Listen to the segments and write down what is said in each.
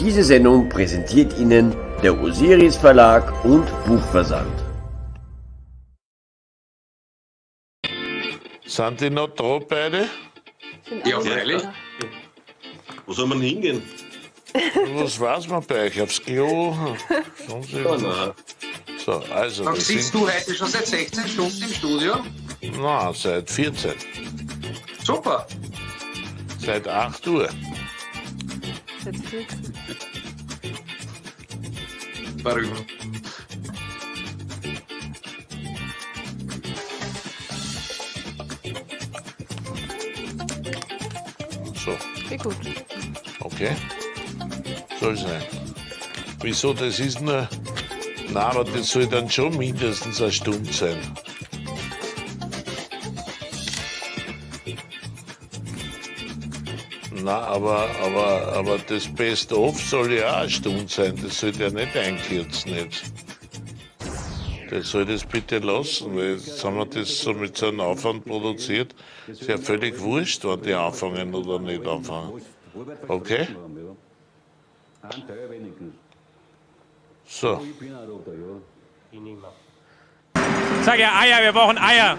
Diese Sendung präsentiert Ihnen der Osiris Verlag und Buchversand. Sind die noch da beide? Ja, freilich. Wo soll man hingehen? Was weiß man bei euch? Aufs Klo? Oh, nein. So, also, Dann sitzt sind, du heute schon seit 16 Stunden im Studio? na, seit 14, Super. seit 8 Uhr. Verrückt. So, Wie gut. okay. Soll sein. Wieso, das ist nur... Na, aber das soll dann schon mindestens eine Stunde sein. Na, aber, aber, aber das Best-of soll ja auch eine Stunde sein. Das sollte ja nicht einkürzen jetzt. Der soll das bitte lassen, weil jetzt haben wir das so mit so einem Aufwand produziert. Ist ja völlig wurscht, wann die anfangen oder nicht anfangen. Okay? So. Sag ja Eier, wir brauchen Eier.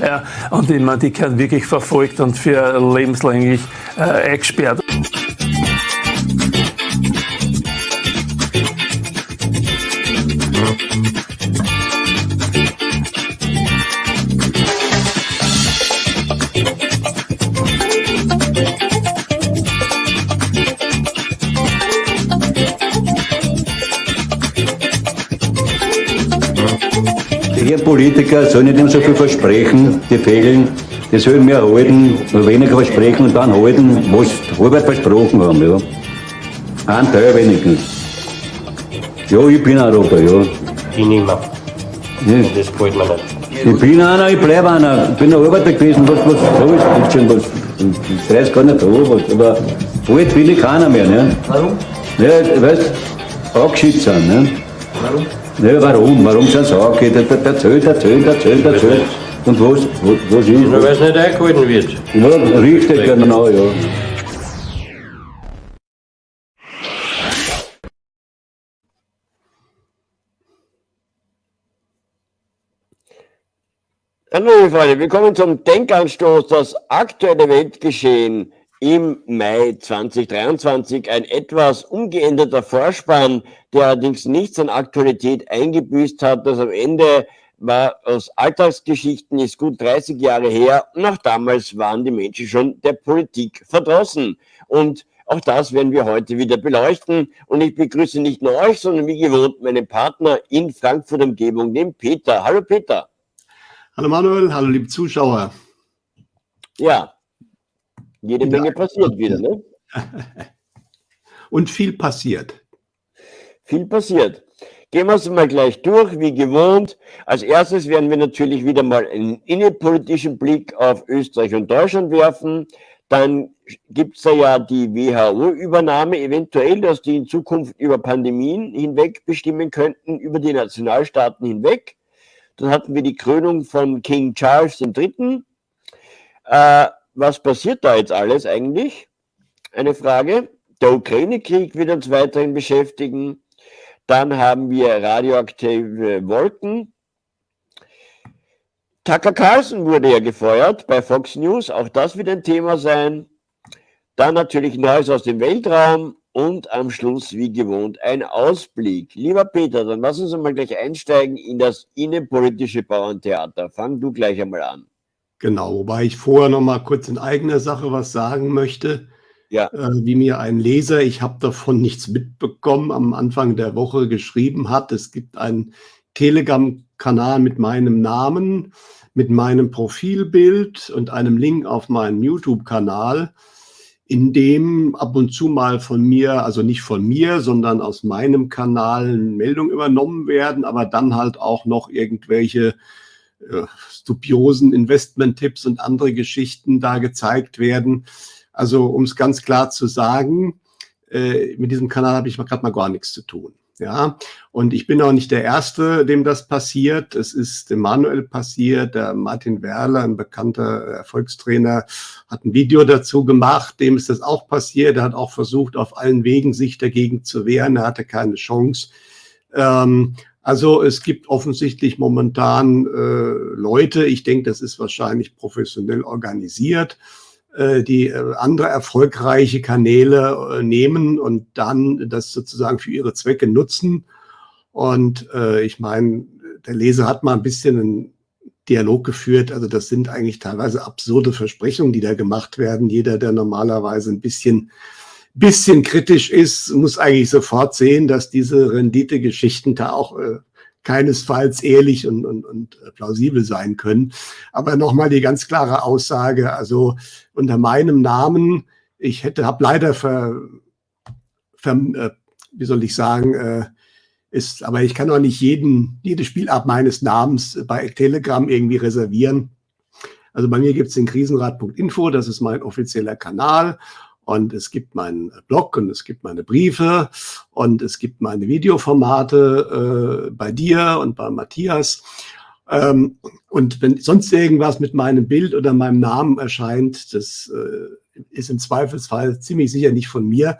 Ja. Und ich meine, die werden wirklich verfolgt und für lebenslänglich äh, eingesperrt. Politiker sollen nicht immer so viel versprechen, die fehlen. Die sollen mehr halten, nur weniger versprechen und dann halten, was sie halbert versprochen haben. Ja. Ein Teil wenigstens. Ja, ich bin Europa, ja. Ich nicht mehr. ja. Das gefällt mir nicht. Ich bin einer, ich bleibe einer. Ich bin ein Arbeiter gewesen, was, was so ist, gibt schon was. Ich weiß gar nicht, wo, was. Aber bald bin ich keiner mehr, ne? Warum? Ja, weißt du, angeschickt sind, ne? Warum? Ja, warum? Warum sind sie angeschickt? Der, der, der zählt, der zählt, der zählt, der zählt. Und was, was, was ist? Nur weil es nicht eingehalten wird. Ja, richtig, genau, ja. Hallo Freunde, willkommen zum Denkanstoß, das aktuelle Weltgeschehen im Mai 2023. Ein etwas umgeänderter Vorspann, der allerdings nichts an Aktualität eingebüßt hat. Das am Ende war aus Alltagsgeschichten, ist gut 30 Jahre her und auch damals waren die Menschen schon der Politik verdrossen. Und auch das werden wir heute wieder beleuchten. Und ich begrüße nicht nur euch, sondern wie gewohnt meinen Partner in Frankfurt Umgebung, den Peter. Hallo Peter. Hallo Manuel, hallo liebe Zuschauer. Ja, jede. Menge passiert wieder, ne? Und viel passiert. Viel passiert. Gehen wir es mal gleich durch, wie gewohnt. Als erstes werden wir natürlich wieder mal einen innenpolitischen Blick auf Österreich und Deutschland werfen. Dann gibt es da ja die WHO-Übernahme, eventuell, dass die in Zukunft über Pandemien hinweg bestimmen könnten, über die Nationalstaaten hinweg. Dann hatten wir die Krönung von King Charles III. Äh, was passiert da jetzt alles eigentlich? Eine Frage. Der Ukraine-Krieg wird uns weiterhin beschäftigen. Dann haben wir radioaktive Wolken. Tucker Carlson wurde ja gefeuert bei Fox News. Auch das wird ein Thema sein. Dann natürlich Neues aus dem Weltraum und am Schluss, wie gewohnt, ein Ausblick. Lieber Peter, dann lass uns mal gleich einsteigen in das innenpolitische Bauerntheater. Fang du gleich einmal an. Genau, wobei ich vorher noch mal kurz in eigener Sache was sagen möchte. Ja. Äh, wie mir ein Leser, ich habe davon nichts mitbekommen, am Anfang der Woche geschrieben hat. Es gibt einen Telegram-Kanal mit meinem Namen, mit meinem Profilbild und einem Link auf meinen YouTube-Kanal. in dem ab und zu mal von mir, also nicht von mir, sondern aus meinem Kanal Meldungen übernommen werden, aber dann halt auch noch irgendwelche äh, dubiosen Investment-Tipps und andere Geschichten da gezeigt werden. Also um es ganz klar zu sagen, äh, mit diesem Kanal habe ich gerade mal gar nichts zu tun. Ja, und ich bin auch nicht der Erste, dem das passiert. Es ist dem Manuel passiert. Der Martin Werler, ein bekannter Erfolgstrainer, hat ein Video dazu gemacht. Dem ist das auch passiert. Er hat auch versucht, auf allen Wegen sich dagegen zu wehren. Er hatte keine Chance. Ähm, also es gibt offensichtlich momentan äh, Leute, ich denke, das ist wahrscheinlich professionell organisiert, äh, die äh, andere erfolgreiche Kanäle äh, nehmen und dann das sozusagen für ihre Zwecke nutzen. Und äh, ich meine, der Leser hat mal ein bisschen einen Dialog geführt. Also das sind eigentlich teilweise absurde Versprechungen, die da gemacht werden. Jeder, der normalerweise ein bisschen, bisschen kritisch ist, muss eigentlich sofort sehen, dass diese Rendite-Geschichten da auch äh, keinesfalls ehrlich und, und, und plausibel sein können. Aber nochmal die ganz klare Aussage, also unter meinem Namen, ich hätte, habe leider ver, ver äh, wie soll ich sagen, äh, ist, aber ich kann auch nicht jeden, jede Spielart meines Namens bei Telegram irgendwie reservieren. Also bei mir gibt es den Krisenrat.info, das ist mein offizieller Kanal. Und es gibt meinen Blog und es gibt meine Briefe und es gibt meine Videoformate äh, bei dir und bei Matthias. Ähm, und wenn sonst irgendwas mit meinem Bild oder meinem Namen erscheint, das äh, ist im Zweifelsfall ziemlich sicher nicht von mir.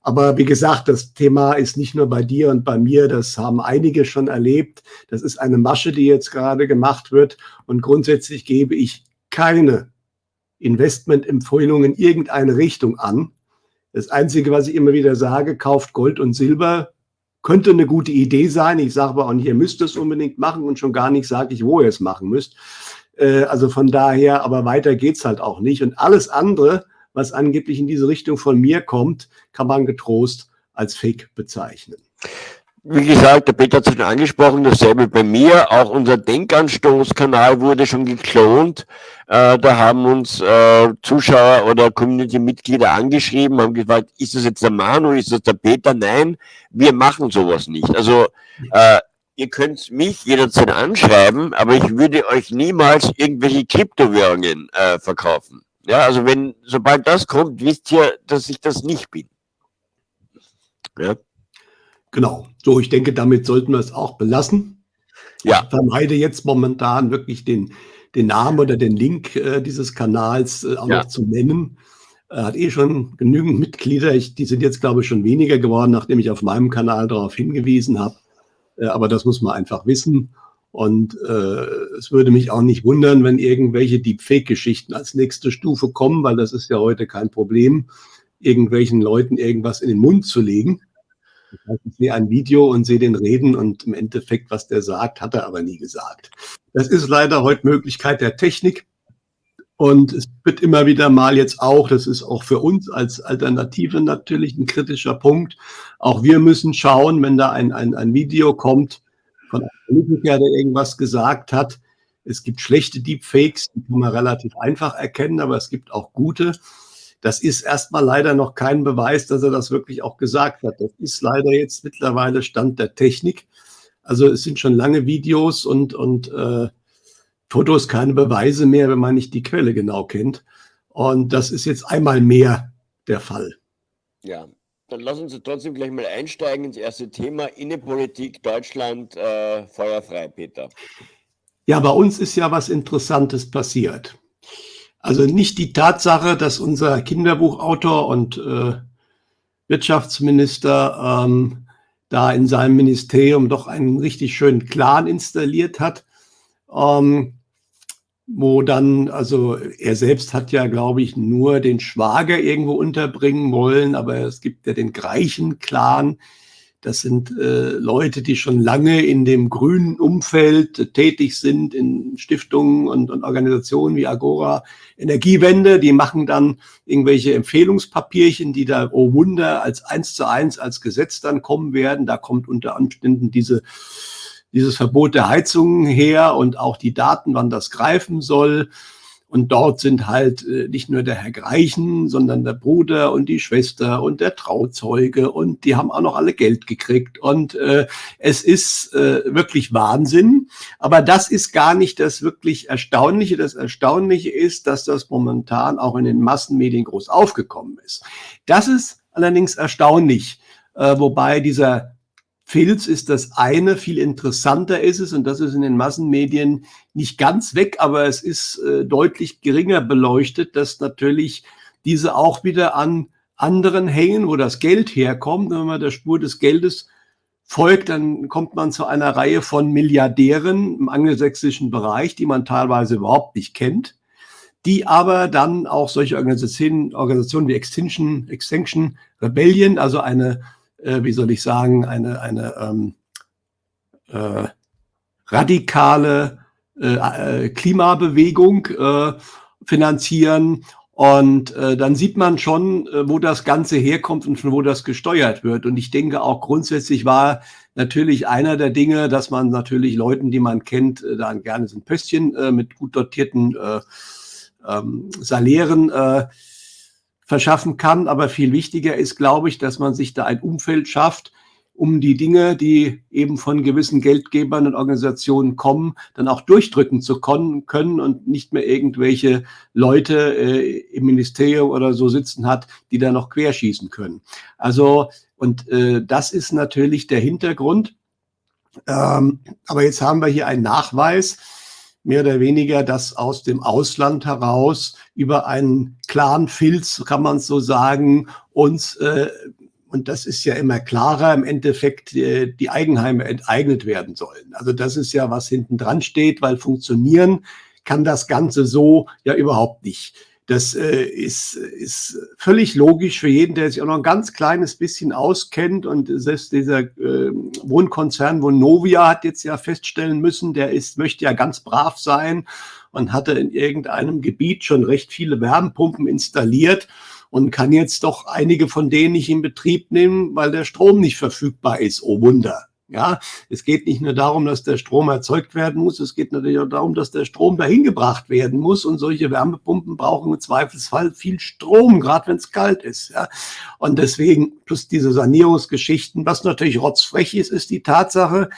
Aber wie gesagt, das Thema ist nicht nur bei dir und bei mir, das haben einige schon erlebt. Das ist eine Masche, die jetzt gerade gemacht wird. Und grundsätzlich gebe ich keine Investmentempfehlungen in irgendeine Richtung an. Das Einzige, was ich immer wieder sage, kauft Gold und Silber. Könnte eine gute Idee sein. Ich sage aber auch nicht, ihr müsst es unbedingt machen und schon gar nicht sage ich, wo ihr es machen müsst. Äh, also von daher, aber weiter geht's halt auch nicht. Und alles andere, was angeblich in diese Richtung von mir kommt, kann man getrost als Fake bezeichnen. Wie gesagt, der Peter hat es schon angesprochen, dasselbe bei mir. Auch unser Denkanstoßkanal wurde schon geklont. Äh, da haben uns äh, Zuschauer oder Community-Mitglieder angeschrieben, haben gefragt, ist das jetzt der Manu, ist das der Peter? Nein, wir machen sowas nicht. Also äh, ihr könnt mich jederzeit anschreiben, aber ich würde euch niemals irgendwelche Kryptowährungen äh, verkaufen. Ja, also wenn, sobald das kommt, wisst ihr, dass ich das nicht bin. Ja. Genau. So, ich denke, damit sollten wir es auch belassen. Ja. Ich vermeide jetzt momentan wirklich den, den Namen oder den Link äh, dieses Kanals äh, auch ja. noch zu nennen. Er hat eh schon genügend Mitglieder. Ich, die sind jetzt, glaube ich, schon weniger geworden, nachdem ich auf meinem Kanal darauf hingewiesen habe. Äh, aber das muss man einfach wissen. Und äh, es würde mich auch nicht wundern, wenn irgendwelche Deepfake-Geschichten als nächste Stufe kommen, weil das ist ja heute kein Problem, irgendwelchen Leuten irgendwas in den Mund zu legen. Ich sehe ein Video und sehe den reden und im Endeffekt, was der sagt, hat er aber nie gesagt. Das ist leider heute Möglichkeit der Technik. Und es wird immer wieder mal jetzt auch, das ist auch für uns als Alternative natürlich ein kritischer Punkt. Auch wir müssen schauen, wenn da ein, ein, ein Video kommt von einem Politiker, der irgendwas gesagt hat. Es gibt schlechte Deepfakes, die kann man relativ einfach erkennen, aber es gibt auch gute. Das ist erstmal leider noch kein Beweis, dass er das wirklich auch gesagt hat. Das ist leider jetzt mittlerweile Stand der Technik. Also es sind schon lange Videos und, und äh, Fotos keine Beweise mehr, wenn man nicht die Quelle genau kennt. Und das ist jetzt einmal mehr der Fall. Ja, dann lassen Sie trotzdem gleich mal einsteigen ins erste Thema Innenpolitik Deutschland äh, feuerfrei, Peter. Ja, bei uns ist ja was Interessantes passiert. Also nicht die Tatsache, dass unser Kinderbuchautor und äh, Wirtschaftsminister ähm, da in seinem Ministerium doch einen richtig schönen Clan installiert hat, ähm, wo dann, also er selbst hat ja, glaube ich, nur den Schwager irgendwo unterbringen wollen, aber es gibt ja den Greichen-Clan, das sind äh, Leute, die schon lange in dem grünen Umfeld äh, tätig sind, in Stiftungen und, und, Organisationen wie Agora Energiewende. Die machen dann irgendwelche Empfehlungspapierchen, die da, oh Wunder, als eins zu eins als Gesetz dann kommen werden. Da kommt unter Umständen diese, dieses Verbot der Heizungen her und auch die Daten, wann das greifen soll. Und dort sind halt äh, nicht nur der Herr Greichen, sondern der Bruder und die Schwester und der Trauzeuge und die haben auch noch alle Geld gekriegt. Und äh, es ist äh, wirklich Wahnsinn. Aber das ist gar nicht das wirklich Erstaunliche. Das Erstaunliche ist, dass das momentan auch in den Massenmedien groß aufgekommen ist. Das ist allerdings erstaunlich, äh, wobei dieser Filz ist das eine, viel interessanter ist es, und das ist in den Massenmedien nicht ganz weg, aber es ist äh, deutlich geringer beleuchtet, dass natürlich diese auch wieder an anderen hängen, wo das Geld herkommt. wenn man der Spur des Geldes folgt, dann kommt man zu einer Reihe von Milliardären im angelsächsischen Bereich, die man teilweise überhaupt nicht kennt, die aber dann auch solche Organisationen, Organisationen wie Extinction, Extinction Rebellion, also eine äh, wie soll ich sagen, eine, eine ähm, äh, radikale äh, äh, Klimabewegung äh, finanzieren. Und äh, dann sieht man schon, äh, wo das Ganze herkommt und von wo das gesteuert wird. Und ich denke auch grundsätzlich war natürlich einer der Dinge, dass man natürlich Leuten, die man kennt, äh, dann gerne so ein Pöstchen äh, mit gut dotierten äh, ähm, Salären äh, verschaffen kann. Aber viel wichtiger ist, glaube ich, dass man sich da ein Umfeld schafft, um die Dinge, die eben von gewissen Geldgebern und Organisationen kommen, dann auch durchdrücken zu können und nicht mehr irgendwelche Leute äh, im Ministerium oder so sitzen hat, die da noch querschießen können. Also, und äh, das ist natürlich der Hintergrund. Ähm, aber jetzt haben wir hier einen Nachweis, mehr oder weniger, dass aus dem Ausland heraus über einen klaren Filz, kann man so sagen, uns, äh, und das ist ja immer klarer, im Endeffekt äh, die Eigenheime enteignet werden sollen. Also das ist ja, was hinten dran steht, weil funktionieren kann das Ganze so ja überhaupt nicht. Das äh, ist, ist völlig logisch für jeden, der sich auch noch ein ganz kleines bisschen auskennt. Und selbst dieser äh, Wohnkonzern Vonovia hat jetzt ja feststellen müssen, der ist, möchte ja ganz brav sein und hatte in irgendeinem Gebiet schon recht viele Wärmepumpen installiert und kann jetzt doch einige von denen nicht in Betrieb nehmen, weil der Strom nicht verfügbar ist. Oh Wunder. Ja, es geht nicht nur darum, dass der Strom erzeugt werden muss, es geht natürlich auch darum, dass der Strom dahin gebracht werden muss und solche Wärmepumpen brauchen im Zweifelsfall viel Strom, gerade wenn es kalt ist. Ja. Und deswegen plus diese Sanierungsgeschichten, was natürlich rotzfrech ist, ist die Tatsache,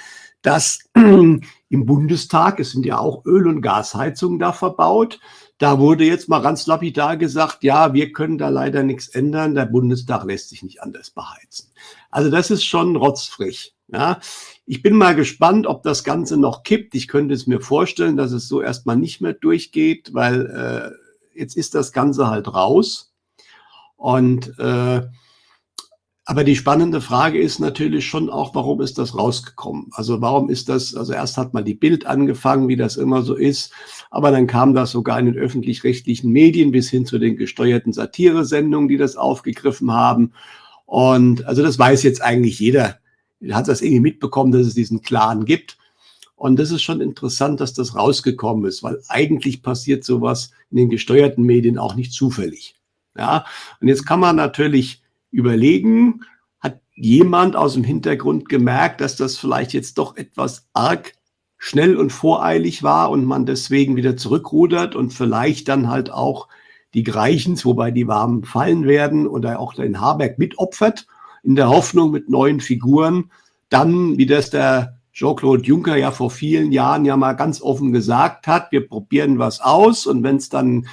dass im Bundestag, es sind ja auch Öl- und Gasheizungen da verbaut, da wurde jetzt mal ganz lapidar gesagt, ja, wir können da leider nichts ändern, der Bundestag lässt sich nicht anders beheizen. Also das ist schon rotzfrech. Ja, ich bin mal gespannt, ob das Ganze noch kippt. Ich könnte es mir vorstellen, dass es so erstmal nicht mehr durchgeht, weil äh, jetzt ist das Ganze halt raus. Und äh, aber die spannende Frage ist natürlich schon auch, warum ist das rausgekommen? Also warum ist das, also erst hat mal die Bild angefangen, wie das immer so ist, aber dann kam das sogar in den öffentlich-rechtlichen Medien bis hin zu den gesteuerten Satiresendungen, die das aufgegriffen haben. Und also das weiß jetzt eigentlich jeder, hat das irgendwie mitbekommen, dass es diesen Clan gibt. Und das ist schon interessant, dass das rausgekommen ist, weil eigentlich passiert sowas in den gesteuerten Medien auch nicht zufällig. Ja, und jetzt kann man natürlich überlegen, hat jemand aus dem Hintergrund gemerkt, dass das vielleicht jetzt doch etwas arg schnell und voreilig war und man deswegen wieder zurückrudert und vielleicht dann halt auch die Greichens, wobei die Warmen fallen werden oder auch den Habeck mitopfert in der Hoffnung mit neuen Figuren, dann, wie das der Jean-Claude Juncker ja vor vielen Jahren ja mal ganz offen gesagt hat, wir probieren was aus und wenn es dann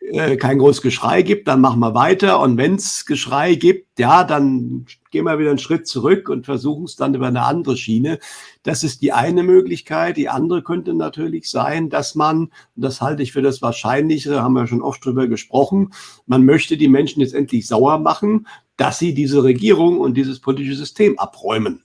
äh, kein großes Geschrei gibt, dann machen wir weiter und wenn es Geschrei gibt, ja, dann gehen wir wieder einen Schritt zurück und versuchen es dann über eine andere Schiene. Das ist die eine Möglichkeit. Die andere könnte natürlich sein, dass man, und das halte ich für das Wahrscheinliche, haben wir schon oft drüber gesprochen, man möchte die Menschen jetzt endlich sauer machen, dass sie diese Regierung und dieses politische System abräumen.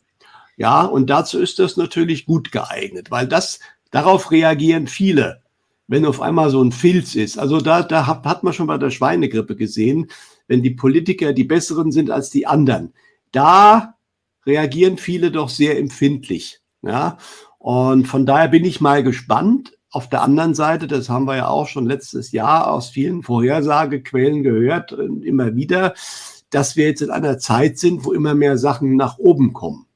Ja, und dazu ist das natürlich gut geeignet, weil das, darauf reagieren viele, wenn auf einmal so ein Filz ist. Also da, da hat, man schon bei der Schweinegrippe gesehen, wenn die Politiker die Besseren sind als die anderen. Da reagieren viele doch sehr empfindlich. Ja, und von daher bin ich mal gespannt. Auf der anderen Seite, das haben wir ja auch schon letztes Jahr aus vielen Vorhersagequellen gehört, immer wieder, dass wir jetzt in einer Zeit sind, wo immer mehr Sachen nach oben kommen.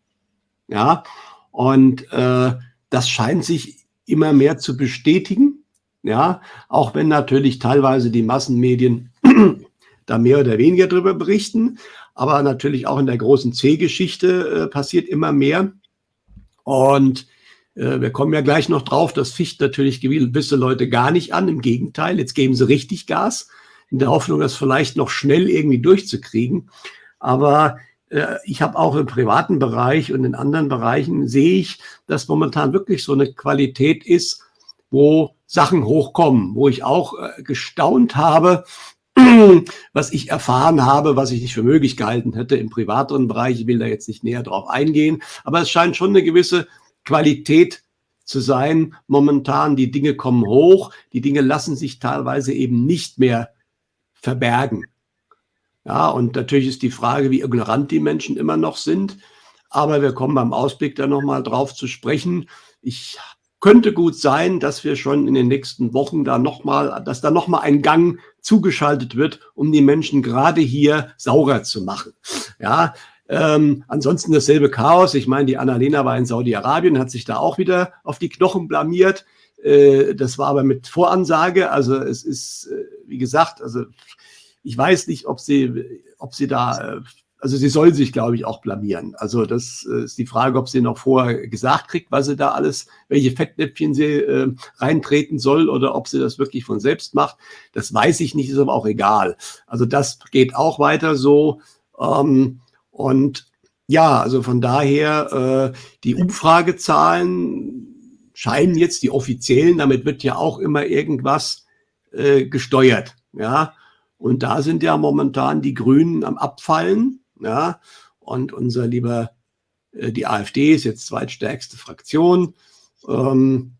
Ja, und äh, das scheint sich immer mehr zu bestätigen. Ja, auch wenn natürlich teilweise die Massenmedien da mehr oder weniger drüber berichten, aber natürlich auch in der großen C-Geschichte äh, passiert immer mehr. Und äh, wir kommen ja gleich noch drauf, das ficht natürlich gewisse Leute gar nicht an. Im Gegenteil, jetzt geben sie richtig Gas, in der Hoffnung, das vielleicht noch schnell irgendwie durchzukriegen. Aber äh, ich habe auch im privaten Bereich und in anderen Bereichen sehe ich, dass momentan wirklich so eine Qualität ist, wo Sachen hochkommen, wo ich auch äh, gestaunt habe, was ich erfahren habe, was ich nicht für möglich gehalten hätte im privateren Bereich. Ich will da jetzt nicht näher drauf eingehen, aber es scheint schon eine gewisse Qualität zu sein. Momentan, die Dinge kommen hoch, die Dinge lassen sich teilweise eben nicht mehr verbergen. Ja, und natürlich ist die Frage, wie ignorant die Menschen immer noch sind. Aber wir kommen beim Ausblick da nochmal drauf zu sprechen. Ich könnte gut sein, dass wir schon in den nächsten Wochen da nochmal, dass da nochmal ein Gang zugeschaltet wird, um die Menschen gerade hier saurer zu machen. Ja, ähm, ansonsten dasselbe Chaos. Ich meine, die Annalena war in Saudi-Arabien, hat sich da auch wieder auf die Knochen blamiert. Äh, das war aber mit Voransage. Also es ist, äh, wie gesagt, also ich weiß nicht, ob sie, ob sie da, äh, also sie soll sich, glaube ich, auch blamieren. Also das äh, ist die Frage, ob sie noch vorher gesagt kriegt, was sie da alles, welche Fettnäpfchen sie äh, reintreten soll oder ob sie das wirklich von selbst macht. Das weiß ich nicht, ist aber auch egal. Also das geht auch weiter so. Ähm, und ja, also von daher, äh, die Umfragezahlen scheinen jetzt die offiziellen, damit wird ja auch immer irgendwas äh, gesteuert. Ja, und da sind ja momentan die Grünen am Abfallen. Ja, und unser lieber, äh, die AfD ist jetzt zweitstärkste Fraktion. Ähm,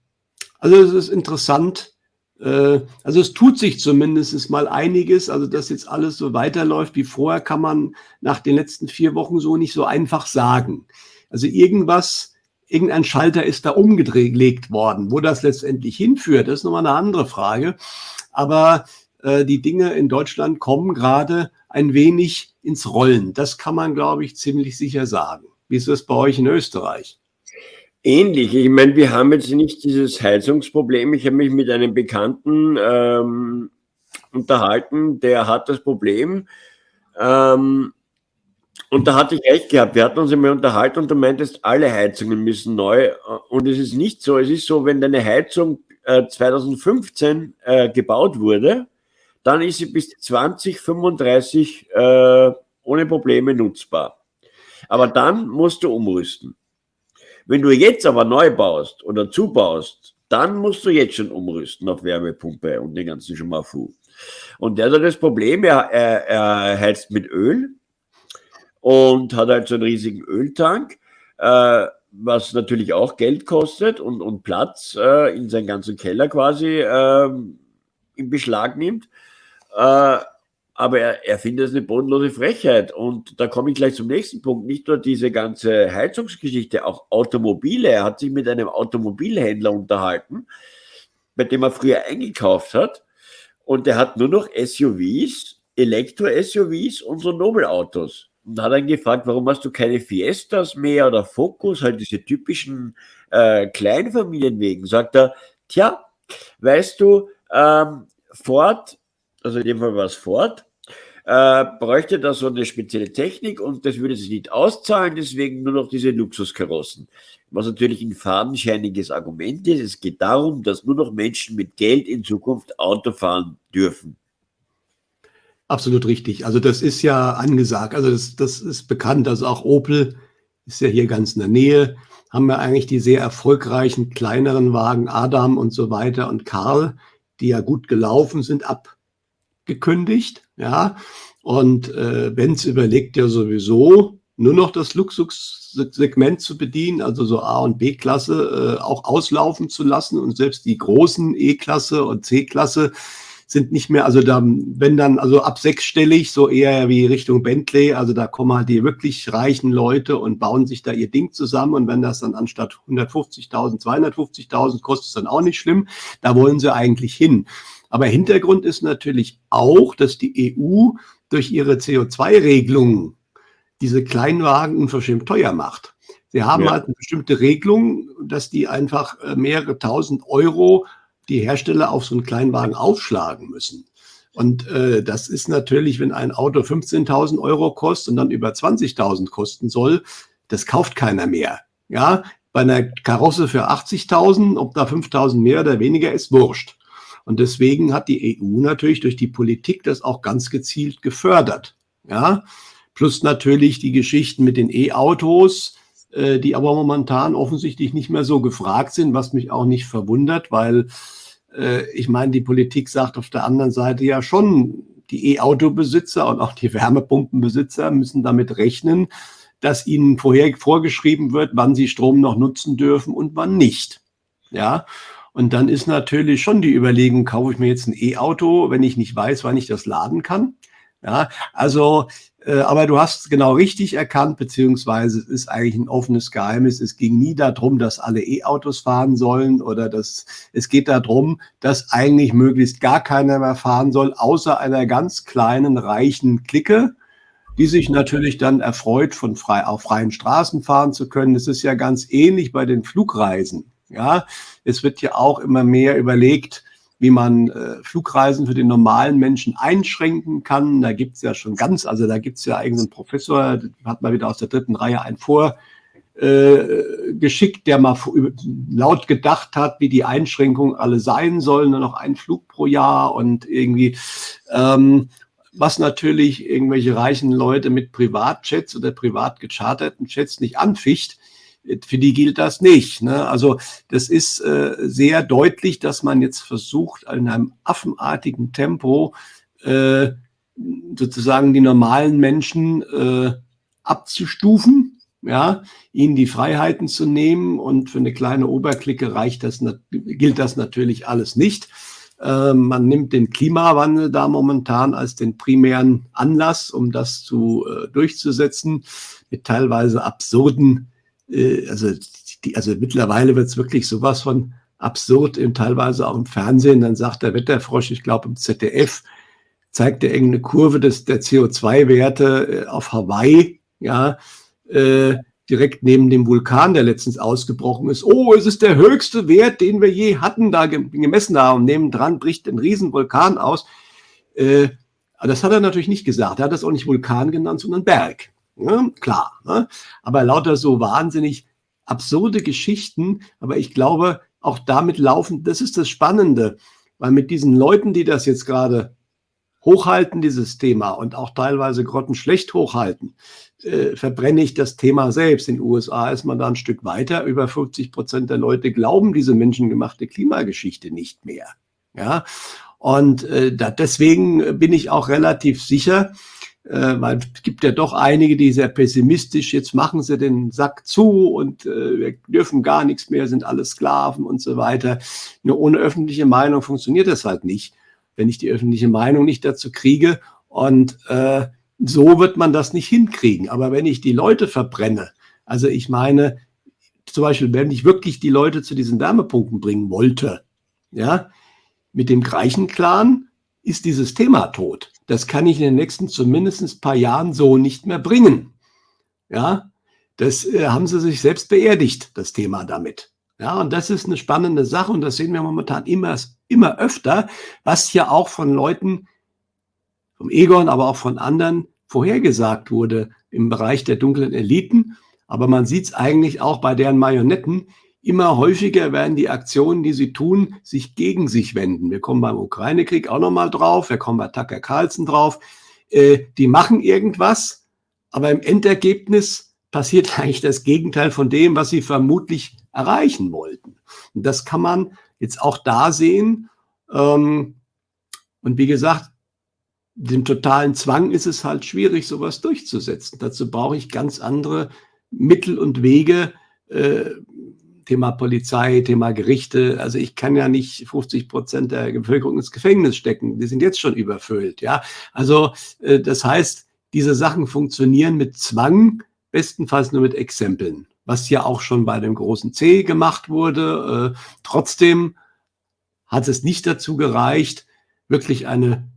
also es ist interessant. Äh, also es tut sich zumindest mal einiges. Also dass jetzt alles so weiterläuft wie vorher, kann man nach den letzten vier Wochen so nicht so einfach sagen. Also irgendwas, irgendein Schalter ist da umgelegt worden. Wo das letztendlich hinführt, ist nochmal eine andere Frage. Aber äh, die Dinge in Deutschland kommen gerade ein wenig ins Rollen. Das kann man, glaube ich, ziemlich sicher sagen. Wie ist das bei euch in Österreich? Ähnlich. Ich meine, wir haben jetzt nicht dieses Heizungsproblem. Ich habe mich mit einem Bekannten ähm, unterhalten, der hat das Problem. Ähm, und da hatte ich recht gehabt. Wir hatten uns einmal unterhalten und du meintest, alle Heizungen müssen neu. Und es ist nicht so. Es ist so, wenn deine Heizung äh, 2015 äh, gebaut wurde, dann ist sie bis 2035 äh, ohne Probleme nutzbar. Aber dann musst du umrüsten. Wenn du jetzt aber neu baust oder zubaust, dann musst du jetzt schon umrüsten auf Wärmepumpe und den ganzen Schmafu. Und der hat das Problem, er, er, er heizt mit Öl und hat halt so einen riesigen Öltank, äh, was natürlich auch Geld kostet und, und Platz äh, in seinen ganzen Keller quasi äh, in Beschlag nimmt. Äh, aber er, er findet es eine bodenlose Frechheit. Und da komme ich gleich zum nächsten Punkt. Nicht nur diese ganze Heizungsgeschichte, auch Automobile. Er hat sich mit einem Automobilhändler unterhalten, bei dem er früher eingekauft hat. Und der hat nur noch SUVs, Elektro-SUVs und so Nobelautos. Und hat dann gefragt, warum hast du keine Fiestas mehr oder Focus, halt diese typischen äh, Kleinfamilienwegen. Sagt er, tja, weißt du, ähm, Ford also in dem Fall war es Ford, äh, bräuchte da so eine spezielle Technik und das würde sich nicht auszahlen, deswegen nur noch diese Luxuskarossen. Was natürlich ein fadenscheiniges Argument ist. Es geht darum, dass nur noch Menschen mit Geld in Zukunft Auto fahren dürfen. Absolut richtig. Also das ist ja angesagt. Also das, das ist bekannt. Also auch Opel ist ja hier ganz in der Nähe. Haben wir eigentlich die sehr erfolgreichen kleineren Wagen Adam und so weiter und Karl, die ja gut gelaufen sind ab gekündigt, ja. Und äh, Benz überlegt ja sowieso nur noch das Luxussegment zu bedienen, also so A- und B-Klasse äh, auch auslaufen zu lassen und selbst die großen E-Klasse und C-Klasse sind nicht mehr, also da, wenn dann, also ab sechsstellig, so eher wie Richtung Bentley, also da kommen halt die wirklich reichen Leute und bauen sich da ihr Ding zusammen und wenn das dann anstatt 150.000, 250.000 kostet, ist dann auch nicht schlimm, da wollen sie eigentlich hin. Aber Hintergrund ist natürlich auch, dass die EU durch ihre CO2-Regelungen diese Kleinwagen unverschämt teuer macht. Sie haben ja. halt eine bestimmte Regelung, dass die einfach äh, mehrere tausend Euro die Hersteller auf so einen Kleinwagen aufschlagen müssen. Und äh, das ist natürlich, wenn ein Auto 15.000 Euro kostet und dann über 20.000 kosten soll, das kauft keiner mehr. Ja, bei einer Karosse für 80.000, ob da 5.000 mehr oder weniger ist, wurscht. Und deswegen hat die EU natürlich durch die Politik das auch ganz gezielt gefördert. Ja, plus natürlich die Geschichten mit den E-Autos, äh, die aber momentan offensichtlich nicht mehr so gefragt sind, was mich auch nicht verwundert, weil ich meine, die Politik sagt auf der anderen Seite ja schon, die E-Auto-Besitzer und auch die Wärmepumpenbesitzer müssen damit rechnen, dass ihnen vorher vorgeschrieben wird, wann sie Strom noch nutzen dürfen und wann nicht. Ja, und dann ist natürlich schon die Überlegung, kaufe ich mir jetzt ein E-Auto, wenn ich nicht weiß, wann ich das laden kann. Ja, also, äh, aber du hast genau richtig erkannt, beziehungsweise es ist eigentlich ein offenes Geheimnis. Es ging nie darum, dass alle E-Autos fahren sollen oder dass es geht darum, dass eigentlich möglichst gar keiner mehr fahren soll, außer einer ganz kleinen, reichen Clique, die sich natürlich dann erfreut, von frei, auf freien Straßen fahren zu können. Es ist ja ganz ähnlich bei den Flugreisen. Ja, es wird ja auch immer mehr überlegt, wie man äh, Flugreisen für den normalen Menschen einschränken kann. Da gibt's ja schon ganz, also da gibt's ja eigentlich einen Professor, hat mal wieder aus der dritten Reihe einen vor äh, der mal laut gedacht hat, wie die Einschränkungen alle sein sollen, nur noch ein Flug pro Jahr und irgendwie, ähm, was natürlich irgendwelche reichen Leute mit Privatjets oder privat gecharterten Jets nicht anficht, für die gilt das nicht. Ne? Also das ist äh, sehr deutlich, dass man jetzt versucht, in einem affenartigen Tempo äh, sozusagen die normalen Menschen äh, abzustufen, ja, ihnen die Freiheiten zu nehmen und für eine kleine Oberklicke reicht das, gilt das natürlich alles nicht. Äh, man nimmt den Klimawandel da momentan als den primären Anlass, um das zu äh, durchzusetzen, mit teilweise absurden äh, also, die, also mittlerweile wird es wirklich sowas von absurd, im, teilweise auch im Fernsehen. Dann sagt der Wetterfrosch, ich glaube im ZDF, zeigt er irgendeine Kurve des, der CO2-Werte äh, auf Hawaii, ja, äh, direkt neben dem Vulkan, der letztens ausgebrochen ist. Oh, es ist der höchste Wert, den wir je hatten, da gemessen haben. Nebendran bricht ein Riesenvulkan aus. Äh, das hat er natürlich nicht gesagt. Er hat das auch nicht Vulkan genannt, sondern Berg. Ja, klar. Ne? Aber lauter so wahnsinnig absurde Geschichten. Aber ich glaube, auch damit laufen, das ist das Spannende, weil mit diesen Leuten, die das jetzt gerade hochhalten, dieses Thema und auch teilweise grottenschlecht hochhalten, äh, verbrenne ich das Thema selbst. In den USA ist man da ein Stück weiter. Über 50 Prozent der Leute glauben diese menschengemachte Klimageschichte nicht mehr. Ja, und äh, da, deswegen bin ich auch relativ sicher, äh, weil es gibt ja doch einige, die sehr pessimistisch, jetzt machen sie den Sack zu und äh, wir dürfen gar nichts mehr, sind alle Sklaven und so weiter. Nur ohne öffentliche Meinung funktioniert das halt nicht, wenn ich die öffentliche Meinung nicht dazu kriege. Und äh, so wird man das nicht hinkriegen. Aber wenn ich die Leute verbrenne, also ich meine, zum Beispiel, wenn ich wirklich die Leute zu diesen Wärmepumpen bringen wollte, ja, mit dem Greichen-Clan ist dieses Thema tot. Das kann ich in den nächsten zumindest paar Jahren so nicht mehr bringen. Ja, das äh, haben sie sich selbst beerdigt, das Thema damit. Ja, und das ist eine spannende Sache und das sehen wir momentan immer, immer öfter, was ja auch von Leuten, vom Egon, aber auch von anderen vorhergesagt wurde im Bereich der dunklen Eliten. Aber man sieht es eigentlich auch bei deren Marionetten, immer häufiger werden die Aktionen, die sie tun, sich gegen sich wenden. Wir kommen beim Ukraine-Krieg auch nochmal drauf, wir kommen bei Tucker Carlson drauf. Äh, die machen irgendwas, aber im Endergebnis passiert eigentlich das Gegenteil von dem, was sie vermutlich erreichen wollten. Und das kann man jetzt auch da sehen. Ähm, und wie gesagt, dem totalen Zwang ist es halt schwierig, sowas durchzusetzen. Dazu brauche ich ganz andere Mittel und Wege, äh, Thema Polizei, Thema Gerichte. Also ich kann ja nicht 50 Prozent der Bevölkerung ins Gefängnis stecken. Die sind jetzt schon überfüllt. Ja, also äh, das heißt, diese Sachen funktionieren mit Zwang, bestenfalls nur mit Exempeln, was ja auch schon bei dem großen C gemacht wurde. Äh, trotzdem hat es nicht dazu gereicht, wirklich eine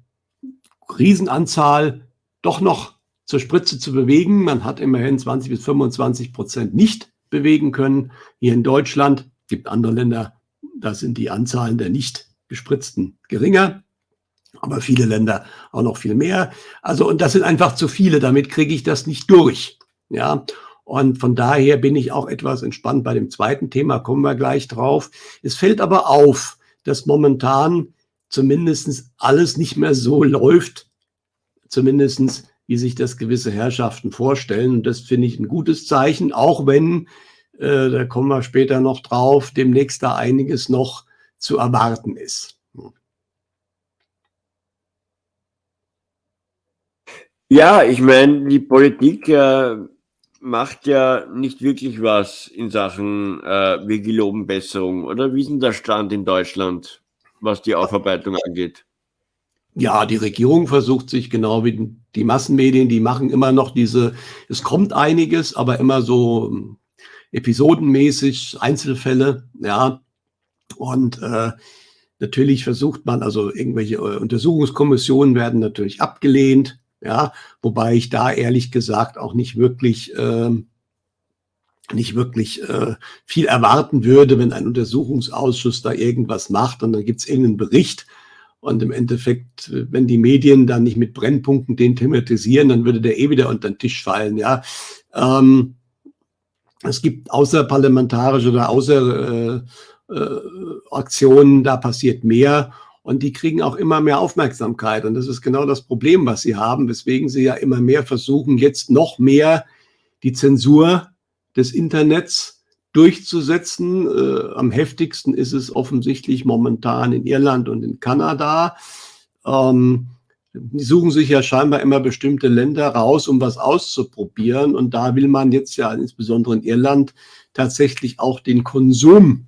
Riesenanzahl doch noch zur Spritze zu bewegen. Man hat immerhin 20 bis 25 Prozent nicht bewegen können. Hier in Deutschland, gibt andere Länder, da sind die Anzahlen der nicht gespritzten geringer, aber viele Länder auch noch viel mehr. Also, und das sind einfach zu viele, damit kriege ich das nicht durch. Ja, und von daher bin ich auch etwas entspannt bei dem zweiten Thema, kommen wir gleich drauf. Es fällt aber auf, dass momentan zumindest alles nicht mehr so läuft, zumindestens wie sich das gewisse Herrschaften vorstellen. Und das finde ich ein gutes Zeichen, auch wenn, äh, da kommen wir später noch drauf, demnächst da einiges noch zu erwarten ist. Ja, ich meine, die Politik äh, macht ja nicht wirklich was in Sachen äh, wir geloben Besserung. Oder wie ist denn der Stand in Deutschland, was die Aufarbeitung angeht? Ja, die Regierung versucht sich genau wie die Massenmedien, die machen immer noch diese, es kommt einiges, aber immer so ähm, episodenmäßig, Einzelfälle, ja. Und äh, natürlich versucht man, also irgendwelche äh, Untersuchungskommissionen werden natürlich abgelehnt, ja, wobei ich da ehrlich gesagt auch nicht wirklich äh, nicht wirklich äh, viel erwarten würde, wenn ein Untersuchungsausschuss da irgendwas macht und dann gibt es irgendeinen Bericht und im Endeffekt, wenn die Medien dann nicht mit Brennpunkten den thematisieren, dann würde der eh wieder unter den Tisch fallen. Ja, ähm, es gibt außerparlamentarische oder außer äh, äh, Aktionen, da passiert mehr und die kriegen auch immer mehr Aufmerksamkeit. Und das ist genau das Problem, was sie haben, weswegen sie ja immer mehr versuchen, jetzt noch mehr die Zensur des Internets durchzusetzen. Äh, am heftigsten ist es offensichtlich momentan in Irland und in Kanada. Ähm, die suchen sich ja scheinbar immer bestimmte Länder raus, um was auszuprobieren. Und da will man jetzt ja insbesondere in Irland tatsächlich auch den Konsum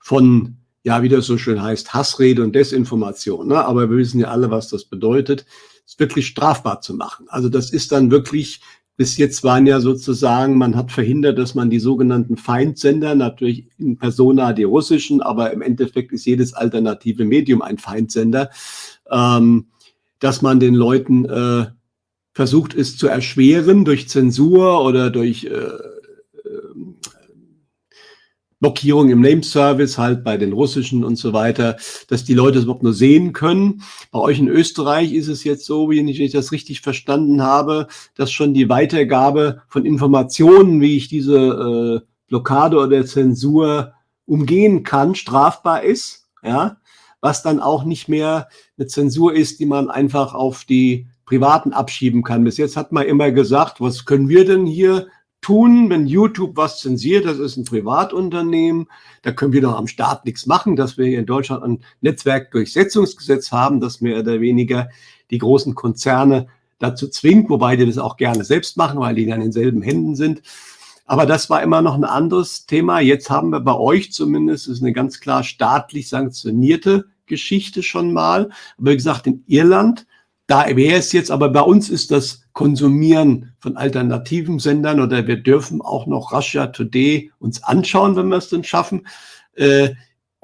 von, ja, wie das so schön heißt, Hassrede und Desinformation. Ne? Aber wir wissen ja alle, was das bedeutet, es wirklich strafbar zu machen. Also das ist dann wirklich bis jetzt waren ja sozusagen, man hat verhindert, dass man die sogenannten Feindsender, natürlich in Persona die russischen, aber im Endeffekt ist jedes alternative Medium ein Feindsender, ähm, dass man den Leuten äh, versucht, es zu erschweren durch Zensur oder durch äh, Blockierung im Name-Service, halt bei den russischen und so weiter, dass die Leute es überhaupt nur sehen können. Bei euch in Österreich ist es jetzt so, wie ich das richtig verstanden habe, dass schon die Weitergabe von Informationen, wie ich diese äh, Blockade oder Zensur umgehen kann, strafbar ist, ja, was dann auch nicht mehr eine Zensur ist, die man einfach auf die Privaten abschieben kann. Bis jetzt hat man immer gesagt, was können wir denn hier tun, wenn YouTube was zensiert. Das ist ein Privatunternehmen. Da können wir doch am Staat nichts machen, dass wir hier in Deutschland ein Netzwerkdurchsetzungsgesetz haben, das mehr oder weniger die großen Konzerne dazu zwingt, wobei die das auch gerne selbst machen, weil die dann in selben Händen sind. Aber das war immer noch ein anderes Thema. Jetzt haben wir bei euch zumindest, ist eine ganz klar staatlich sanktionierte Geschichte schon mal. Aber wie gesagt, in Irland da wäre es jetzt, aber bei uns ist das Konsumieren von alternativen Sendern oder wir dürfen auch noch Russia Today uns anschauen, wenn wir es denn schaffen. Äh,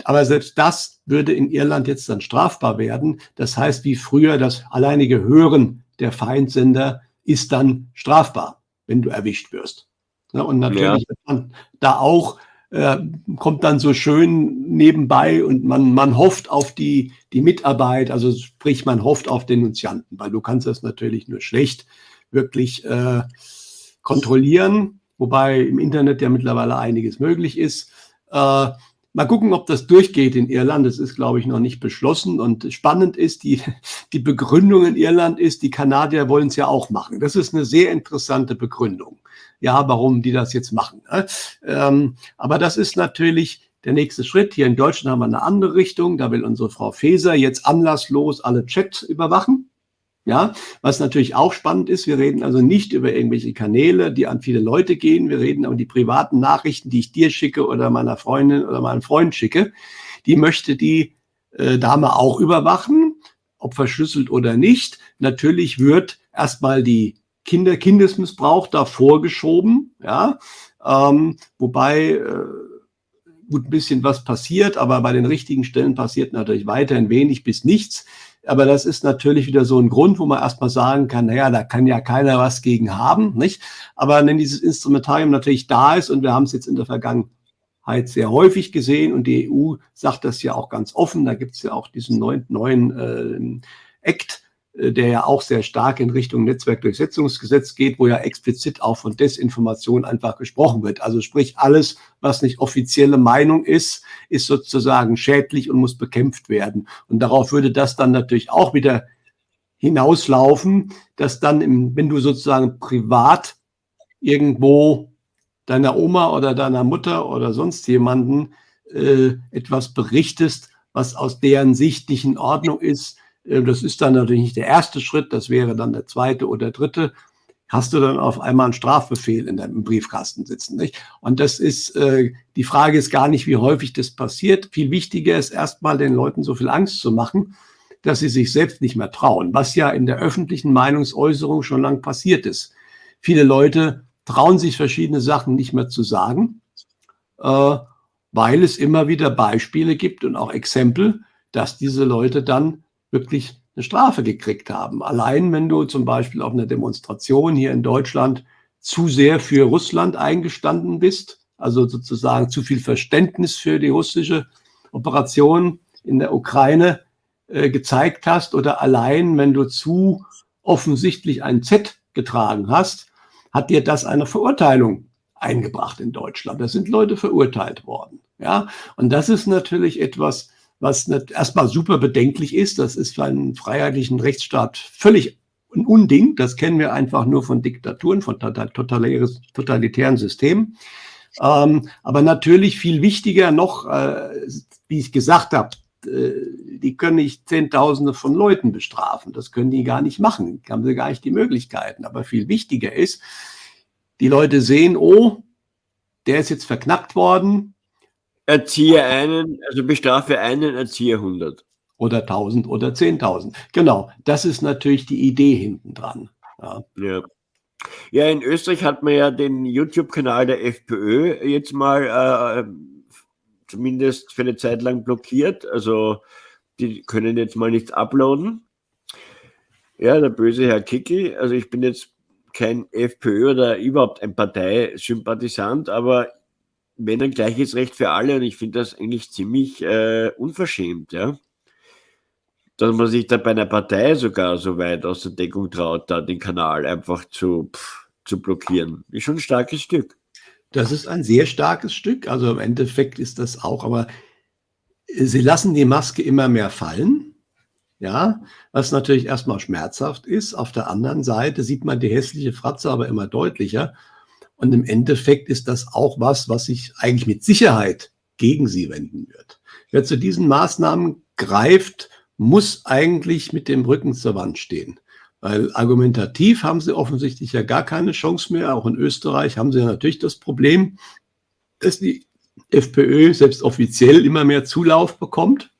aber selbst das würde in Irland jetzt dann strafbar werden. Das heißt, wie früher das alleinige Hören der Feindsender ist dann strafbar, wenn du erwischt wirst. und natürlich ja. da auch äh, kommt dann so schön nebenbei und man, man hofft auf die, die Mitarbeit, also sprich, man hofft auf Denunzianten, weil du kannst das natürlich nur schlecht wirklich äh, kontrollieren, wobei im Internet ja mittlerweile einiges möglich ist. Äh, Mal gucken, ob das durchgeht in Irland. Das ist, glaube ich, noch nicht beschlossen. Und spannend ist, die, die Begründung in Irland ist, die Kanadier wollen es ja auch machen. Das ist eine sehr interessante Begründung. Ja, warum die das jetzt machen. Ne? Ähm, aber das ist natürlich der nächste Schritt. Hier in Deutschland haben wir eine andere Richtung. Da will unsere Frau Faeser jetzt anlasslos alle Chats überwachen. Ja, was natürlich auch spannend ist, wir reden also nicht über irgendwelche Kanäle, die an viele Leute gehen. Wir reden aber die privaten Nachrichten, die ich dir schicke oder meiner Freundin oder meinem Freund schicke. Die möchte die äh, Dame auch überwachen, ob verschlüsselt oder nicht. Natürlich wird erstmal die Kinder, Kindesmissbrauch da vorgeschoben, ja, ähm, wobei äh, gut ein bisschen was passiert, aber bei den richtigen Stellen passiert natürlich weiterhin wenig bis nichts. Aber das ist natürlich wieder so ein Grund, wo man erstmal sagen kann, naja, da kann ja keiner was gegen haben, nicht? Aber wenn dieses Instrumentarium natürlich da ist und wir haben es jetzt in der Vergangenheit sehr häufig gesehen und die EU sagt das ja auch ganz offen. Da gibt es ja auch diesen neuen, neuen äh, Act, der ja auch sehr stark in Richtung Netzwerkdurchsetzungsgesetz geht, wo ja explizit auch von Desinformation einfach gesprochen wird. Also sprich, alles, was nicht offizielle Meinung ist, ist sozusagen schädlich und muss bekämpft werden. Und darauf würde das dann natürlich auch wieder hinauslaufen, dass dann, im, wenn du sozusagen privat irgendwo deiner Oma oder deiner Mutter oder sonst jemanden äh, etwas berichtest, was aus deren Sicht nicht in Ordnung ist, äh, das ist dann natürlich nicht der erste Schritt, das wäre dann der zweite oder dritte, hast du dann auf einmal einen Strafbefehl in deinem Briefkasten sitzen. Nicht? Und das ist, äh, die Frage ist gar nicht, wie häufig das passiert. Viel wichtiger ist erstmal den Leuten so viel Angst zu machen, dass sie sich selbst nicht mehr trauen, was ja in der öffentlichen Meinungsäußerung schon lang passiert ist. Viele Leute trauen sich verschiedene Sachen nicht mehr zu sagen, äh, weil es immer wieder Beispiele gibt und auch Exempel, dass diese Leute dann wirklich eine Strafe gekriegt haben. Allein wenn du zum Beispiel auf einer Demonstration hier in Deutschland zu sehr für Russland eingestanden bist, also sozusagen zu viel Verständnis für die russische Operation in der Ukraine äh, gezeigt hast oder allein wenn du zu offensichtlich ein Z getragen hast, hat dir das eine Verurteilung eingebracht in Deutschland. Da sind Leute verurteilt worden. Ja, und das ist natürlich etwas, was erstmal super bedenklich ist. Das ist für einen freiheitlichen Rechtsstaat völlig ein Unding. Das kennen wir einfach nur von Diktaturen, von totalitären Systemen. Ähm, aber natürlich viel wichtiger noch, äh, wie ich gesagt habe, äh, die können nicht Zehntausende von Leuten bestrafen. Das können die gar nicht machen. Haben sie gar nicht die Möglichkeiten. Aber viel wichtiger ist, die Leute sehen, oh, der ist jetzt verknackt worden, Erziehe einen, also bestrafe einen, erziehe 100. Oder 1000 oder 10.000. Genau, das ist natürlich die Idee hinten dran. Ja. ja. Ja, in Österreich hat man ja den YouTube-Kanal der FPÖ jetzt mal äh, zumindest für eine Zeit lang blockiert. Also die können jetzt mal nichts uploaden. Ja, der böse Herr Kickel. Also ich bin jetzt kein FPÖ oder überhaupt ein Parteisympathisant, aber wenn ein gleiches Recht für alle und ich finde das eigentlich ziemlich äh, unverschämt, ja. Dass man sich da bei einer Partei sogar so weit aus der Deckung traut, da den Kanal einfach zu, pff, zu blockieren. Ist schon ein starkes Stück. Das ist ein sehr starkes Stück. Also im Endeffekt ist das auch, aber sie lassen die Maske immer mehr fallen. Ja, was natürlich erstmal schmerzhaft ist. Auf der anderen Seite sieht man die hässliche Fratze aber immer deutlicher. Und im Endeffekt ist das auch was, was sich eigentlich mit Sicherheit gegen sie wenden wird. Wer zu diesen Maßnahmen greift, muss eigentlich mit dem Rücken zur Wand stehen. Weil argumentativ haben sie offensichtlich ja gar keine Chance mehr. Auch in Österreich haben sie ja natürlich das Problem, dass die FPÖ selbst offiziell immer mehr Zulauf bekommt.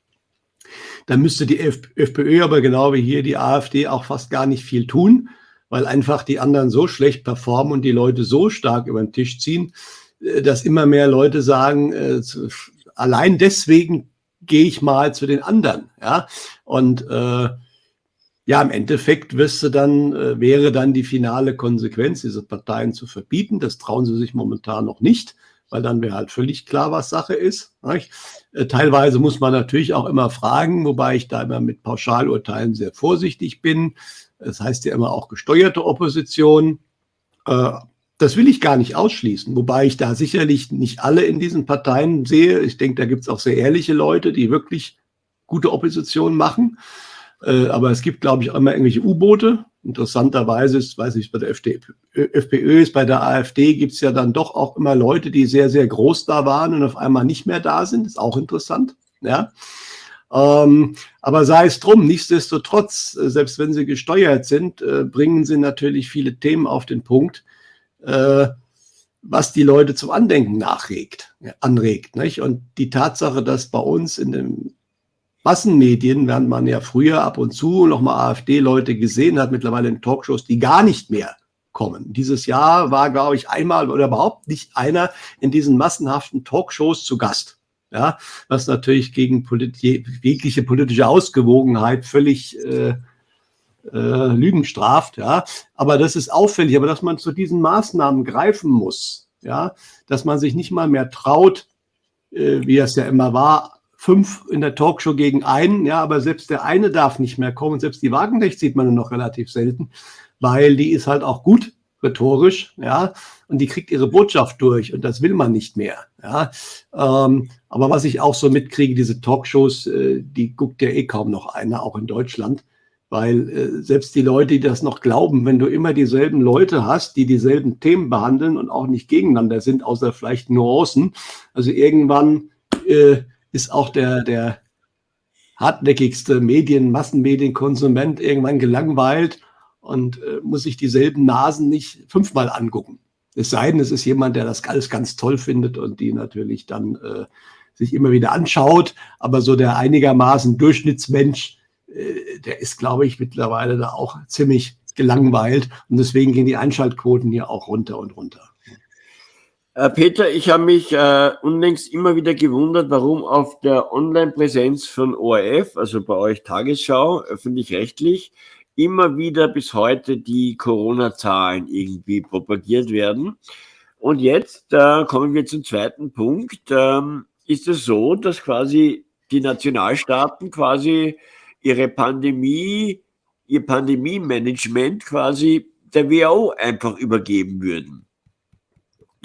Da müsste die FPÖ aber genau wie hier die AfD auch fast gar nicht viel tun, weil einfach die anderen so schlecht performen und die Leute so stark über den Tisch ziehen, äh, dass immer mehr Leute sagen, äh, allein deswegen gehe ich mal zu den anderen. Ja? Und äh, ja, im Endeffekt wirst du dann, äh, wäre dann die finale Konsequenz, diese Parteien zu verbieten. Das trauen sie sich momentan noch nicht, weil dann wäre halt völlig klar, was Sache ist. Äh, teilweise muss man natürlich auch immer fragen, wobei ich da immer mit Pauschalurteilen sehr vorsichtig bin. Das heißt ja immer auch gesteuerte Opposition. Äh, das will ich gar nicht ausschließen, wobei ich da sicherlich nicht alle in diesen Parteien sehe. Ich denke, da gibt es auch sehr ehrliche Leute, die wirklich gute Opposition machen. Äh, aber es gibt, glaube ich, auch immer irgendwelche U-Boote. Interessanterweise ist, weiß ich, bei der FPÖ ist, bei der AfD gibt es ja dann doch auch immer Leute, die sehr, sehr groß da waren und auf einmal nicht mehr da sind. Ist auch interessant. Ja. Ähm, aber sei es drum, nichtsdestotrotz, äh, selbst wenn sie gesteuert sind, äh, bringen sie natürlich viele Themen auf den Punkt, äh, was die Leute zum Andenken nachregt, anregt. Nicht? Und die Tatsache, dass bei uns in den Massenmedien, während man ja früher ab und zu noch mal AfD-Leute gesehen hat, mittlerweile in Talkshows, die gar nicht mehr kommen. Dieses Jahr war, glaube ich, einmal oder überhaupt nicht einer in diesen massenhaften Talkshows zu Gast ja, was natürlich gegen polit jegliche politische Ausgewogenheit völlig äh, äh, Lügen straft, ja. Aber das ist auffällig, aber dass man zu diesen Maßnahmen greifen muss, ja, dass man sich nicht mal mehr traut, äh, wie es ja immer war, fünf in der Talkshow gegen einen, ja, aber selbst der eine darf nicht mehr kommen. Selbst die Wagenknecht sieht man nur noch relativ selten, weil die ist halt auch gut rhetorisch, ja, und die kriegt ihre Botschaft durch und das will man nicht mehr, ja. Ähm, aber was ich auch so mitkriege, diese Talkshows, äh, die guckt ja eh kaum noch einer, auch in Deutschland, weil äh, selbst die Leute, die das noch glauben, wenn du immer dieselben Leute hast, die dieselben Themen behandeln und auch nicht gegeneinander sind, außer vielleicht Nuancen, also irgendwann äh, ist auch der, der hartnäckigste Medien, Massenmedienkonsument irgendwann gelangweilt und äh, muss sich dieselben Nasen nicht fünfmal angucken. Es sei denn, es ist jemand, der das alles ganz toll findet und die natürlich dann äh, sich immer wieder anschaut. Aber so der einigermaßen Durchschnittsmensch, äh, der ist, glaube ich, mittlerweile da auch ziemlich gelangweilt. Und deswegen gehen die Einschaltquoten hier auch runter und runter. Äh, Peter, ich habe mich äh, unlängst immer wieder gewundert, warum auf der Online-Präsenz von ORF, also bei euch Tagesschau, öffentlich-rechtlich, immer wieder bis heute die Corona-Zahlen irgendwie propagiert werden. Und jetzt äh, kommen wir zum zweiten Punkt. Ähm, ist es so, dass quasi die Nationalstaaten quasi ihre Pandemie, ihr Pandemie-Management quasi der WHO einfach übergeben würden?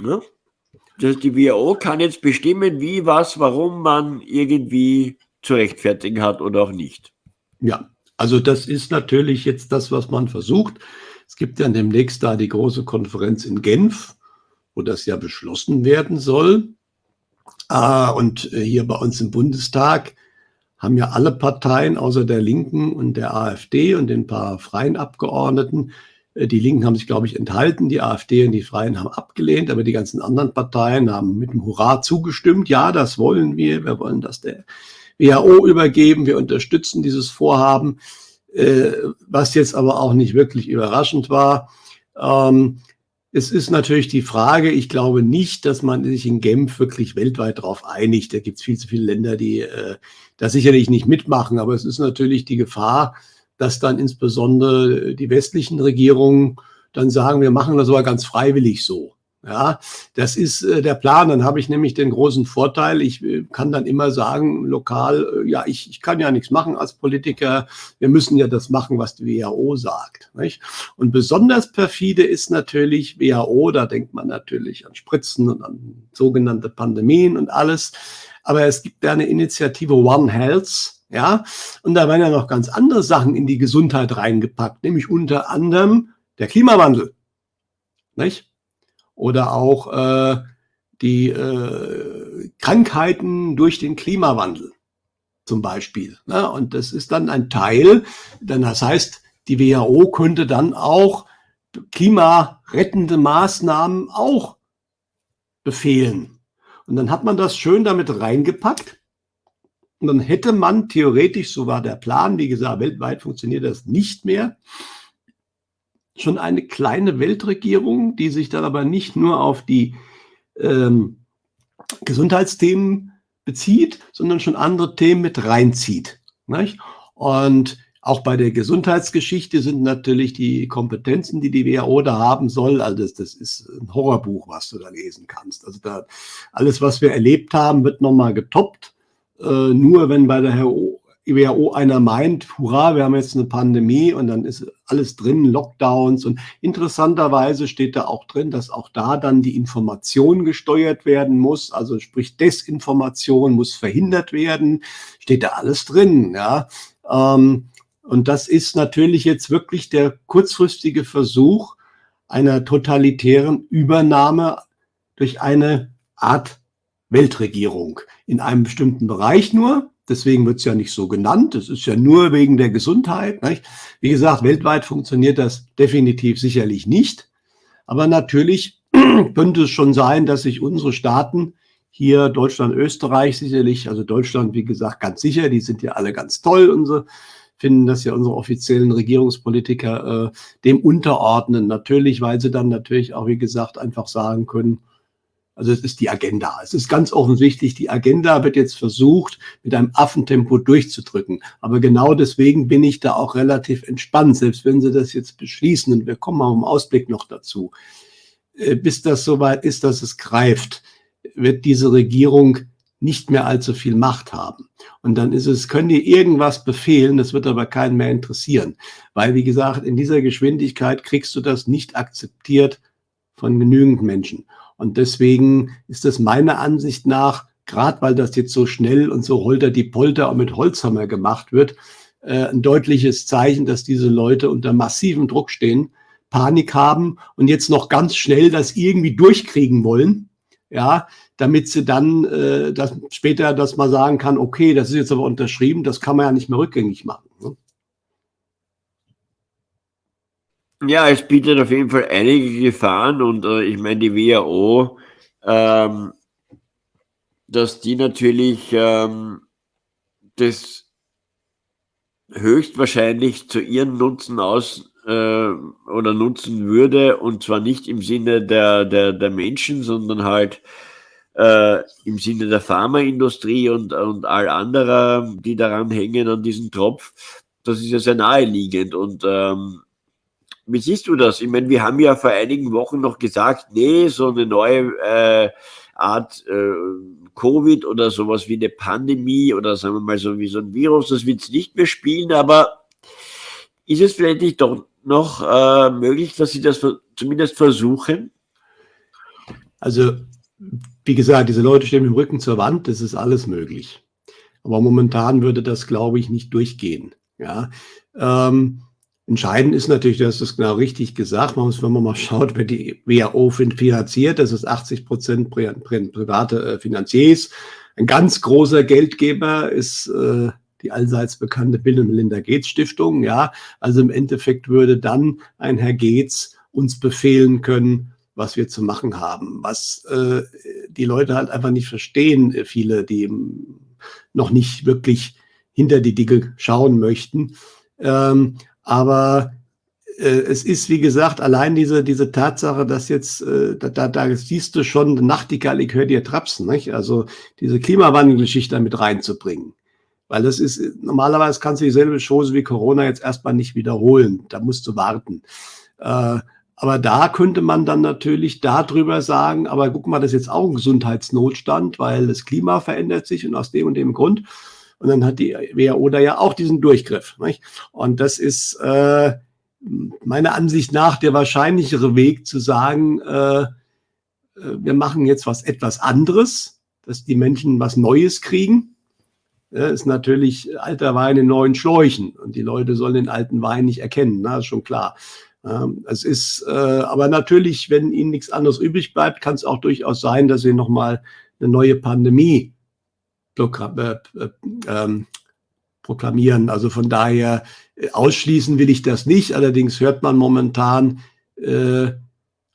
Ja? dass die WHO kann jetzt bestimmen, wie, was, warum man irgendwie zu rechtfertigen hat oder auch nicht. Ja, also das ist natürlich jetzt das, was man versucht. Es gibt ja demnächst da die große Konferenz in Genf, wo das ja beschlossen werden soll. Ah, und äh, hier bei uns im Bundestag haben ja alle Parteien außer der Linken und der AfD und den paar freien Abgeordneten äh, die Linken haben sich, glaube ich, enthalten, die AfD und die Freien haben abgelehnt, aber die ganzen anderen Parteien haben mit dem Hurra zugestimmt. Ja, das wollen wir. Wir wollen das der WHO übergeben. Wir unterstützen dieses Vorhaben, äh, was jetzt aber auch nicht wirklich überraschend war. Ähm, es ist natürlich die Frage, ich glaube nicht, dass man sich in Genf wirklich weltweit darauf einigt. Da gibt es viel zu viele Länder, die äh, da sicherlich nicht mitmachen. Aber es ist natürlich die Gefahr, dass dann insbesondere die westlichen Regierungen dann sagen, wir machen das aber ganz freiwillig so. Ja, das ist äh, der Plan. Dann habe ich nämlich den großen Vorteil, ich äh, kann dann immer sagen, lokal, äh, ja, ich, ich kann ja nichts machen als Politiker. Wir müssen ja das machen, was die WHO sagt. Nicht? Und besonders perfide ist natürlich WHO, da denkt man natürlich an Spritzen und an sogenannte Pandemien und alles. Aber es gibt ja eine Initiative One Health, ja, und da werden ja noch ganz andere Sachen in die Gesundheit reingepackt, nämlich unter anderem der Klimawandel, nicht? Oder auch äh, die äh, Krankheiten durch den Klimawandel zum Beispiel. Ne? Und das ist dann ein Teil, denn das heißt, die WHO könnte dann auch klimarettende Maßnahmen auch befehlen. Und dann hat man das schön damit reingepackt. Und dann hätte man theoretisch, so war der Plan, wie gesagt, weltweit funktioniert das nicht mehr, schon eine kleine Weltregierung, die sich dann aber nicht nur auf die ähm, Gesundheitsthemen bezieht, sondern schon andere Themen mit reinzieht. Nicht? Und auch bei der Gesundheitsgeschichte sind natürlich die Kompetenzen, die die WHO da haben soll, also das, das ist ein Horrorbuch, was du da lesen kannst. Also da alles, was wir erlebt haben, wird nochmal getoppt. Äh, nur wenn bei der WHO einer meint, hurra, wir haben jetzt eine Pandemie und dann ist alles drin, Lockdowns und interessanterweise steht da auch drin, dass auch da dann die Information gesteuert werden muss, also sprich Desinformation muss verhindert werden, steht da alles drin, ja. Ähm, und das ist natürlich jetzt wirklich der kurzfristige Versuch einer totalitären Übernahme durch eine Art Weltregierung in einem bestimmten Bereich nur. Deswegen wird es ja nicht so genannt. Es ist ja nur wegen der Gesundheit. Nicht? Wie gesagt, weltweit funktioniert das definitiv sicherlich nicht. Aber natürlich könnte es schon sein, dass sich unsere Staaten hier Deutschland, Österreich sicherlich, also Deutschland, wie gesagt, ganz sicher, die sind ja alle ganz toll, unsere finden das ja unsere offiziellen Regierungspolitiker äh, dem unterordnen. Natürlich, weil sie dann natürlich auch, wie gesagt, einfach sagen können, also es ist die Agenda. Es ist ganz offensichtlich, die Agenda wird jetzt versucht, mit einem Affentempo durchzudrücken. Aber genau deswegen bin ich da auch relativ entspannt, selbst wenn Sie das jetzt beschließen. Und wir kommen mal im Ausblick noch dazu. Äh, bis das soweit ist, dass es greift, wird diese Regierung nicht mehr allzu viel Macht haben. Und dann ist es, können die irgendwas befehlen, das wird aber keinen mehr interessieren. Weil, wie gesagt, in dieser Geschwindigkeit kriegst du das nicht akzeptiert von genügend Menschen. Und deswegen ist es meiner Ansicht nach, gerade weil das jetzt so schnell und so holter die Polter und mit Holzhammer gemacht wird, äh, ein deutliches Zeichen, dass diese Leute unter massivem Druck stehen, Panik haben und jetzt noch ganz schnell das irgendwie durchkriegen wollen, ja, damit sie dann äh, das, später, dass man sagen kann, okay, das ist jetzt aber unterschrieben, das kann man ja nicht mehr rückgängig machen. Ne? Ja, es bietet auf jeden Fall einige Gefahren und äh, ich meine, die WHO, ähm, dass die natürlich ähm, das höchstwahrscheinlich zu ihren Nutzen aus äh, oder nutzen würde und zwar nicht im Sinne der, der, der Menschen, sondern halt äh, im Sinne der Pharmaindustrie und, und all anderer, die daran hängen an diesem Tropf. Das ist ja sehr naheliegend und ähm, wie siehst du das? Ich meine, wir haben ja vor einigen Wochen noch gesagt, nee, so eine neue äh, Art äh, Covid oder sowas wie eine Pandemie oder sagen wir mal so wie so ein Virus, das wird es nicht mehr spielen, aber ist es vielleicht nicht doch noch äh, möglich, dass Sie das zumindest versuchen? Also, wie gesagt, diese Leute stehen mit dem Rücken zur Wand, das ist alles möglich. Aber momentan würde das, glaube ich, nicht durchgehen. Ja, ähm, Entscheidend ist natürlich, dass das genau richtig gesagt. Man muss, wenn man mal schaut, wer die WHO finanziert, das ist 80 Prozent private äh, Finanziers. Ein ganz großer Geldgeber ist äh, die allseits bekannte Bill und Melinda Gates Stiftung. Ja, also im Endeffekt würde dann ein Herr Gates uns befehlen können, was wir zu machen haben. Was äh, die Leute halt einfach nicht verstehen, äh, viele, die noch nicht wirklich hinter die Dinge schauen möchten. Ähm, aber äh, es ist, wie gesagt, allein diese, diese Tatsache, dass jetzt, äh, da, da siehst du schon, Nachtigall, ich höre dir trapsen, nicht? also diese Klimawandelgeschichte mit reinzubringen. Weil das ist, normalerweise kannst du dieselbe Chose wie Corona jetzt erstmal nicht wiederholen. Da musst du warten. Äh, aber da könnte man dann natürlich darüber sagen, aber guck mal, das ist jetzt auch ein Gesundheitsnotstand, weil das Klima verändert sich und aus dem und dem Grund. Und dann hat die WHO da ja auch diesen Durchgriff. Nicht? Und das ist äh, meiner Ansicht nach der wahrscheinlichere Weg zu sagen, äh, äh, wir machen jetzt was etwas anderes, dass die Menschen was Neues kriegen. Ja, ist natürlich alter Wein in neuen Schläuchen und die Leute sollen den alten Wein nicht erkennen, na, ist schon klar. es ist äh, aber natürlich, wenn ihnen nichts anderes übrig bleibt, kann es auch durchaus sein, dass sie nochmal eine neue Pandemie proklamieren. Also von daher äh, ausschließen will ich das nicht. Allerdings hört man momentan äh,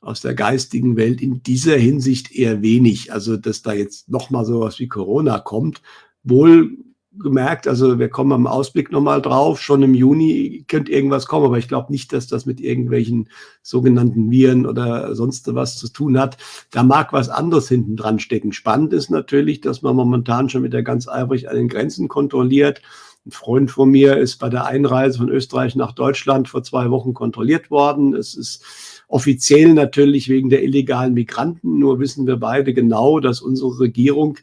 aus der geistigen Welt in dieser Hinsicht eher wenig. Also dass da jetzt noch mal sowas wie Corona kommt, wohl gemerkt, also wir kommen am Ausblick nochmal drauf, schon im Juni könnte irgendwas kommen, aber ich glaube nicht, dass das mit irgendwelchen sogenannten Viren oder sonst was zu tun hat. Da mag was anderes hinten dran stecken. Spannend ist natürlich, dass man momentan schon wieder ganz eifrig an den Grenzen kontrolliert. Ein Freund von mir ist bei der Einreise von Österreich nach Deutschland vor zwei Wochen kontrolliert worden. Es ist offiziell natürlich wegen der illegalen Migranten, nur wissen wir beide genau, dass unsere Regierung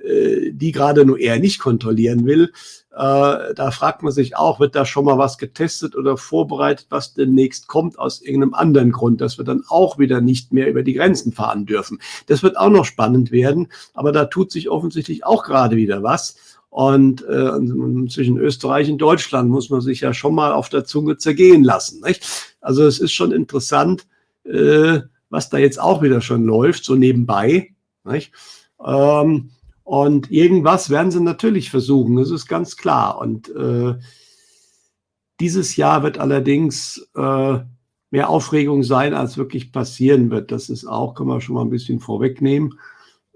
die gerade nur er nicht kontrollieren will. Äh, da fragt man sich auch, wird da schon mal was getestet oder vorbereitet, was demnächst kommt aus irgendeinem anderen Grund, dass wir dann auch wieder nicht mehr über die Grenzen fahren dürfen. Das wird auch noch spannend werden, aber da tut sich offensichtlich auch gerade wieder was. Und äh, zwischen Österreich und Deutschland muss man sich ja schon mal auf der Zunge zergehen lassen. Nicht? Also es ist schon interessant, äh, was da jetzt auch wieder schon läuft, so nebenbei. Nicht? Ähm, und irgendwas werden sie natürlich versuchen, das ist ganz klar. Und äh, dieses Jahr wird allerdings äh, mehr Aufregung sein, als wirklich passieren wird. Das ist auch, kann man schon mal ein bisschen vorwegnehmen.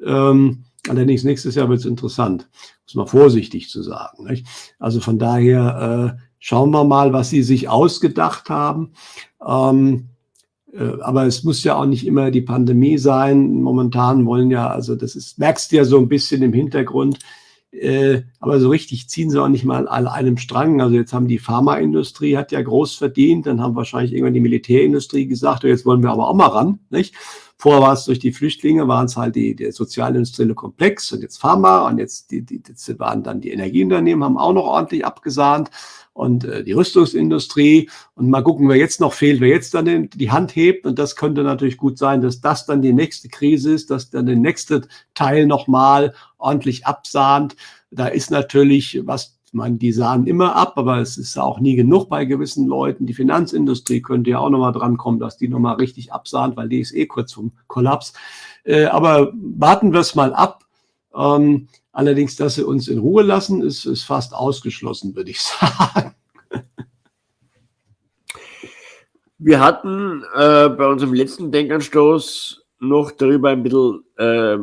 Ähm, allerdings nächstes Jahr wird es interessant, muss man vorsichtig zu sagen. Nicht? Also von daher äh, schauen wir mal, was sie sich ausgedacht haben. Ähm, äh, aber es muss ja auch nicht immer die Pandemie sein. Momentan wollen ja, also das ist, merkst du ja so ein bisschen im Hintergrund, äh, aber so richtig ziehen sie auch nicht mal an einem Strang. Also jetzt haben die Pharmaindustrie hat ja groß verdient, dann haben wahrscheinlich irgendwann die Militärindustrie gesagt, jetzt wollen wir aber auch mal ran, nicht? Vorher war es durch die Flüchtlinge, waren es halt die, der sozialindustrielle Komplex und jetzt Pharma und jetzt die, die, jetzt waren dann die Energieunternehmen, haben auch noch ordentlich abgesahnt und äh, die Rüstungsindustrie. Und mal gucken, wer jetzt noch fehlt, wer jetzt dann die Hand hebt. Und das könnte natürlich gut sein, dass das dann die nächste Krise ist, dass dann der nächste Teil nochmal ordentlich absahnt. Da ist natürlich was meine, die sahen immer ab, aber es ist auch nie genug bei gewissen Leuten. Die Finanzindustrie könnte ja auch nochmal drankommen, dass die nochmal richtig absahnt, weil die ist eh kurz vom Kollaps. Äh, aber warten wir es mal ab. Ähm, allerdings, dass sie uns in Ruhe lassen, ist, ist fast ausgeschlossen, würde ich sagen. Wir hatten äh, bei unserem letzten Denkanstoß noch darüber ein bisschen äh,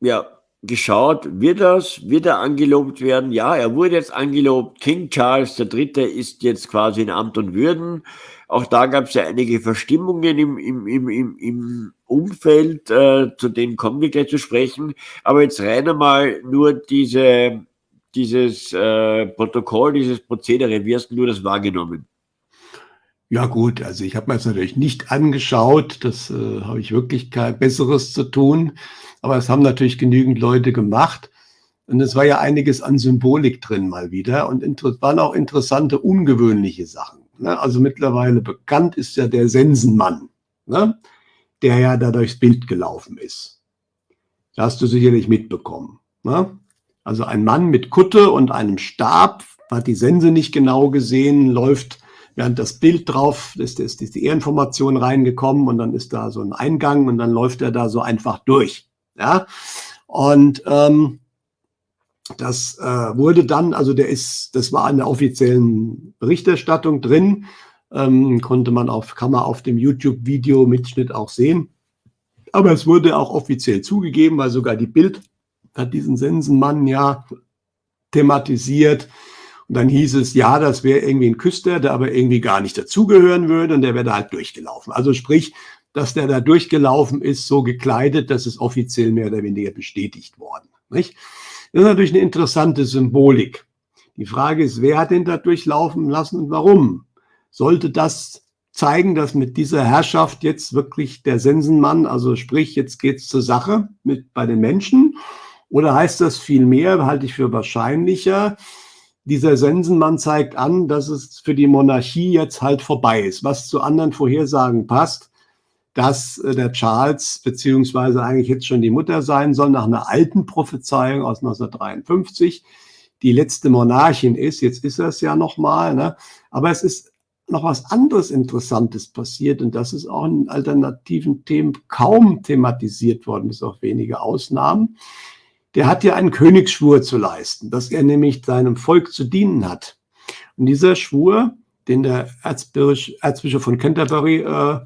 ja, geschaut, wird das, wird er angelobt werden? Ja, er wurde jetzt angelobt. King Charles III. ist jetzt quasi in Amt und Würden. Auch da gab es ja einige Verstimmungen im, im, im, im, im Umfeld, äh, zu denen kommen wir gleich zu sprechen. Aber jetzt rein einmal nur diese, dieses äh, Protokoll, dieses Prozedere, wie hast du das wahrgenommen? Ja gut, also ich habe mir das natürlich nicht angeschaut, das äh, habe ich wirklich kein Besseres zu tun, aber es haben natürlich genügend Leute gemacht und es war ja einiges an Symbolik drin mal wieder und waren auch interessante, ungewöhnliche Sachen. Ne? Also mittlerweile bekannt ist ja der Sensenmann, ne? der ja da durchs Bild gelaufen ist. Das hast du sicherlich mitbekommen. Ne? Also ein Mann mit Kutte und einem Stab, hat die Sense nicht genau gesehen, läuft während das Bild drauf ist, ist, ist die Ehrinformation reingekommen und dann ist da so ein Eingang und dann läuft er da so einfach durch. Ja, und ähm, das äh, wurde dann, also der ist, das war in der offiziellen Berichterstattung drin, ähm, konnte man auf, kann man auf dem YouTube-Video-Mitschnitt auch sehen. Aber es wurde auch offiziell zugegeben, weil sogar die Bild hat diesen Sensenmann ja thematisiert und dann hieß es, ja, das wäre irgendwie ein Küster, der aber irgendwie gar nicht dazugehören würde und der wäre da halt durchgelaufen. Also sprich, dass der da durchgelaufen ist, so gekleidet, dass es offiziell mehr oder weniger bestätigt worden. Nicht? Das ist natürlich eine interessante Symbolik. Die Frage ist, wer hat den da durchlaufen lassen und warum? Sollte das zeigen, dass mit dieser Herrschaft jetzt wirklich der Sensenmann, also sprich, jetzt geht's zur Sache mit bei den Menschen? Oder heißt das viel mehr, halte ich für wahrscheinlicher, dieser Sensenmann zeigt an, dass es für die Monarchie jetzt halt vorbei ist, was zu anderen Vorhersagen passt, dass äh, der Charles beziehungsweise eigentlich jetzt schon die Mutter sein soll, nach einer alten Prophezeiung aus 1953, die letzte Monarchin ist. Jetzt ist er es ja nochmal, ne? aber es ist noch was anderes Interessantes passiert und das ist auch in alternativen Themen kaum thematisiert worden, bis auf wenige Ausnahmen der hat ja einen Königsschwur zu leisten, dass er nämlich seinem Volk zu dienen hat. Und dieser Schwur, den der Erzbischof, Erzbischof von Canterbury äh,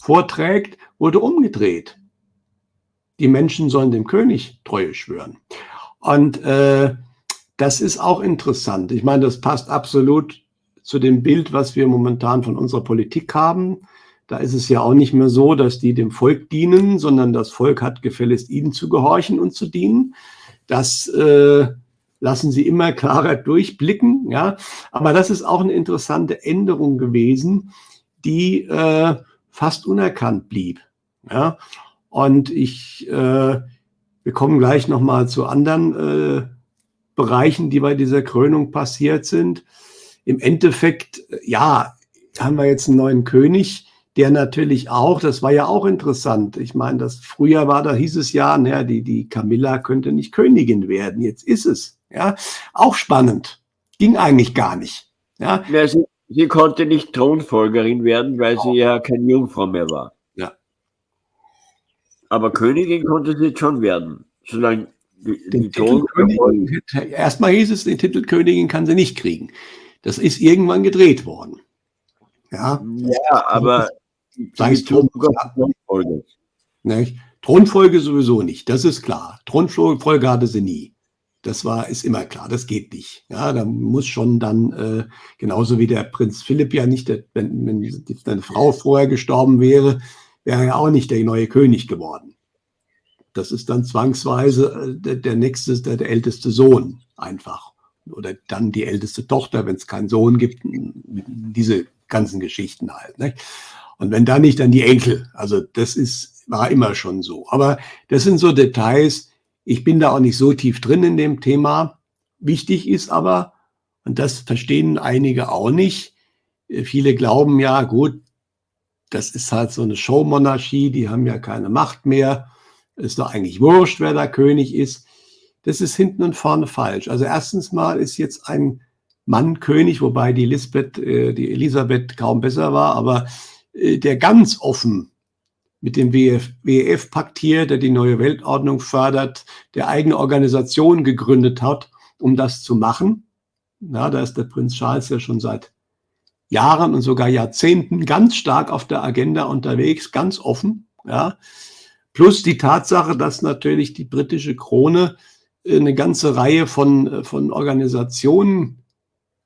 vorträgt, wurde umgedreht. Die Menschen sollen dem König Treue schwören. Und äh, das ist auch interessant. Ich meine, das passt absolut zu dem Bild, was wir momentan von unserer Politik haben. Da ist es ja auch nicht mehr so, dass die dem Volk dienen, sondern das Volk hat gefälligst ihnen zu gehorchen und zu dienen. Das äh, lassen sie immer klarer durchblicken. Ja, aber das ist auch eine interessante Änderung gewesen, die äh, fast unerkannt blieb. Ja, und ich, äh, wir kommen gleich noch mal zu anderen äh, Bereichen, die bei dieser Krönung passiert sind. Im Endeffekt, ja, haben wir jetzt einen neuen König, der natürlich auch, das war ja auch interessant. Ich meine, das früher war, da hieß es ja, naja, die, die Camilla könnte nicht Königin werden. Jetzt ist es. Ja, auch spannend. Ging eigentlich gar nicht. Ja, ja sie, konnte nicht Thronfolgerin werden, weil sie ja keine Jungfrau mehr war. Ja. Aber Königin konnte sie jetzt schon werden, solange die, die Thron Erstmal hieß es, den Titel Königin kann sie nicht kriegen. Das ist irgendwann gedreht worden. Ja, ja aber Sag ich Thronfolge. Nicht? Thronfolge sowieso nicht, das ist klar. Thronfolge hatte sie nie. Das war, ist immer klar, das geht nicht. Ja, da muss schon dann, äh, genauso wie der Prinz Philipp ja nicht, der, wenn, wenn seine Frau vorher gestorben wäre, wäre er auch nicht der neue König geworden. Das ist dann zwangsweise äh, der, der nächste, der, der älteste Sohn einfach. Oder dann die älteste Tochter, wenn es keinen Sohn gibt, diese ganzen Geschichten halt. Nicht? Und wenn da nicht, dann die Enkel. Also das ist, war immer schon so. Aber das sind so Details. Ich bin da auch nicht so tief drin in dem Thema. Wichtig ist aber, und das verstehen einige auch nicht, äh, viele glauben ja, gut, das ist halt so eine Showmonarchie, die haben ja keine Macht mehr. Ist doch eigentlich wurscht, wer da König ist. Das ist hinten und vorne falsch. Also erstens mal ist jetzt ein Mann König, wobei die Elisabeth, äh, die Elisabeth kaum besser war, aber äh, der ganz offen mit dem WF, WEF paktiert, der die neue Weltordnung fördert, der eigene Organisationen gegründet hat, um das zu machen. Na, da ist der Prinz Charles ja schon seit Jahren und sogar Jahrzehnten ganz stark auf der Agenda unterwegs, ganz offen. Ja. Plus die Tatsache, dass natürlich die britische Krone eine ganze Reihe von, von Organisationen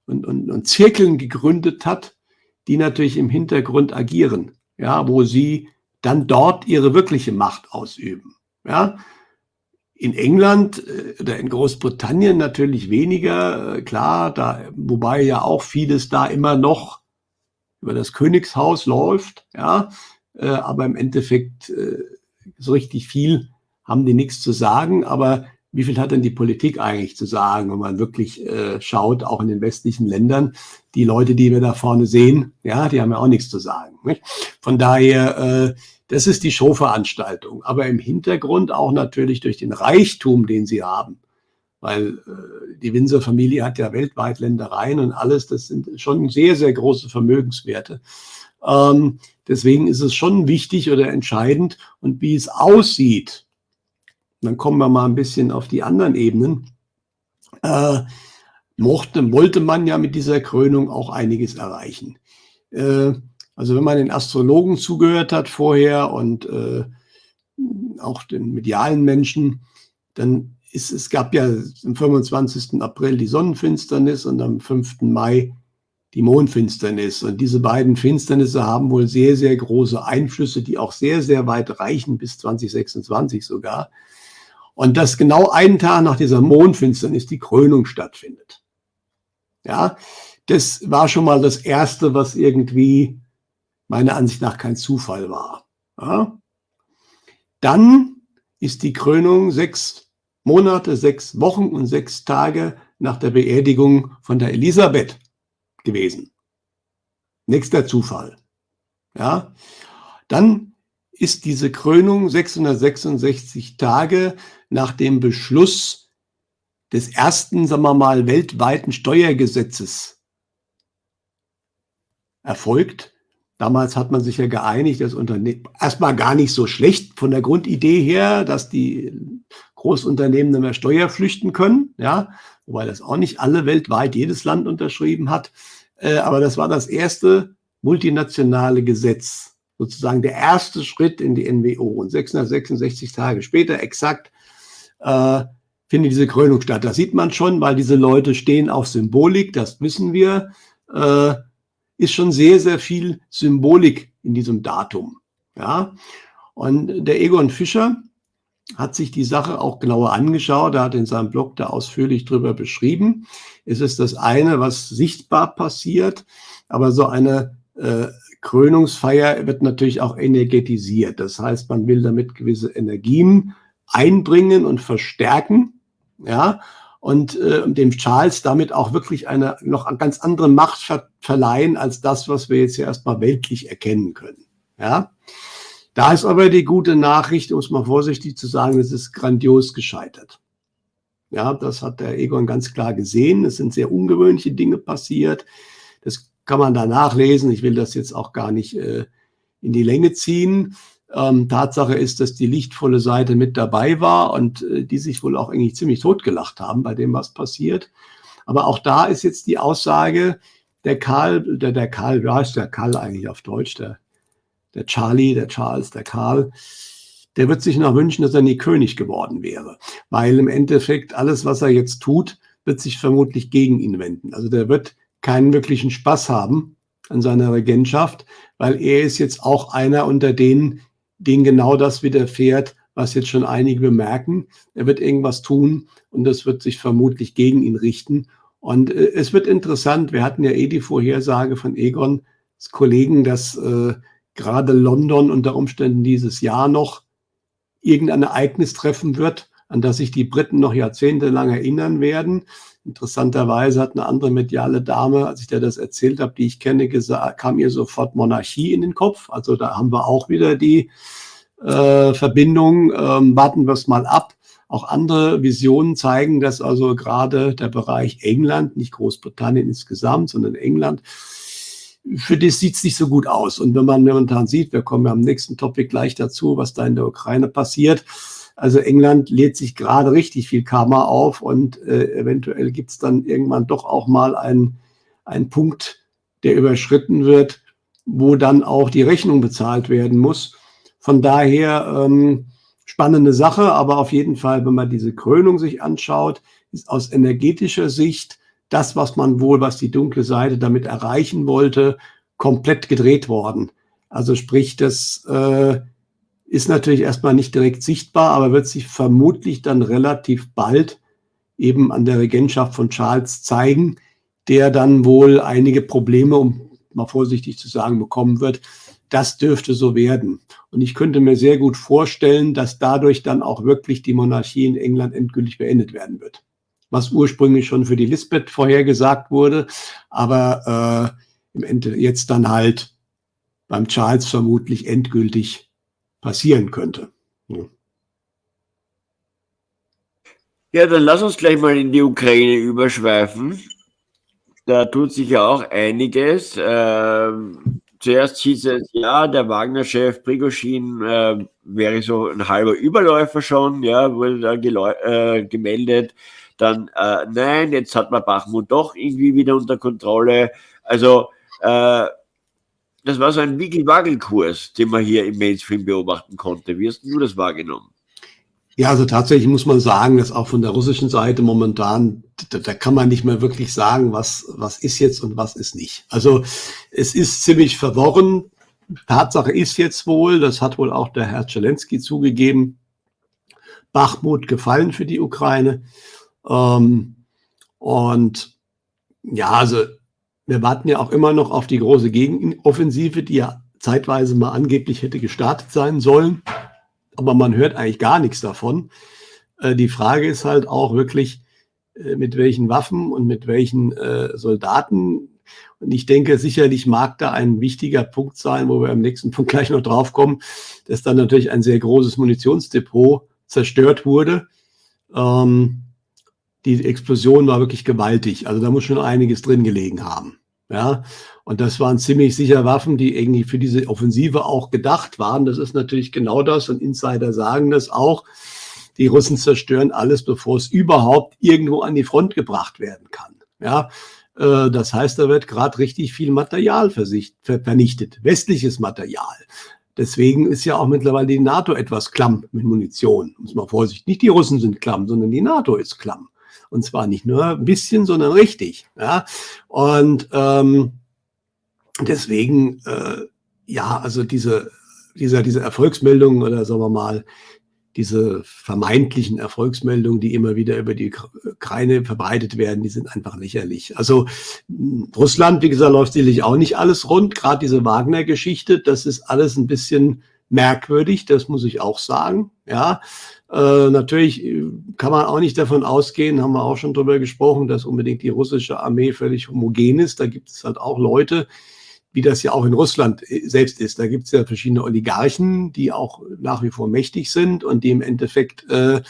und, und, und Zirkeln gegründet hat, die natürlich im Hintergrund agieren, ja, wo sie dann dort ihre wirkliche Macht ausüben. Ja. In England äh, oder in Großbritannien natürlich weniger, äh, klar, da, wobei ja auch vieles da immer noch über das Königshaus läuft, ja, äh, aber im Endeffekt so richtig viel haben die nichts zu sagen, aber wie viel hat denn die Politik eigentlich zu sagen, wenn man wirklich äh, schaut, auch in den westlichen Ländern, die Leute, die wir da vorne sehen, ja, die haben ja auch nichts zu sagen. Nicht? Von daher, äh, das ist die Showveranstaltung, aber im Hintergrund auch natürlich durch den Reichtum, den sie haben, weil äh, die Windsor-Familie hat ja weltweit Ländereien und alles, das sind schon sehr, sehr große Vermögenswerte. Ähm, deswegen ist es schon wichtig oder entscheidend und wie es aussieht, dann kommen wir mal ein bisschen auf die anderen Ebenen. Äh, mochte, wollte man ja mit dieser Krönung auch einiges erreichen. Äh, also wenn man den Astrologen zugehört hat vorher und äh, auch den medialen Menschen, dann ist es gab ja am 25. April die Sonnenfinsternis und am 5. Mai die Mondfinsternis. Und diese beiden Finsternisse haben wohl sehr, sehr große Einflüsse, die auch sehr, sehr weit reichen, bis 2026 sogar. Und dass genau einen Tag nach dieser Mondfinsternis die Krönung stattfindet. Ja, das war schon mal das Erste, was irgendwie meiner Ansicht nach kein Zufall war. Ja. Dann ist die Krönung sechs Monate, sechs Wochen und sechs Tage nach der Beerdigung von der Elisabeth gewesen. Nächster Zufall. Ja. Dann ist diese Krönung 666 Tage nach dem Beschluss des ersten, sagen wir mal, weltweiten Steuergesetzes erfolgt. Damals hat man sich ja geeinigt, das Unternehmen erstmal gar nicht so schlecht von der Grundidee her, dass die Großunternehmen nicht mehr Steuer flüchten können, ja, wobei das auch nicht alle weltweit jedes Land unterschrieben hat. Äh, aber das war das erste multinationale Gesetz, sozusagen der erste Schritt in die NWO. Und 666 Tage später exakt äh, findet diese Krönung statt. Das sieht man schon, weil diese Leute stehen auf Symbolik, das wissen wir. Äh, ist schon sehr, sehr viel Symbolik in diesem Datum. Ja? Und der Egon Fischer hat sich die Sache auch genauer angeschaut. Er hat in seinem Blog da ausführlich drüber beschrieben. Es ist das eine, was sichtbar passiert, aber so eine äh, Krönungsfeier wird natürlich auch energetisiert. Das heißt, man will damit gewisse Energien einbringen und verstärken, ja, und äh, dem Charles damit auch wirklich eine noch ganz andere Macht ver verleihen als das, was wir jetzt ja erstmal weltlich erkennen können, ja. Da ist aber die gute Nachricht, um es mal vorsichtig zu sagen, es ist grandios gescheitert. Ja, das hat der Egon ganz klar gesehen. Es sind sehr ungewöhnliche Dinge passiert. Das kann man da nachlesen. Ich will das jetzt auch gar nicht äh, in die Länge ziehen. Ähm, Tatsache ist, dass die lichtvolle Seite mit dabei war und äh, die sich wohl auch eigentlich ziemlich totgelacht haben bei dem, was passiert. Aber auch da ist jetzt die Aussage, der Karl, der, der Karl, ja, ist der Karl eigentlich auf Deutsch, der, der Charlie, der Charles, der Karl, der wird sich noch wünschen, dass er nie König geworden wäre. Weil im Endeffekt alles, was er jetzt tut, wird sich vermutlich gegen ihn wenden. Also der wird keinen wirklichen Spaß haben an seiner Regentschaft, weil er ist jetzt auch einer unter denen, denen genau das widerfährt, was jetzt schon einige bemerken. Er wird irgendwas tun und das wird sich vermutlich gegen ihn richten. Und äh, es wird interessant, wir hatten ja eh die Vorhersage von Egon, Kollegen, dass äh, gerade London unter Umständen dieses Jahr noch irgendein Ereignis treffen wird, an das sich die Briten noch jahrzehntelang erinnern werden. Interessanterweise hat eine andere mediale Dame, als ich dir das erzählt habe, die ich kenne, gesagt, kam ihr sofort Monarchie in den Kopf. Also da haben wir auch wieder die äh, Verbindung. Ähm, warten wir es mal ab. Auch andere Visionen zeigen, dass also gerade der Bereich England, nicht Großbritannien insgesamt, sondern England, für das sieht es nicht so gut aus. Und wenn man momentan sieht, wir kommen ja am nächsten Topic gleich dazu, was da in der Ukraine passiert, also England lädt sich gerade richtig viel Karma auf und äh, eventuell gibt es dann irgendwann doch auch mal einen, einen Punkt, der überschritten wird, wo dann auch die Rechnung bezahlt werden muss. Von daher ähm, spannende Sache, aber auf jeden Fall, wenn man diese Krönung sich anschaut, ist aus energetischer Sicht das, was man wohl, was die dunkle Seite damit erreichen wollte, komplett gedreht worden. Also sprich, das äh, ist natürlich erstmal nicht direkt sichtbar, aber wird sich vermutlich dann relativ bald eben an der Regentschaft von Charles zeigen, der dann wohl einige Probleme, um mal vorsichtig zu sagen, bekommen wird. Das dürfte so werden. Und ich könnte mir sehr gut vorstellen, dass dadurch dann auch wirklich die Monarchie in England endgültig beendet werden wird. Was ursprünglich schon für die Lisbeth vorhergesagt wurde, aber äh, im Ende jetzt dann halt beim Charles vermutlich endgültig passieren könnte. Ja, dann lass uns gleich mal in die Ukraine überschweifen. Da tut sich ja auch einiges. Ähm, zuerst hieß es, ja, der Wagner-Chef Prigoschin äh, wäre so ein halber Überläufer schon, ja, wurde da äh, gemeldet. Dann, äh, nein, jetzt hat man Bachmut doch irgendwie wieder unter Kontrolle. Also, äh, das war so ein Wiggle-Waggle-Kurs, den man hier im Mainstream beobachten konnte. Wie hast du das wahrgenommen? Ja, also tatsächlich muss man sagen, dass auch von der russischen Seite momentan, da, da, kann man nicht mehr wirklich sagen, was, was ist jetzt und was ist nicht. Also es ist ziemlich verworren. Tatsache ist jetzt wohl, das hat wohl auch der Herr Zelensky zugegeben, Bachmut gefallen für die Ukraine. Ähm, und ja, also wir warten ja auch immer noch auf die große Gegenoffensive, die ja zeitweise mal angeblich hätte gestartet sein sollen. Aber man hört eigentlich gar nichts davon. Äh, die Frage ist halt auch wirklich, äh, mit welchen Waffen und mit welchen äh, Soldaten. Und ich denke, sicherlich mag da ein wichtiger Punkt sein, wo wir im nächsten Punkt gleich noch drauf kommen, dass dann natürlich ein sehr großes Munitionsdepot zerstört wurde. Ähm, die Explosion war wirklich gewaltig. Also da muss schon einiges drin gelegen haben. Ja, und das waren ziemlich sicher Waffen, die irgendwie für diese Offensive auch gedacht waren. Das ist natürlich genau das und Insider sagen das auch. Die Russen zerstören alles, bevor es überhaupt irgendwo an die Front gebracht werden kann. Ja, äh, das heißt, da wird gerade richtig viel Material vernichtet, westliches Material. Deswegen ist ja auch mittlerweile die NATO etwas klamm mit Munition. Muss man vorsichtig. Nicht die Russen sind klamm, sondern die NATO ist klamm. Und zwar nicht nur ein bisschen, sondern richtig. Ja? Und ähm, deswegen, äh, ja, also diese, dieser, diese Erfolgsmeldungen oder sagen wir mal, diese vermeintlichen Erfolgsmeldungen, die immer wieder über die Ukraine verbreitet werden, die sind einfach lächerlich. Also Russland, wie gesagt, läuft sicherlich auch nicht alles rund. Gerade diese Wagner-Geschichte, das ist alles ein bisschen merkwürdig, das muss ich auch sagen. Ja, äh, natürlich äh, kann man auch nicht davon ausgehen, haben wir auch schon drüber gesprochen, dass unbedingt die russische Armee völlig homogen ist. Da gibt es halt auch Leute, wie das ja auch in Russland äh, selbst ist. Da gibt es ja verschiedene Oligarchen, die auch nach wie vor mächtig sind und die im Endeffekt äh,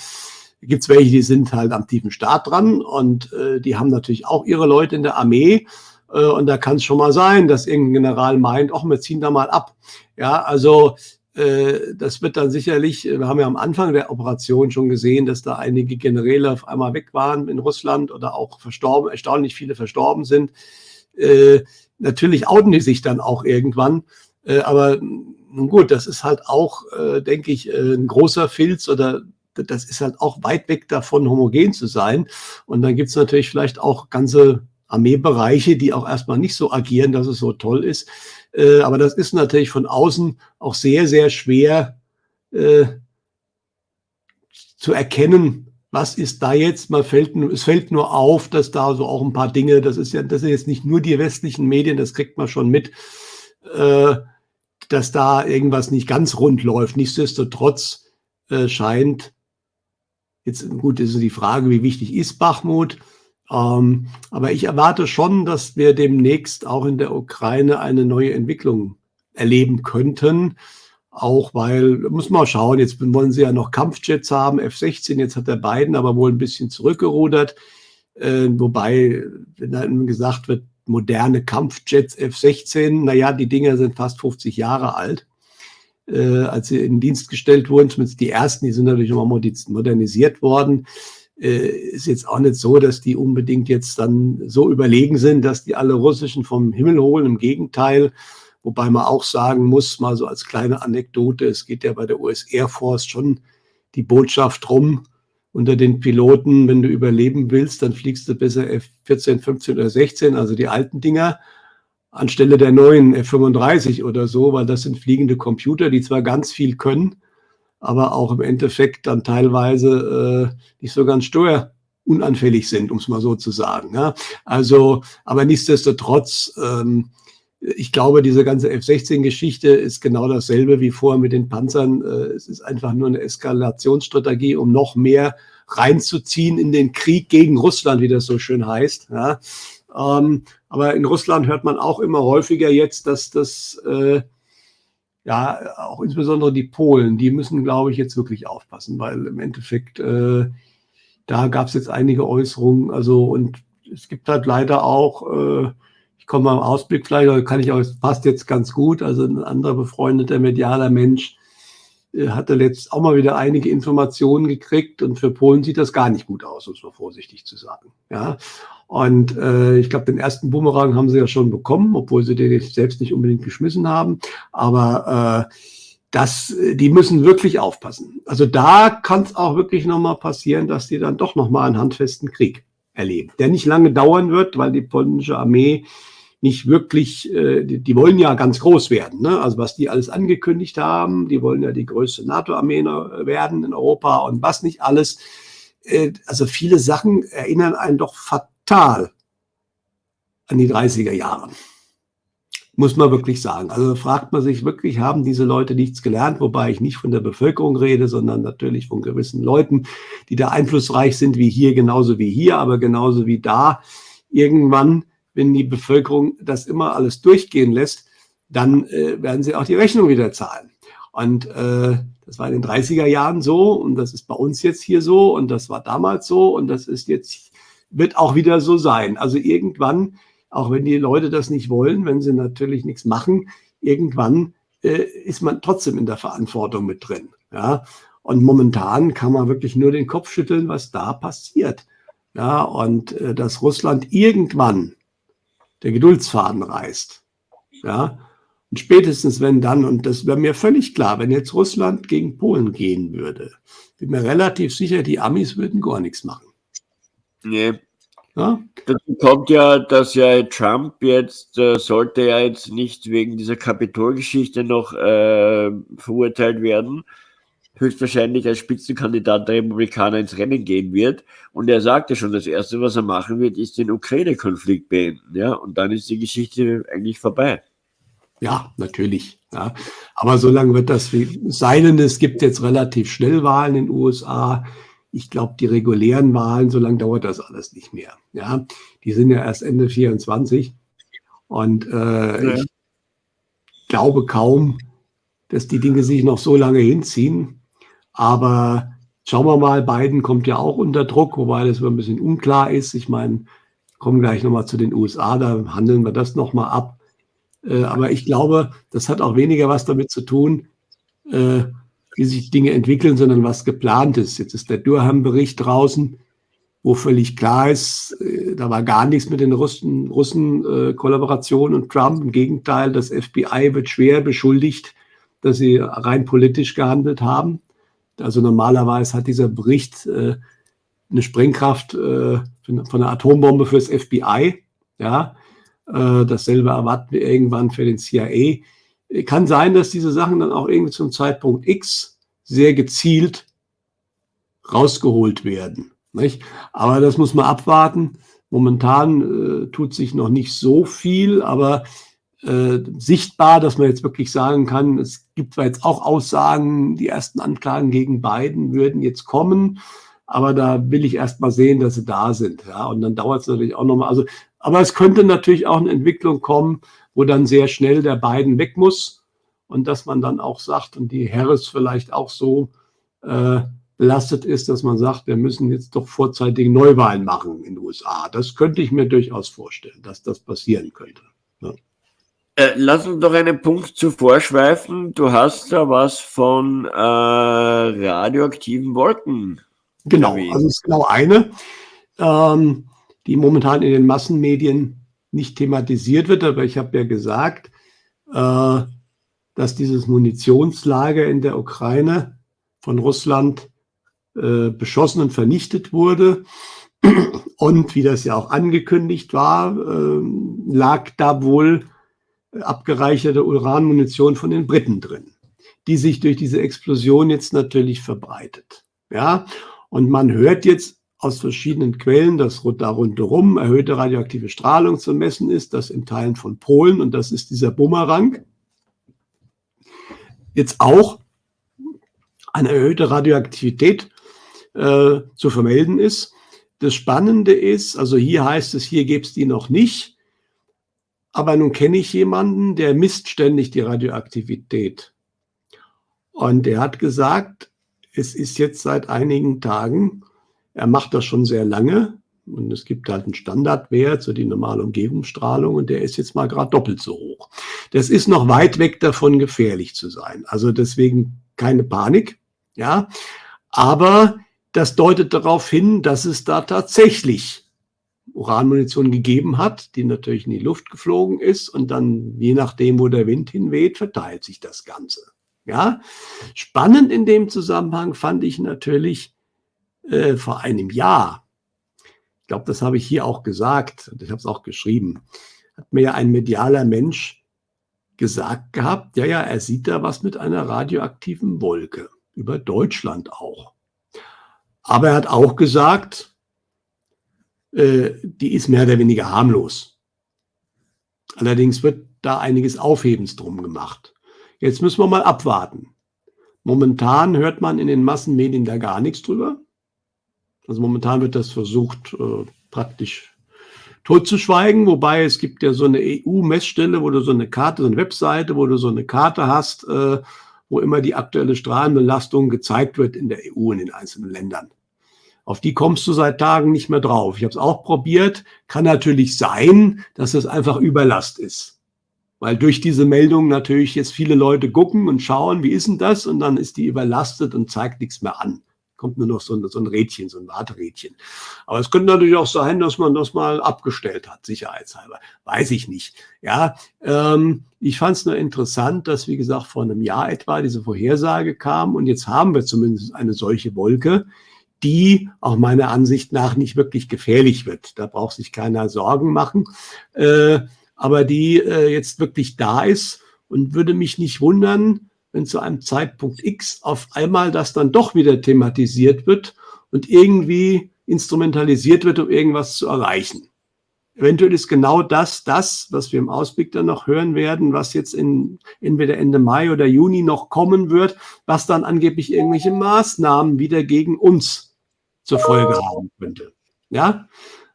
gibt es welche, die sind halt am tiefen Staat dran und äh, die haben natürlich auch ihre Leute in der Armee. Und da kann es schon mal sein, dass irgendein General meint, ach, wir ziehen da mal ab. Ja, also das wird dann sicherlich, wir haben ja am Anfang der Operation schon gesehen, dass da einige Generäle auf einmal weg waren in Russland oder auch verstorben, erstaunlich viele verstorben sind. Äh, natürlich outen die sich dann auch irgendwann. Äh, aber nun gut, das ist halt auch, denke ich, ein großer Filz oder das ist halt auch weit weg davon, homogen zu sein. Und dann gibt es natürlich vielleicht auch ganze Armeebereiche, die auch erstmal nicht so agieren, dass es so toll ist. Äh, aber das ist natürlich von außen auch sehr, sehr schwer äh, zu erkennen, was ist da jetzt? Man fällt, es fällt nur auf, dass da so auch ein paar Dinge, das ist ja, das sind jetzt nicht nur die westlichen Medien, das kriegt man schon mit. Äh, dass da irgendwas nicht ganz rund läuft. Nichtsdestotrotz äh, scheint, jetzt gut, ist die Frage, wie wichtig ist Bachmut, ähm, aber ich erwarte schon, dass wir demnächst auch in der Ukraine eine neue Entwicklung erleben könnten. Auch weil, muss man schauen, jetzt wollen sie ja noch Kampfjets haben, F-16, jetzt hat der Biden aber wohl ein bisschen zurückgerudert. Äh, wobei, wenn dann gesagt wird, moderne Kampfjets F-16, naja, die Dinger sind fast 50 Jahre alt. Äh, als sie in Dienst gestellt wurden, zumindest die ersten, die sind natürlich immer modernisiert worden. Äh, ist jetzt auch nicht so, dass die unbedingt jetzt dann so überlegen sind, dass die alle russischen vom Himmel holen. Im Gegenteil, Wobei man auch sagen muss, mal so als kleine Anekdote, es geht ja bei der US Air Force schon die Botschaft rum unter den Piloten, wenn du überleben willst, dann fliegst du besser F-14, 15 oder 16, also die alten Dinger, anstelle der neuen F-35 oder so, weil das sind fliegende Computer, die zwar ganz viel können, aber auch im Endeffekt dann teilweise äh, nicht so ganz steuerunanfällig sind, um es mal so zu sagen. Ja? Also, aber nichtsdestotrotz, ähm, ich glaube, diese ganze F-16-Geschichte ist genau dasselbe wie vorher mit den Panzern. Äh, es ist einfach nur eine Eskalationsstrategie, um noch mehr reinzuziehen in den Krieg gegen Russland, wie das so schön heißt. Ja. Ähm, aber in Russland hört man auch immer häufiger jetzt, dass das, äh, ja, auch insbesondere die Polen, die müssen, glaube ich, jetzt wirklich aufpassen, weil im Endeffekt, äh, da gab es jetzt einige Äußerungen. Also, und es gibt halt leider auch, äh, ich komme mal im Ausblick vielleicht, kann ich auch, es passt jetzt ganz gut. Also ein anderer befreundeter medialer Mensch äh, hatte letzt auch mal wieder einige Informationen gekriegt und für Polen sieht das gar nicht gut aus, um es mal vorsichtig zu sagen. Ja. Und äh, ich glaube, den ersten Boomerang haben sie ja schon bekommen, obwohl sie den selbst nicht unbedingt geschmissen haben. Aber äh, das, die müssen wirklich aufpassen. Also da kann es auch wirklich nochmal passieren, dass die dann doch nochmal einen handfesten Krieg erleben, der nicht lange dauern wird, weil die polnische Armee nicht wirklich, äh, die, die wollen ja ganz groß werden. Ne? Also was die alles angekündigt haben, die wollen ja die größte NATO-Armee werden in Europa und was nicht alles. Äh, also viele Sachen erinnern einen doch fatal an die 30er Jahre. Muss man wirklich sagen. Also fragt man sich wirklich, haben diese Leute nichts gelernt, wobei ich nicht von der Bevölkerung rede, sondern natürlich von gewissen Leuten, die da einflussreich sind, wie hier, genauso wie hier, aber genauso wie da. Irgendwann wenn die Bevölkerung das immer alles durchgehen lässt, dann äh, werden sie auch die Rechnung wieder zahlen. Und äh, das war in den 30er Jahren so und das ist bei uns jetzt hier so und das war damals so und das ist jetzt, wird auch wieder so sein. Also irgendwann, auch wenn die Leute das nicht wollen, wenn sie natürlich nichts machen, irgendwann äh, ist man trotzdem in der Verantwortung mit drin. Ja? Und momentan kann man wirklich nur den Kopf schütteln, was da passiert. Ja, und äh, dass Russland irgendwann der Geduldsfaden reißt. Ja, und spätestens wenn dann, und das wäre mir völlig klar, wenn jetzt Russland gegen Polen gehen würde, bin mir relativ sicher, die Amis würden gar nichts machen. Nee. Ja? Dazu kommt ja, dass ja Trump jetzt, äh, sollte ja jetzt nicht wegen dieser Kapitolgeschichte noch äh, verurteilt werden, höchstwahrscheinlich als Spitzenkandidat der Republikaner ins Rennen gehen wird. Und er sagte schon, das Erste, was er machen wird, ist den Ukraine-Konflikt beenden. Ja? Und dann ist die Geschichte eigentlich vorbei. Ja, natürlich. Ja. Aber solange wird das sein, denn es gibt jetzt relativ schnell Wahlen in den USA. Ich glaube, die regulären Wahlen, solange dauert das alles nicht mehr. Ja, die sind ja erst Ende 24. Und äh, ja. ich glaube kaum, dass die Dinge sich noch so lange hinziehen. Aber schauen wir mal, Biden kommt ja auch unter Druck, wobei das ein bisschen unklar ist. Ich meine, kommen gleich nochmal zu den USA, da handeln wir das nochmal ab. Äh, aber ich glaube, das hat auch weniger was damit zu tun, äh, wie sich Dinge entwickeln, sondern was geplant ist. Jetzt ist der Durham-Bericht draußen, wo völlig klar ist, äh, da war gar nichts mit den Russen, Russen äh, Kollaboration und Trump. Im Gegenteil, das FBI wird schwer beschuldigt, dass sie rein politisch gehandelt haben. Also normalerweise hat dieser Bericht äh, eine Sprengkraft äh, von einer Atombombe fürs FBI. Ja, äh, dasselbe erwarten wir irgendwann für den CIA. Kann sein, dass diese Sachen dann auch irgendwie zum Zeitpunkt X sehr gezielt rausgeholt werden. Nicht? Aber das muss man abwarten. Momentan äh, tut sich noch nicht so viel, aber äh, sichtbar, dass man jetzt wirklich sagen kann, es gibt zwar jetzt auch Aussagen, die ersten Anklagen gegen Biden würden jetzt kommen, aber da will ich erst mal sehen, dass sie da sind. Ja, und dann dauert es natürlich auch nochmal. Also, aber es könnte natürlich auch eine Entwicklung kommen, wo dann sehr schnell der Biden weg muss und dass man dann auch sagt und die Harris vielleicht auch so äh, belastet ist, dass man sagt, wir müssen jetzt doch vorzeitig Neuwahlen machen in den USA. Das könnte ich mir durchaus vorstellen, dass das passieren könnte. Ja. Äh, lass uns doch einen Punkt zuvor schweifen. Du hast da was von äh, radioaktiven Wolken. Genau, also es ist genau eine, ähm, die momentan in den Massenmedien nicht thematisiert wird, aber ich habe ja gesagt, äh, dass dieses Munitionslager in der Ukraine von Russland äh, beschossen und vernichtet wurde. Und wie das ja auch angekündigt war, äh, lag da wohl abgereicherte Uranmunition von den Briten drin, die sich durch diese Explosion jetzt natürlich verbreitet. Ja, und man hört jetzt aus verschiedenen Quellen, dass da rundherum erhöhte radioaktive Strahlung zu messen ist, das in Teilen von Polen und das ist dieser Bumerang. Jetzt auch eine erhöhte Radioaktivität äh, zu vermelden ist. Das Spannende ist, also hier heißt es, hier gäbe es die noch nicht. Aber nun kenne ich jemanden, der misst ständig die Radioaktivität. Und der hat gesagt, es ist jetzt seit einigen Tagen, er macht das schon sehr lange und es gibt halt einen Standardwert, so die normale Umgebungsstrahlung und der ist jetzt mal gerade doppelt so hoch. Das ist noch weit weg davon, gefährlich zu sein. Also deswegen keine Panik, ja. Aber das deutet darauf hin, dass es da tatsächlich Uranmunition gegeben hat, die natürlich in die Luft geflogen ist und dann, je nachdem, wo der Wind hinweht, verteilt sich das Ganze. Ja, spannend in dem Zusammenhang fand ich natürlich äh, vor einem Jahr, ich glaube, das habe ich hier auch gesagt, und ich habe es auch geschrieben, hat mir ja ein medialer Mensch gesagt gehabt, ja, ja, er sieht da was mit einer radioaktiven Wolke, über Deutschland auch. Aber er hat auch gesagt, äh, die ist mehr oder weniger harmlos. Allerdings wird da einiges Aufhebens drum gemacht. Jetzt müssen wir mal abwarten. Momentan hört man in den Massenmedien da gar nichts drüber. Also momentan wird das versucht, äh, praktisch totzuschweigen, wobei es gibt ja so eine EU-Messstelle, wo du so eine Karte, so eine Webseite, wo du so eine Karte hast, äh, wo immer die aktuelle Strahlenbelastung gezeigt wird in der EU in den einzelnen Ländern. Auf die kommst du seit Tagen nicht mehr drauf. Ich habe es auch probiert. Kann natürlich sein, dass es einfach Überlast ist. Weil durch diese Meldung natürlich jetzt viele Leute gucken und schauen, wie ist denn das? Und dann ist die überlastet und zeigt nichts mehr an. Kommt nur noch so ein, so ein Rädchen, so ein Warterädchen. Aber es könnte natürlich auch sein, dass man das mal abgestellt hat, sicherheitshalber. Weiß ich nicht. Ja, ähm, ich fand es nur interessant, dass, wie gesagt, vor einem Jahr etwa diese Vorhersage kam und jetzt haben wir zumindest eine solche Wolke die auch meiner Ansicht nach nicht wirklich gefährlich wird. Da braucht sich keiner Sorgen machen. Äh, aber die äh, jetzt wirklich da ist und würde mich nicht wundern, wenn zu einem Zeitpunkt X auf einmal das dann doch wieder thematisiert wird und irgendwie instrumentalisiert wird, um irgendwas zu erreichen. Eventuell ist genau das, das, was wir im Ausblick dann noch hören werden, was jetzt in entweder Ende Mai oder Juni noch kommen wird, was dann angeblich irgendwelche Maßnahmen wieder gegen uns zur Folge haben könnte. Ja,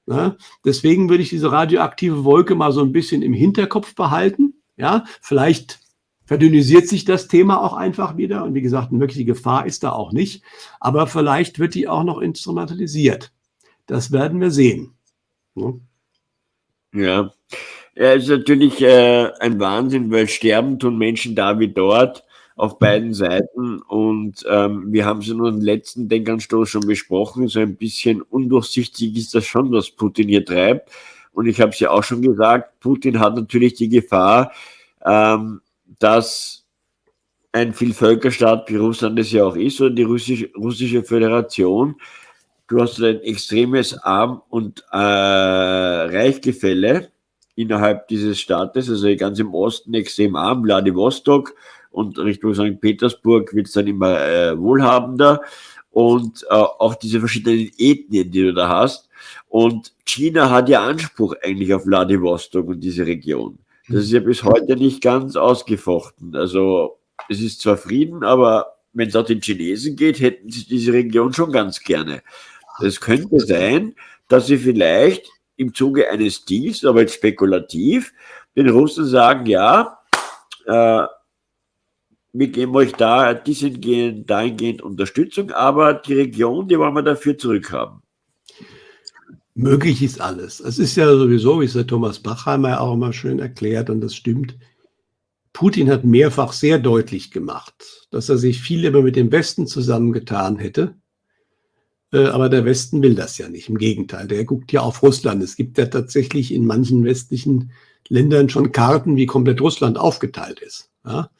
ja, deswegen würde ich diese radioaktive Wolke mal so ein bisschen im Hinterkopf behalten. Ja, vielleicht verdünnisiert sich das Thema auch einfach wieder. Und wie gesagt, eine wirkliche Gefahr ist da auch nicht. Aber vielleicht wird die auch noch instrumentalisiert. Das werden wir sehen. Ja, ja. ja ist natürlich äh, ein Wahnsinn, weil sterben tun Menschen da wie dort auf beiden Seiten. Und ähm, wir haben es in unserem letzten Denkanstoß schon besprochen. So ein bisschen undurchsichtig ist das schon, was Putin hier treibt. Und ich habe es ja auch schon gesagt, Putin hat natürlich die Gefahr, ähm, dass ein Vielvölkerstaat wie Russland es ja auch ist oder die russische, russische Föderation, du hast ein extremes Arm- und äh, Reichgefälle innerhalb dieses Staates, also ganz im Osten extrem arm, Vladivostok, und Richtung St. Petersburg wird es dann immer äh, wohlhabender und äh, auch diese verschiedenen Ethnien, die du da hast. Und China hat ja Anspruch eigentlich auf Vladivostok und diese Region. Das ist ja bis heute nicht ganz ausgefochten. Also es ist zwar Frieden, aber wenn es auch den Chinesen geht, hätten sie diese Region schon ganz gerne. Es könnte sein, dass sie vielleicht im Zuge eines Deals, aber jetzt spekulativ, den Russen sagen, ja, äh, wir geben euch da dahingehend, dahingehend Unterstützung, aber die Region, die wollen wir dafür zurückhaben. Möglich ist alles. Es ist ja sowieso, wie es der Thomas Bachheimer auch immer schön erklärt, und das stimmt. Putin hat mehrfach sehr deutlich gemacht, dass er sich viel lieber mit dem Westen zusammengetan hätte. Äh, aber der Westen will das ja nicht. Im Gegenteil, der guckt ja auf Russland. Es gibt ja tatsächlich in manchen westlichen Ländern schon Karten, wie komplett Russland aufgeteilt ist. Ja?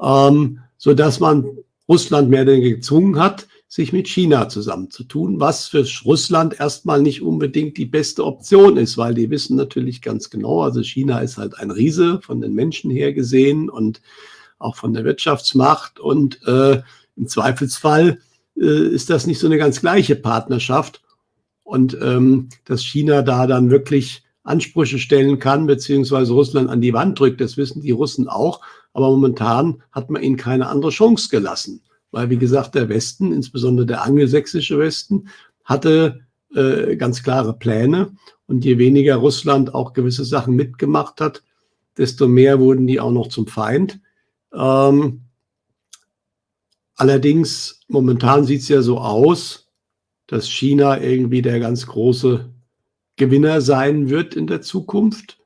Ähm, so dass man Russland mehr denn gezwungen hat, sich mit China zusammenzutun, was für Russland erstmal nicht unbedingt die beste Option ist, weil die wissen natürlich ganz genau, also China ist halt ein Riese von den Menschen her gesehen und auch von der Wirtschaftsmacht und äh, im Zweifelsfall äh, ist das nicht so eine ganz gleiche Partnerschaft und ähm, dass China da dann wirklich Ansprüche stellen kann, beziehungsweise Russland an die Wand drückt, das wissen die Russen auch, aber momentan hat man ihnen keine andere Chance gelassen weil, wie gesagt, der Westen, insbesondere der angelsächsische Westen, hatte äh, ganz klare Pläne. Und je weniger Russland auch gewisse Sachen mitgemacht hat, desto mehr wurden die auch noch zum Feind. Ähm, allerdings, momentan sieht es ja so aus, dass China irgendwie der ganz große Gewinner sein wird in der Zukunft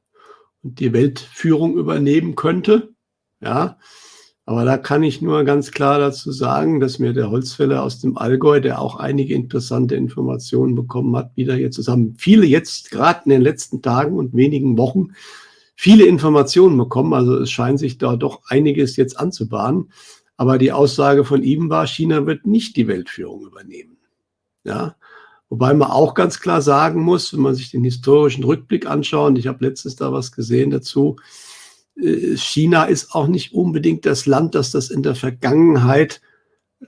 und die Weltführung übernehmen könnte. Ja, aber da kann ich nur ganz klar dazu sagen, dass mir der Holzfäller aus dem Allgäu, der auch einige interessante Informationen bekommen hat, wieder hier zusammen. Viele jetzt gerade in den letzten Tagen und wenigen Wochen viele Informationen bekommen. Also es scheint sich da doch einiges jetzt anzubahnen. Aber die Aussage von ihm war, China wird nicht die Weltführung übernehmen. Ja, Wobei man auch ganz klar sagen muss, wenn man sich den historischen Rückblick anschaut, ich habe letztens da was gesehen dazu, China ist auch nicht unbedingt das Land, das das in der Vergangenheit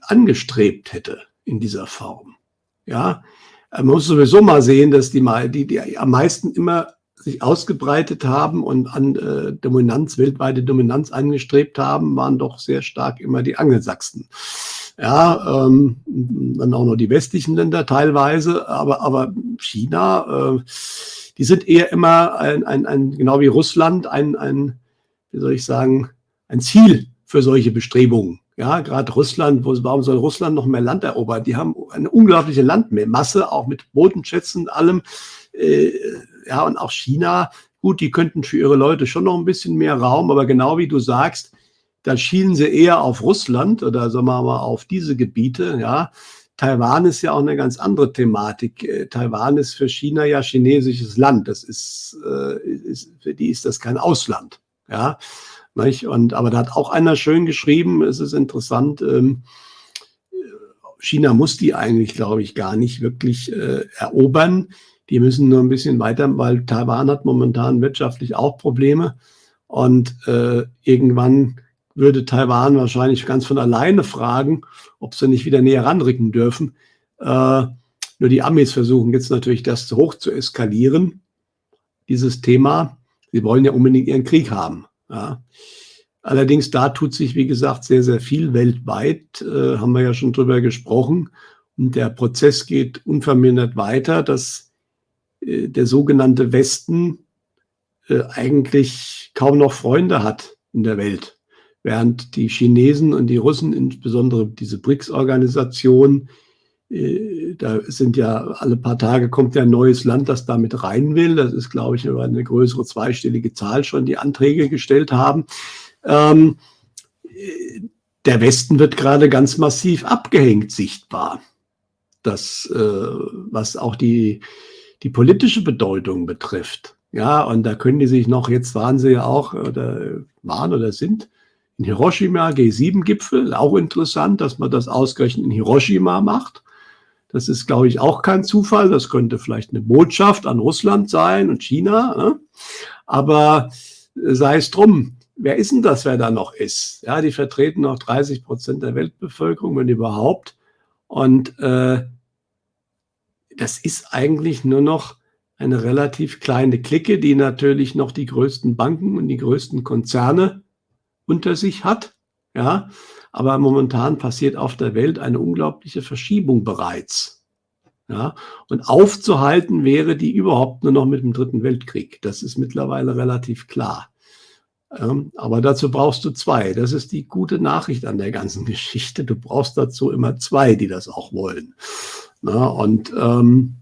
angestrebt hätte in dieser Form. Ja, man muss sowieso mal sehen, dass die, die, die am meisten immer sich ausgebreitet haben und an äh, Dominanz, weltweite Dominanz angestrebt haben, waren doch sehr stark immer die Angelsachsen. Ja, ähm, dann auch noch die westlichen Länder teilweise, aber, aber China, äh, die sind eher immer ein, ein, ein genau wie Russland, ein, ein wie soll ich sagen, ein Ziel für solche Bestrebungen. Ja, gerade Russland, wo, warum soll Russland noch mehr Land erobern? Die haben eine unglaubliche Landmasse, auch mit Bodenschätzen und allem. Äh, ja, und auch China, gut, die könnten für ihre Leute schon noch ein bisschen mehr Raum, aber genau wie du sagst, da schielen sie eher auf Russland oder sagen wir mal auf diese Gebiete, ja. Taiwan ist ja auch eine ganz andere Thematik. Äh, Taiwan ist für China ja chinesisches Land. Das ist, äh, ist für die ist das kein Ausland. Ja, nicht? Und, aber da hat auch einer schön geschrieben, es ist interessant, ähm, China muss die eigentlich, glaube ich, gar nicht wirklich äh, erobern. Die müssen nur ein bisschen weiter, weil Taiwan hat momentan wirtschaftlich auch Probleme. Und äh, irgendwann würde Taiwan wahrscheinlich ganz von alleine fragen, ob sie nicht wieder näher ranrücken dürfen. Äh, nur die Amis versuchen jetzt natürlich das hoch zu eskalieren, dieses Thema. Sie wollen ja unbedingt ihren Krieg haben. Ja. Allerdings, da tut sich, wie gesagt, sehr, sehr viel weltweit, äh, haben wir ja schon drüber gesprochen. Und der Prozess geht unvermindert weiter, dass äh, der sogenannte Westen äh, eigentlich kaum noch Freunde hat in der Welt. Während die Chinesen und die Russen, insbesondere diese BRICS-Organisation, da sind ja alle paar Tage kommt ja ein neues Land, das damit rein will. Das ist, glaube ich, eine größere zweistellige Zahl schon, die Anträge gestellt haben. Ähm, der Westen wird gerade ganz massiv abgehängt sichtbar. Das, äh, was auch die, die politische Bedeutung betrifft. Ja, und da können die sich noch, jetzt waren sie ja auch, oder waren oder sind, in Hiroshima, G7-Gipfel, auch interessant, dass man das ausgerechnet in Hiroshima macht. Das ist, glaube ich, auch kein Zufall. Das könnte vielleicht eine Botschaft an Russland sein und China. Ne? Aber äh, sei es drum, wer ist denn das, wer da noch ist? Ja, die vertreten noch 30 Prozent der Weltbevölkerung, wenn überhaupt. Und äh, das ist eigentlich nur noch eine relativ kleine Clique, die natürlich noch die größten Banken und die größten Konzerne unter sich hat. Ja, aber momentan passiert auf der Welt eine unglaubliche Verschiebung bereits. Ja, und aufzuhalten wäre die überhaupt nur noch mit dem Dritten Weltkrieg. Das ist mittlerweile relativ klar. Ähm, aber dazu brauchst du zwei. Das ist die gute Nachricht an der ganzen Geschichte. Du brauchst dazu immer zwei, die das auch wollen. Na, und ähm,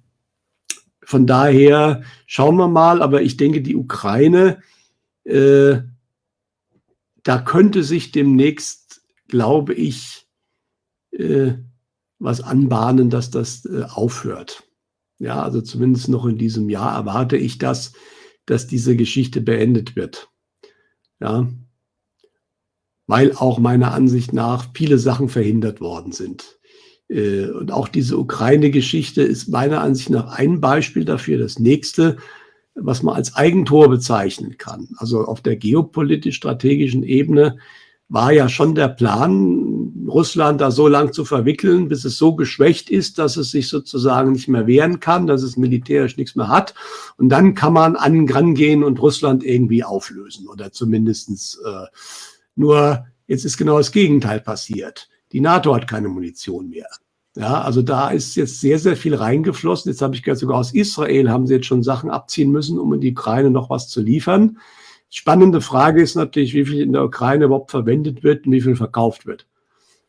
von daher schauen wir mal. Aber ich denke, die Ukraine, äh, da könnte sich demnächst, glaube ich, äh, was anbahnen, dass das äh, aufhört. Ja, also zumindest noch in diesem Jahr erwarte ich das, dass diese Geschichte beendet wird. Ja, weil auch meiner Ansicht nach viele Sachen verhindert worden sind. Äh, und auch diese Ukraine-Geschichte ist meiner Ansicht nach ein Beispiel dafür. Das nächste, was man als Eigentor bezeichnen kann. Also auf der geopolitisch-strategischen Ebene war ja schon der Plan, Russland da so lang zu verwickeln, bis es so geschwächt ist, dass es sich sozusagen nicht mehr wehren kann, dass es militärisch nichts mehr hat. Und dann kann man an rangehen und Russland irgendwie auflösen oder zumindestens äh, nur jetzt ist genau das Gegenteil passiert. Die NATO hat keine Munition mehr. Ja, also da ist jetzt sehr, sehr viel reingeflossen. Jetzt habe ich gehört, sogar aus Israel haben sie jetzt schon Sachen abziehen müssen, um in die Ukraine noch was zu liefern. Spannende Frage ist natürlich, wie viel in der Ukraine überhaupt verwendet wird und wie viel verkauft wird.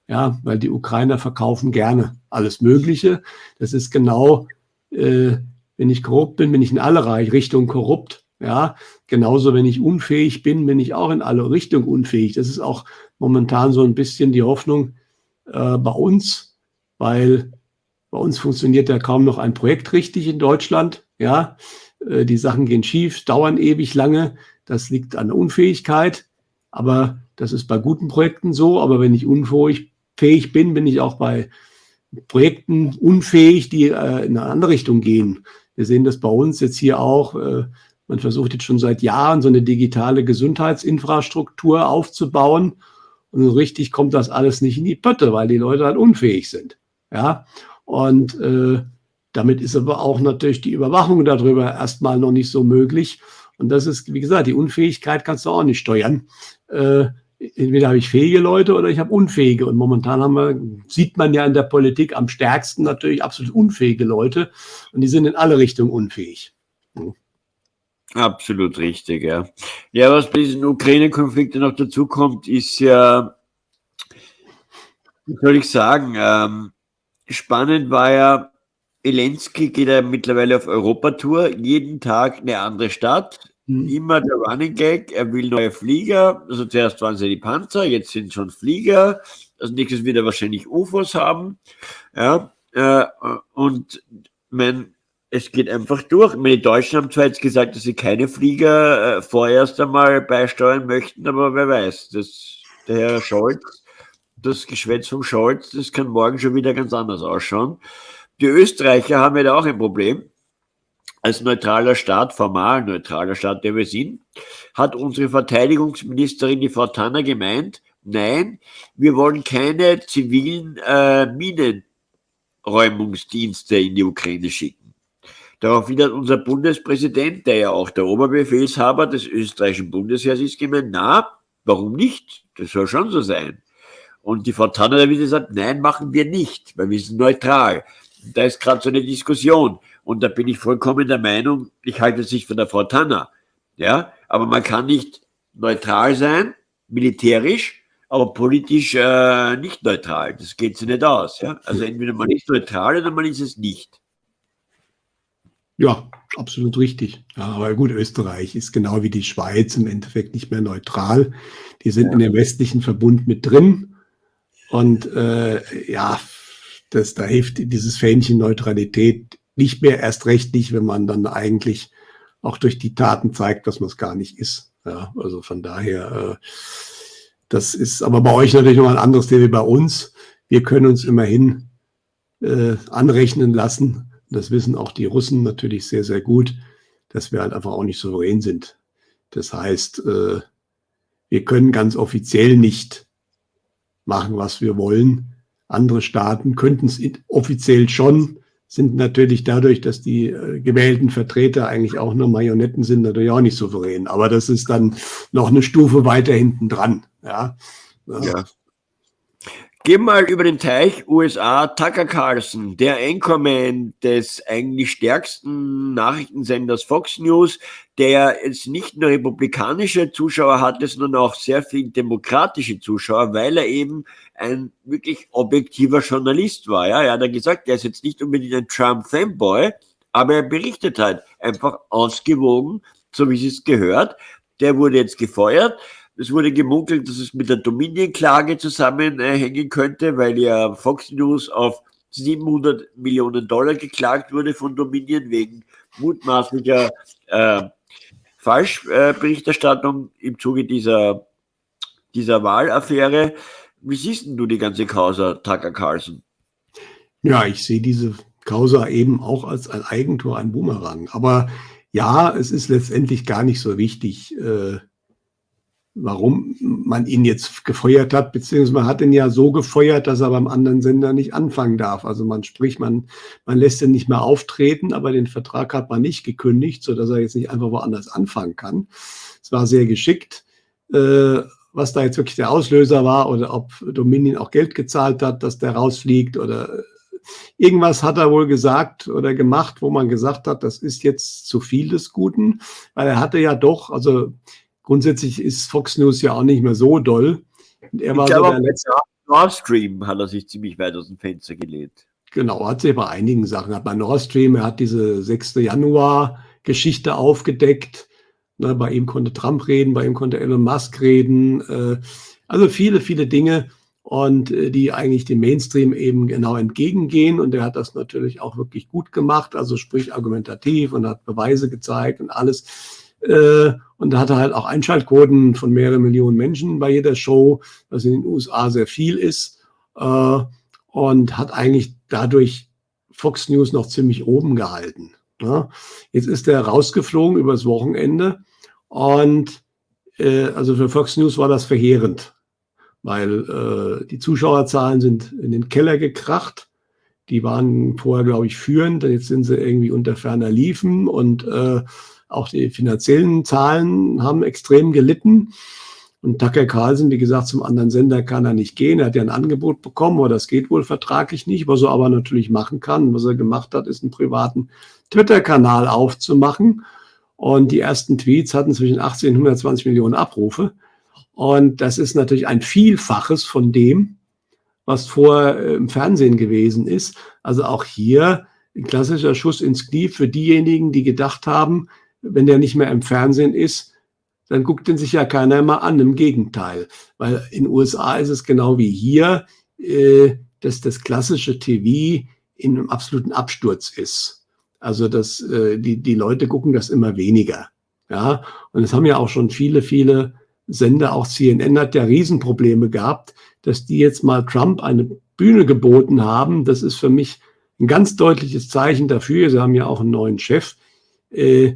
Ja, weil die Ukrainer verkaufen gerne alles Mögliche. Das ist genau, äh, wenn ich korrupt bin, bin ich in alle Richtungen korrupt. Ja, genauso, wenn ich unfähig bin, bin ich auch in alle Richtungen unfähig. Das ist auch momentan so ein bisschen die Hoffnung äh, bei uns, weil bei uns funktioniert ja kaum noch ein Projekt richtig in Deutschland. Ja, äh, die Sachen gehen schief, dauern ewig lange. Das liegt an der Unfähigkeit, aber das ist bei guten Projekten so. Aber wenn ich unfähig bin, bin ich auch bei Projekten unfähig, die äh, in eine andere Richtung gehen. Wir sehen das bei uns jetzt hier auch. Äh, man versucht jetzt schon seit Jahren so eine digitale Gesundheitsinfrastruktur aufzubauen. Und so richtig kommt das alles nicht in die Pötte, weil die Leute halt unfähig sind. Ja, und äh, damit ist aber auch natürlich die Überwachung darüber erstmal noch nicht so möglich. Und das ist, wie gesagt, die Unfähigkeit kannst du auch nicht steuern. Äh, entweder habe ich fähige Leute oder ich habe unfähige. Und momentan haben wir, sieht man ja in der Politik am stärksten natürlich absolut unfähige Leute. Und die sind in alle Richtungen unfähig. Hm. Absolut richtig, ja. Ja, was bei diesen Ukraine-Konflikten noch dazu kommt, ist ja, wie soll ich sagen, ähm, spannend war ja, Elensky geht ja mittlerweile auf Europatour, jeden Tag eine andere Stadt, mhm. immer der Running Gag, er will neue Flieger, also zuerst waren es ja die Panzer, jetzt sind schon Flieger, als nächstes wird er wahrscheinlich UFOs haben, ja, äh, und mein, es geht einfach durch. Meine, die Deutschen haben zwar jetzt gesagt, dass sie keine Flieger äh, vorerst einmal beisteuern möchten, aber wer weiß, das, der Herr Scholz, das Geschwätz vom Scholz, das kann morgen schon wieder ganz anders ausschauen. Die Österreicher haben ja da auch ein Problem. Als neutraler Staat, formal neutraler Staat, der wir sind, hat unsere Verteidigungsministerin, die Frau Tanner, gemeint, nein, wir wollen keine zivilen äh, Minenräumungsdienste in die Ukraine schicken. Daraufhin hat unser Bundespräsident, der ja auch der Oberbefehlshaber des österreichischen Bundesheers ist, gemeint, na, warum nicht? Das soll schon so sein. Und die Frau Tanner hat wieder gesagt, nein, machen wir nicht, weil wir sind neutral da ist gerade so eine Diskussion. Und da bin ich vollkommen der Meinung, ich halte es nicht von der Frau Tanner. Ja, aber man kann nicht neutral sein, militärisch, aber politisch äh, nicht neutral. Das geht sich nicht aus. Ja? Also entweder man ist neutral oder man ist es nicht. Ja, absolut richtig. Ja, aber gut, Österreich ist genau wie die Schweiz im Endeffekt nicht mehr neutral. Die sind ja. in dem westlichen Verbund mit drin. Und äh, ja, das, da hilft dieses Fähnchen Neutralität nicht mehr, erst recht nicht, wenn man dann eigentlich auch durch die Taten zeigt, dass man es gar nicht ist. Ja, also von daher, äh, das ist aber bei euch natürlich noch ein anderes Thema wie bei uns. Wir können uns immerhin äh, anrechnen lassen, das wissen auch die Russen natürlich sehr, sehr gut, dass wir halt einfach auch nicht souverän sind. Das heißt, äh, wir können ganz offiziell nicht machen, was wir wollen. Andere Staaten könnten es offiziell schon, sind natürlich dadurch, dass die äh, gewählten Vertreter eigentlich auch nur Marionetten sind, natürlich auch nicht souverän. Aber das ist dann noch eine Stufe weiter hinten dran. Ja. Ja. Gehen mal über den Teich USA, Tucker Carlson, der Anchorman des eigentlich stärksten Nachrichtensenders Fox News, der jetzt nicht nur republikanische Zuschauer hatte, sondern auch sehr viel demokratische Zuschauer, weil er eben ein wirklich objektiver Journalist war. Ja, er hat gesagt, er ist jetzt nicht unbedingt ein Trump-Fanboy, aber er berichtet halt einfach ausgewogen, so wie es gehört. Der wurde jetzt gefeuert. Es wurde gemunkelt, dass es mit der Dominion-Klage zusammenhängen könnte, weil ja Fox News auf 700 Millionen Dollar geklagt wurde von Dominion wegen mutmaßlicher äh, Falschberichterstattung im Zuge dieser, dieser Wahlaffäre. Wie siehst du die ganze Causa Tucker Carlson? Ja, ich sehe diese Causa eben auch als ein Eigentor, ein Boomerang. Aber ja, es ist letztendlich gar nicht so wichtig, äh, warum man ihn jetzt gefeuert hat, beziehungsweise man hat ihn ja so gefeuert, dass er beim anderen Sender nicht anfangen darf. Also man spricht, man, man lässt ihn nicht mehr auftreten, aber den Vertrag hat man nicht gekündigt, sodass er jetzt nicht einfach woanders anfangen kann. Es war sehr geschickt. Äh, was da jetzt wirklich der Auslöser war oder ob Dominion auch Geld gezahlt hat, dass der rausfliegt oder irgendwas hat er wohl gesagt oder gemacht, wo man gesagt hat, das ist jetzt zu viel des Guten, weil er hatte ja doch, also grundsätzlich ist Fox News ja auch nicht mehr so doll. Und er war ich glaube, so der letzte Nord Stream hat er sich ziemlich weit aus dem Fenster gelegt. Genau, hat sich bei einigen Sachen. Hat bei Nord Stream, er hat diese 6. Januar-Geschichte aufgedeckt. Ne, bei ihm konnte Trump reden, bei ihm konnte Elon Musk reden. Äh, also viele, viele Dinge und äh, die eigentlich dem Mainstream eben genau entgegengehen. Und er hat das natürlich auch wirklich gut gemacht, also sprich argumentativ und hat Beweise gezeigt und alles. Äh, und da hatte halt auch Einschaltquoten von mehreren Millionen Menschen bei jeder Show, was in den USA sehr viel ist. Äh, und hat eigentlich dadurch Fox News noch ziemlich oben gehalten. Ja. Jetzt ist er rausgeflogen übers Wochenende und äh, also für Fox News war das verheerend, weil die Zuschauerzahlen sind in den Keller gekracht. Die waren vorher, glaube ich, führend, jetzt sind sie irgendwie unter ferner Liefen und äh, auch die finanziellen Zahlen haben extrem gelitten. Und Tucker Carlson, wie gesagt, zum anderen Sender kann er nicht gehen. Er hat ja ein Angebot bekommen, aber das geht wohl vertraglich nicht. Was er aber natürlich machen kann, was er gemacht hat, ist einen privaten Twitter-Kanal aufzumachen. Und die ersten Tweets hatten zwischen 18 und 120 Millionen Abrufe. Und das ist natürlich ein Vielfaches von dem, was vorher äh, im Fernsehen gewesen ist. Also auch hier ein klassischer Schuss ins Knie für diejenigen, die gedacht haben, wenn der nicht mehr im Fernsehen ist, dann guckt den sich ja keiner mal an. Im Gegenteil, weil in den USA ist es genau wie hier, äh, dass das klassische TV in einem absoluten Absturz ist. Also dass äh, die, die Leute gucken das immer weniger. Ja, und es haben ja auch schon viele, viele Sender, auch CNN hat ja Riesenprobleme gehabt, dass die jetzt mal Trump eine Bühne geboten haben. Das ist für mich ein ganz deutliches Zeichen dafür. Sie haben ja auch einen neuen Chef, äh,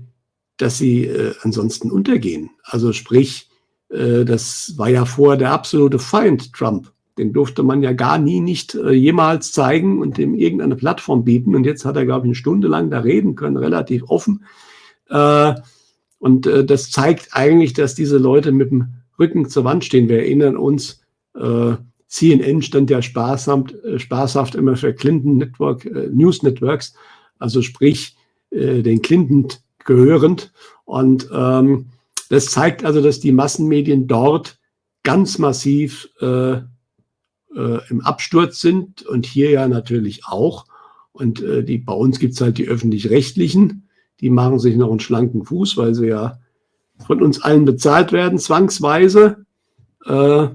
dass sie äh, ansonsten untergehen. Also sprich, äh, das war ja vorher der absolute Feind Trump. Den durfte man ja gar nie nicht äh, jemals zeigen und dem irgendeine Plattform bieten. Und jetzt hat er, glaube ich, eine Stunde lang da reden können, relativ offen. Äh, und äh, das zeigt eigentlich, dass diese Leute mit dem Rücken zur Wand stehen. Wir erinnern uns, äh, CNN stand ja sparsam, spaßhaft immer für Clinton Network, News Networks, also sprich den Clinton gehörend. Und ähm, das zeigt also, dass die Massenmedien dort ganz massiv äh, äh, im Absturz sind und hier ja natürlich auch. Und äh, die, bei uns gibt es halt die öffentlich-rechtlichen, die machen sich noch einen schlanken Fuß, weil sie ja von uns allen bezahlt werden, zwangsweise. Äh,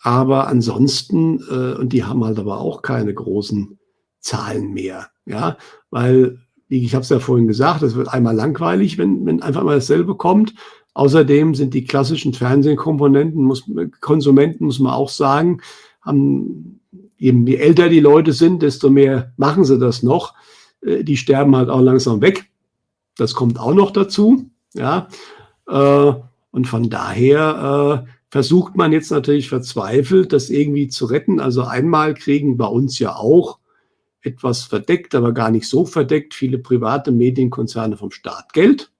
aber ansonsten, äh, und die haben halt aber auch keine großen Zahlen mehr, ja, weil ich habe es ja vorhin gesagt, es wird einmal langweilig, wenn, wenn einfach mal dasselbe kommt. Außerdem sind die klassischen Fernsehkomponenten, muss, Konsumenten, muss man auch sagen, haben, eben je älter die Leute sind, desto mehr machen sie das noch. Äh, die sterben halt auch langsam weg. Das kommt auch noch dazu. Ja. Äh, und von daher äh, versucht man jetzt natürlich verzweifelt, das irgendwie zu retten. Also einmal kriegen bei uns ja auch etwas verdeckt, aber gar nicht so verdeckt, viele private Medienkonzerne vom Staat Geld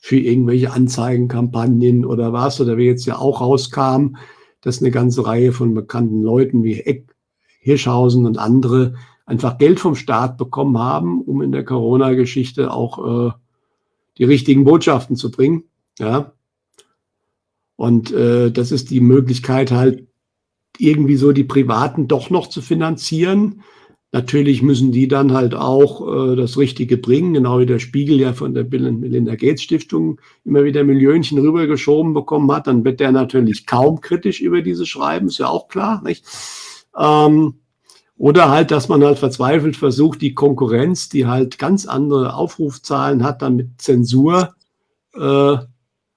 für irgendwelche Anzeigenkampagnen oder was, oder wie jetzt ja auch rauskam, dass eine ganze Reihe von bekannten Leuten wie Eck, Hirschhausen und andere einfach Geld vom Staat bekommen haben, um in der Corona-Geschichte auch äh, die richtigen Botschaften zu bringen. Ja. Und äh, das ist die Möglichkeit halt irgendwie so die Privaten doch noch zu finanzieren. Natürlich müssen die dann halt auch äh, das Richtige bringen, genau wie der Spiegel ja von der Bill und Melinda Gates Stiftung immer wieder Millionchen rübergeschoben bekommen hat, dann wird der natürlich kaum kritisch über diese schreiben, ist ja auch klar, nicht? Ähm, oder halt, dass man halt verzweifelt versucht, die Konkurrenz, die halt ganz andere Aufrufzahlen hat, dann mit Zensur äh,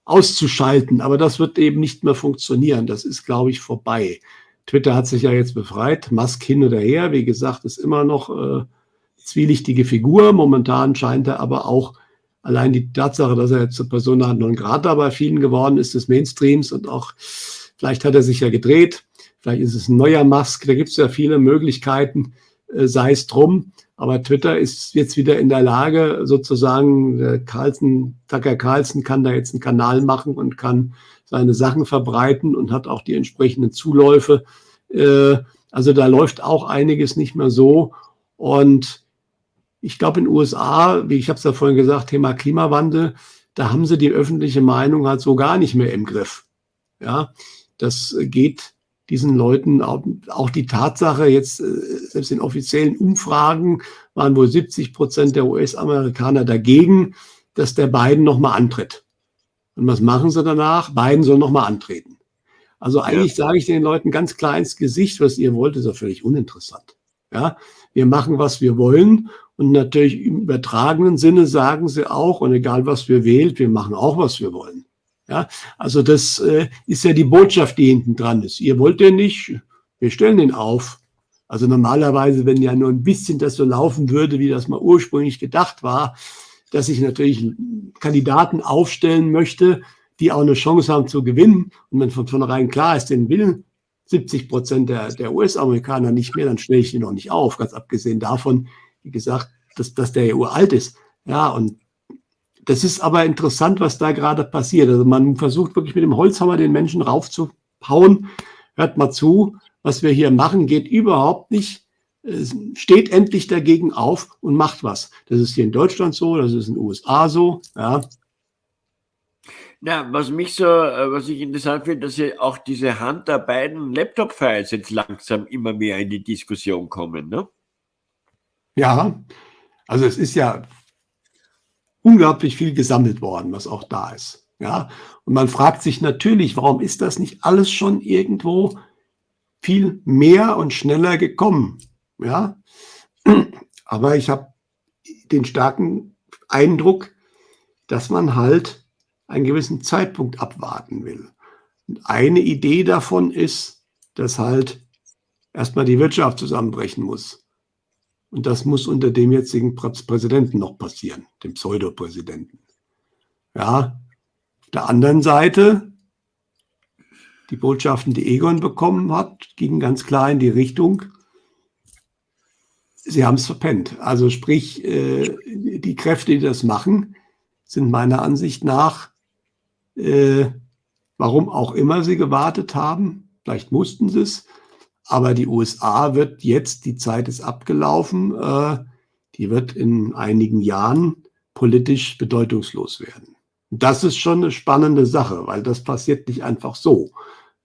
auszuschalten. Aber das wird eben nicht mehr funktionieren. Das ist, glaube ich, vorbei. Twitter hat sich ja jetzt befreit. Musk hin oder her, wie gesagt, ist immer noch äh, zwielichtige Figur. Momentan scheint er aber auch allein die Tatsache, dass er jetzt zur Persona non grata bei vielen geworden ist, des Mainstreams und auch vielleicht hat er sich ja gedreht Vielleicht ist es ein neuer Musk, da gibt es ja viele Möglichkeiten, äh, sei es drum. Aber Twitter ist jetzt wieder in der Lage, sozusagen, Carlson, Tucker Carlson kann da jetzt einen Kanal machen und kann seine Sachen verbreiten und hat auch die entsprechenden Zuläufe. Äh, also da läuft auch einiges nicht mehr so. Und ich glaube, in den USA, wie ich habe es ja vorhin gesagt, Thema Klimawandel, da haben sie die öffentliche Meinung halt so gar nicht mehr im Griff. Ja, das geht diesen Leuten auch, auch die Tatsache, jetzt äh, selbst in offiziellen Umfragen waren wohl 70 Prozent der US-Amerikaner dagegen, dass der Biden nochmal antritt. Und was machen sie danach? Biden soll nochmal antreten. Also eigentlich ja. sage ich den Leuten ganz klar ins Gesicht, was ihr wollt, ist ja völlig uninteressant. Ja, wir machen, was wir wollen. Und natürlich im übertragenen Sinne sagen sie auch, und egal was wir wählt, wir machen auch, was wir wollen. Ja, also das äh, ist ja die Botschaft, die hinten dran ist. Ihr wollt den nicht, wir stellen den auf. Also normalerweise, wenn ja nur ein bisschen das so laufen würde, wie das mal ursprünglich gedacht war, dass ich natürlich Kandidaten aufstellen möchte, die auch eine Chance haben zu gewinnen. Und wenn von vornherein klar ist, den will 70 Prozent der, der US-Amerikaner nicht mehr, dann stelle ich den noch nicht auf. Ganz abgesehen davon, wie gesagt, dass, dass der ja uralt ist. Ja, und das ist aber interessant, was da gerade passiert. Also man versucht wirklich mit dem Holzhammer den Menschen raufzuhauen. Hört mal zu, was wir hier machen, geht überhaupt nicht. Steht endlich dagegen auf und macht was. Das ist hier in Deutschland so, das ist in den USA so. Ja. Ja, was mich so, äh, was ich interessant finde, dass ja auch diese Hand der beiden Laptop-Files jetzt langsam immer mehr in die Diskussion kommen, ne? Ja, also es ist ja unglaublich viel gesammelt worden, was auch da ist. Ja, und man fragt sich natürlich, warum ist das nicht alles schon irgendwo viel mehr und schneller gekommen? Ja, aber ich habe den starken Eindruck, dass man halt einen gewissen Zeitpunkt abwarten will. Und eine Idee davon ist, dass halt erstmal die Wirtschaft zusammenbrechen muss. Und das muss unter dem jetzigen Präsidenten noch passieren, dem Pseudopräsidenten. Ja, auf der anderen Seite, die Botschaften, die Egon bekommen hat, gingen ganz klar in die Richtung, sie haben es verpennt. Also sprich, äh, die Kräfte, die das machen, sind meiner Ansicht nach, äh, warum auch immer sie gewartet haben, vielleicht mussten sie es, aber die USA wird jetzt, die Zeit ist abgelaufen, äh, die wird in einigen Jahren politisch bedeutungslos werden. Das ist schon eine spannende Sache, weil das passiert nicht einfach so.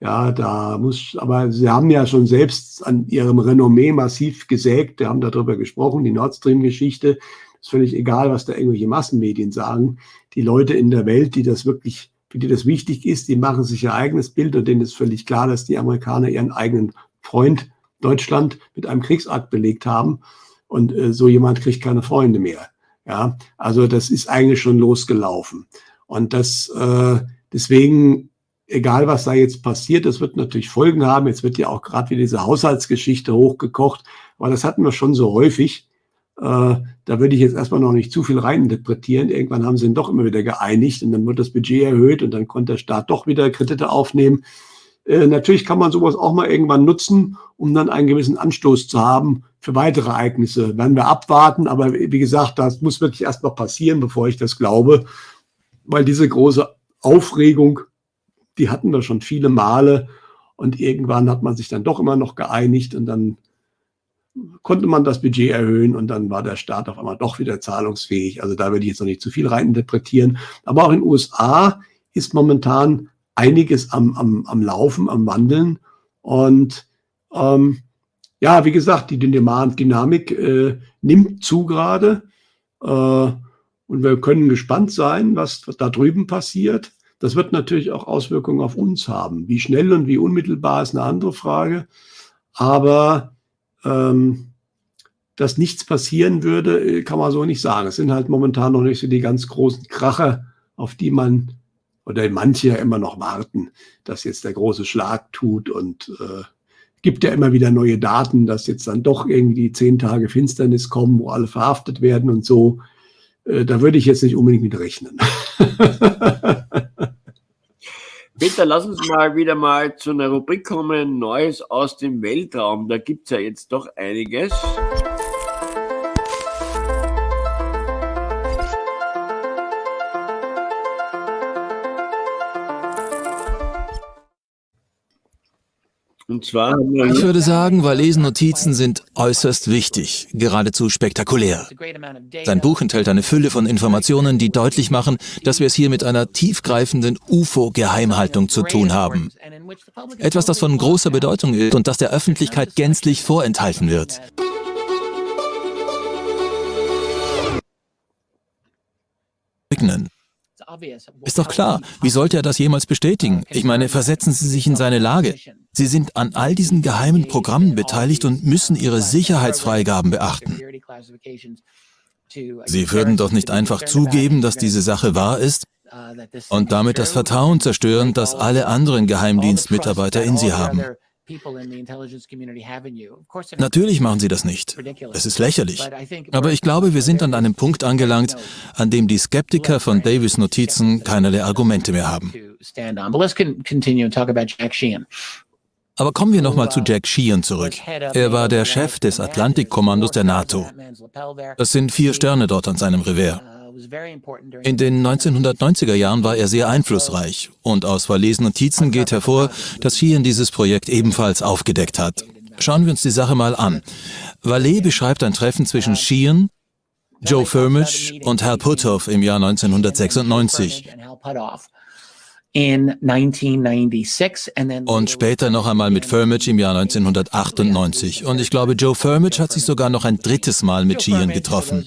Ja, da muss, aber Sie haben ja schon selbst an Ihrem Renommee massiv gesägt. Wir haben darüber gesprochen, die Nord Stream-Geschichte. Ist völlig egal, was da irgendwelche Massenmedien sagen. Die Leute in der Welt, die das wirklich, für die das wichtig ist, die machen sich ihr eigenes Bild und denen ist völlig klar, dass die Amerikaner ihren eigenen Freund Deutschland mit einem Kriegsakt belegt haben. Und äh, so jemand kriegt keine Freunde mehr. Ja, also das ist eigentlich schon losgelaufen. Und das äh, deswegen, egal was da jetzt passiert, das wird natürlich Folgen haben. Jetzt wird ja auch gerade wieder diese Haushaltsgeschichte hochgekocht, aber das hatten wir schon so häufig. Äh, da würde ich jetzt erstmal noch nicht zu viel reininterpretieren. Irgendwann haben sie ihn doch immer wieder geeinigt und dann wird das Budget erhöht und dann konnte der Staat doch wieder Kredite aufnehmen. Äh, natürlich kann man sowas auch mal irgendwann nutzen, um dann einen gewissen Anstoß zu haben für weitere Ereignisse. Werden wir abwarten, aber wie gesagt, das muss wirklich erst mal passieren, bevor ich das glaube, weil diese große Aufregung, die hatten wir schon viele Male und irgendwann hat man sich dann doch immer noch geeinigt und dann konnte man das Budget erhöhen und dann war der Staat auf einmal doch wieder zahlungsfähig. Also da würde ich jetzt noch nicht zu viel reininterpretieren. Aber auch in den USA ist momentan einiges am, am, am Laufen, am Wandeln. Und ähm, ja, wie gesagt, die Dynamik äh, nimmt zu gerade. Äh, und wir können gespannt sein, was da drüben passiert. Das wird natürlich auch Auswirkungen auf uns haben. Wie schnell und wie unmittelbar ist eine andere Frage. Aber ähm, dass nichts passieren würde, äh, kann man so nicht sagen. Es sind halt momentan noch nicht so die ganz großen Kracher, auf die man oder manche ja immer noch warten, dass jetzt der große Schlag tut und äh, gibt ja immer wieder neue Daten, dass jetzt dann doch irgendwie zehn Tage Finsternis kommen, wo alle verhaftet werden und so. Äh, da würde ich jetzt nicht unbedingt mit rechnen. Peter, lass uns mal wieder mal zu einer Rubrik kommen, Neues aus dem Weltraum. Da gibt es ja jetzt doch einiges. Und zwar ich würde sagen, Valesen Notizen sind äußerst wichtig, geradezu spektakulär. Sein Buch enthält eine Fülle von Informationen, die deutlich machen, dass wir es hier mit einer tiefgreifenden UFO-Geheimhaltung zu tun haben. Etwas, das von großer Bedeutung ist und das der Öffentlichkeit gänzlich vorenthalten wird. Ist doch klar, wie sollte er das jemals bestätigen? Ich meine, versetzen Sie sich in seine Lage. Sie sind an all diesen geheimen Programmen beteiligt und müssen ihre Sicherheitsfreigaben beachten. Sie würden doch nicht einfach zugeben, dass diese Sache wahr ist und damit das Vertrauen zerstören, das alle anderen Geheimdienstmitarbeiter in Sie haben. Natürlich machen sie das nicht. Es ist lächerlich. Aber ich glaube, wir sind an einem Punkt angelangt, an dem die Skeptiker von Davis Notizen keinerlei Argumente mehr haben. Aber kommen wir nochmal zu Jack Sheehan zurück. Er war der Chef des Atlantikkommandos der NATO. Es sind vier Sterne dort an seinem Revers. In den 1990er Jahren war er sehr einflussreich und aus verlesenen Notizen geht hervor, dass Sheehan dieses Projekt ebenfalls aufgedeckt hat. Schauen wir uns die Sache mal an. Vallée beschreibt ein Treffen zwischen Sheehan, Joe Firmage und Hal Puthoff im Jahr 1996. Und später noch einmal mit Firmage im Jahr 1998. Und ich glaube, Joe Firmage hat sich sogar noch ein drittes Mal mit Sheehan getroffen.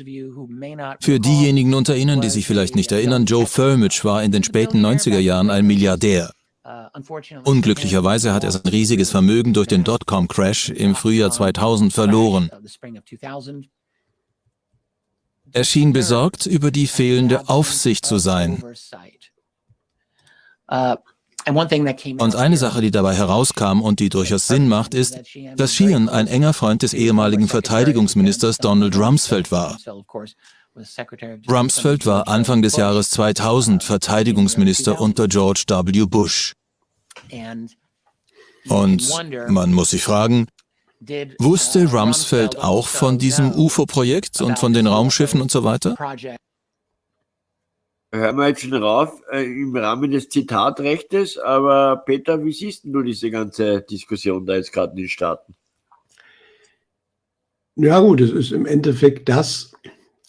Für diejenigen unter Ihnen, die sich vielleicht nicht erinnern, Joe Firmage war in den späten 90er Jahren ein Milliardär. Unglücklicherweise hat er sein riesiges Vermögen durch den Dotcom-Crash im Frühjahr 2000 verloren. Er schien besorgt über die fehlende Aufsicht zu sein. Uh, und eine Sache, die dabei herauskam und die durchaus Sinn macht, ist, dass Sheehan ein enger Freund des ehemaligen Verteidigungsministers Donald Rumsfeld war. Rumsfeld war Anfang des Jahres 2000 Verteidigungsminister unter George W. Bush. Und man muss sich fragen, wusste Rumsfeld auch von diesem UFO-Projekt und von den Raumschiffen und so weiter? Hören wir jetzt schon rauf äh, im Rahmen des Zitatrechtes. Aber Peter, wie siehst du diese ganze Diskussion da jetzt gerade in den Staaten? Ja gut, es ist im Endeffekt das,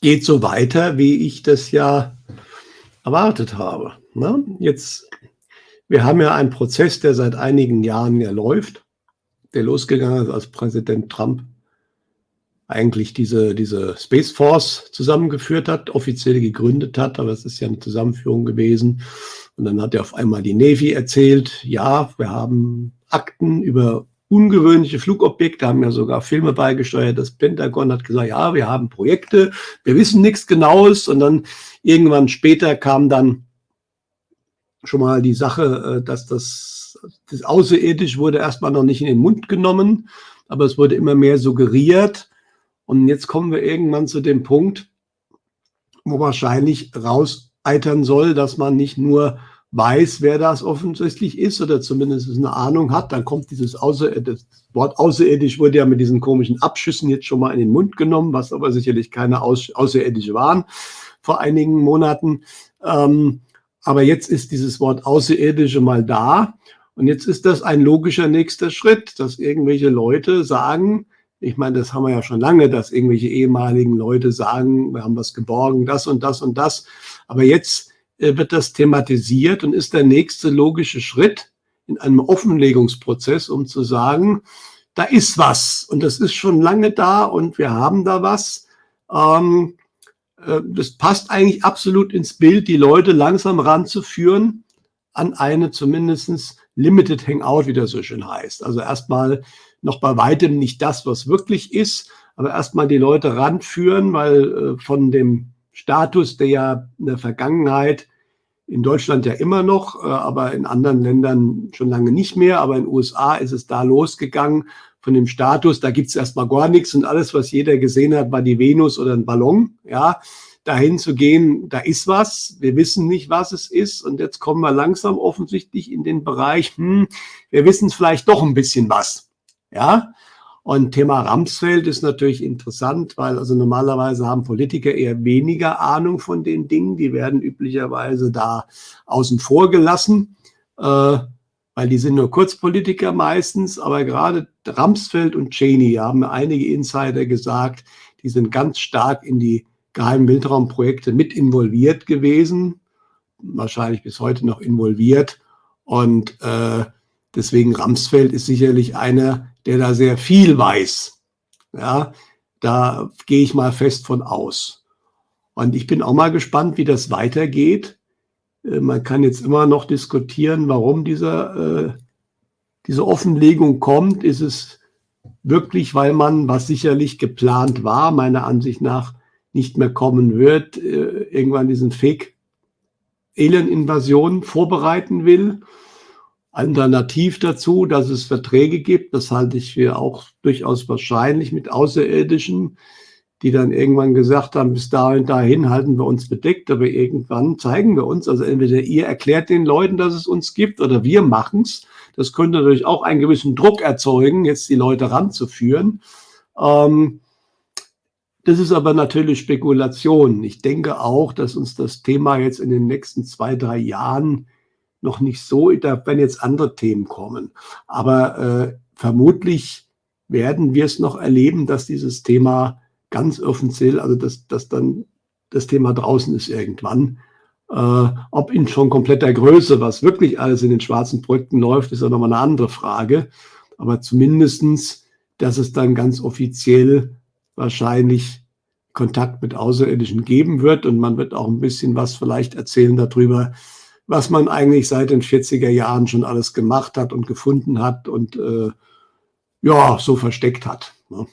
geht so weiter, wie ich das ja erwartet habe. Ne? Jetzt, wir haben ja einen Prozess, der seit einigen Jahren ja läuft, der losgegangen ist, als Präsident Trump eigentlich diese, diese Space Force zusammengeführt hat, offiziell gegründet hat, aber es ist ja eine Zusammenführung gewesen. Und dann hat er auf einmal die Navy erzählt, ja, wir haben Akten über ungewöhnliche Flugobjekte, haben ja sogar Filme beigesteuert. Das Pentagon hat gesagt, ja, wir haben Projekte, wir wissen nichts Genaues. Und dann irgendwann später kam dann schon mal die Sache, äh, dass das, das Außerirdisch wurde erstmal noch nicht in den Mund genommen, aber es wurde immer mehr suggeriert. Und jetzt kommen wir irgendwann zu dem Punkt, wo wahrscheinlich rauseitern soll, dass man nicht nur weiß, wer das offensichtlich ist oder zumindest eine Ahnung hat, dann kommt dieses Außer das Wort außerirdisch wurde ja mit diesen komischen Abschüssen jetzt schon mal in den Mund genommen, was aber sicherlich keine Außerirdische waren vor einigen Monaten. Ähm, aber jetzt ist dieses Wort Außerirdische mal da. Und jetzt ist das ein logischer nächster Schritt, dass irgendwelche Leute sagen, ich meine, das haben wir ja schon lange, dass irgendwelche ehemaligen Leute sagen, wir haben was geborgen, das und das und das. Aber jetzt äh, wird das thematisiert und ist der nächste logische Schritt in einem Offenlegungsprozess, um zu sagen, da ist was und das ist schon lange da und wir haben da was. Ähm, äh, das passt eigentlich absolut ins Bild, die Leute langsam ranzuführen an eine zumindestens Limited Hangout, wie das so schön heißt. Also erstmal noch bei weitem nicht das, was wirklich ist, aber erstmal die Leute ranführen, weil äh, von dem Status, der ja in der Vergangenheit in Deutschland ja immer noch, äh, aber in anderen Ländern schon lange nicht mehr, aber in den USA ist es da losgegangen von dem Status, da gibt es erstmal gar nichts und alles, was jeder gesehen hat, war die Venus oder ein Ballon, ja, dahin zu gehen, da ist was, wir wissen nicht, was es ist. Und jetzt kommen wir langsam offensichtlich in den Bereich, hm, wir wissen vielleicht doch ein bisschen was, ja, und Thema Ramsfeld ist natürlich interessant, weil also normalerweise haben Politiker eher weniger Ahnung von den Dingen, die werden üblicherweise da außen vor gelassen. Äh, weil die sind nur Kurzpolitiker meistens, aber gerade Ramsfeld und Cheney haben einige Insider gesagt, die sind ganz stark in die geheimen Weltraumprojekte mit involviert gewesen, wahrscheinlich bis heute noch involviert. Und äh, deswegen Ramsfeld ist sicherlich einer, der da sehr viel weiß. Ja, da gehe ich mal fest von aus. Und ich bin auch mal gespannt, wie das weitergeht. Äh, man kann jetzt immer noch diskutieren, warum dieser, äh, diese Offenlegung kommt. Ist es wirklich, weil man, was sicherlich geplant war, meiner Ansicht nach nicht mehr kommen wird, äh, irgendwann diesen Fake-Alien-Invasion vorbereiten will? Alternativ dazu, dass es Verträge gibt, das halte ich für auch durchaus wahrscheinlich mit Außerirdischen, die dann irgendwann gesagt haben, bis dahin, dahin halten wir uns bedeckt, aber irgendwann zeigen wir uns. Also entweder ihr erklärt den Leuten, dass es uns gibt, oder wir machen es. Das könnte natürlich auch einen gewissen Druck erzeugen, jetzt die Leute ranzuführen. Ähm, das ist aber natürlich Spekulation. Ich denke auch, dass uns das Thema jetzt in den nächsten zwei, drei Jahren noch nicht so, da werden jetzt andere Themen kommen. Aber äh, vermutlich werden wir es noch erleben, dass dieses Thema ganz offiziell, also dass, dass dann das Thema draußen ist irgendwann. Äh, ob in schon kompletter Größe, was wirklich alles in den schwarzen Projekten läuft, ist ja nochmal eine andere Frage. Aber zumindestens, dass es dann ganz offiziell wahrscheinlich Kontakt mit Außerirdischen geben wird und man wird auch ein bisschen was vielleicht erzählen darüber, was man eigentlich seit den 40er Jahren schon alles gemacht hat und gefunden hat und äh, ja, so versteckt hat. Ne?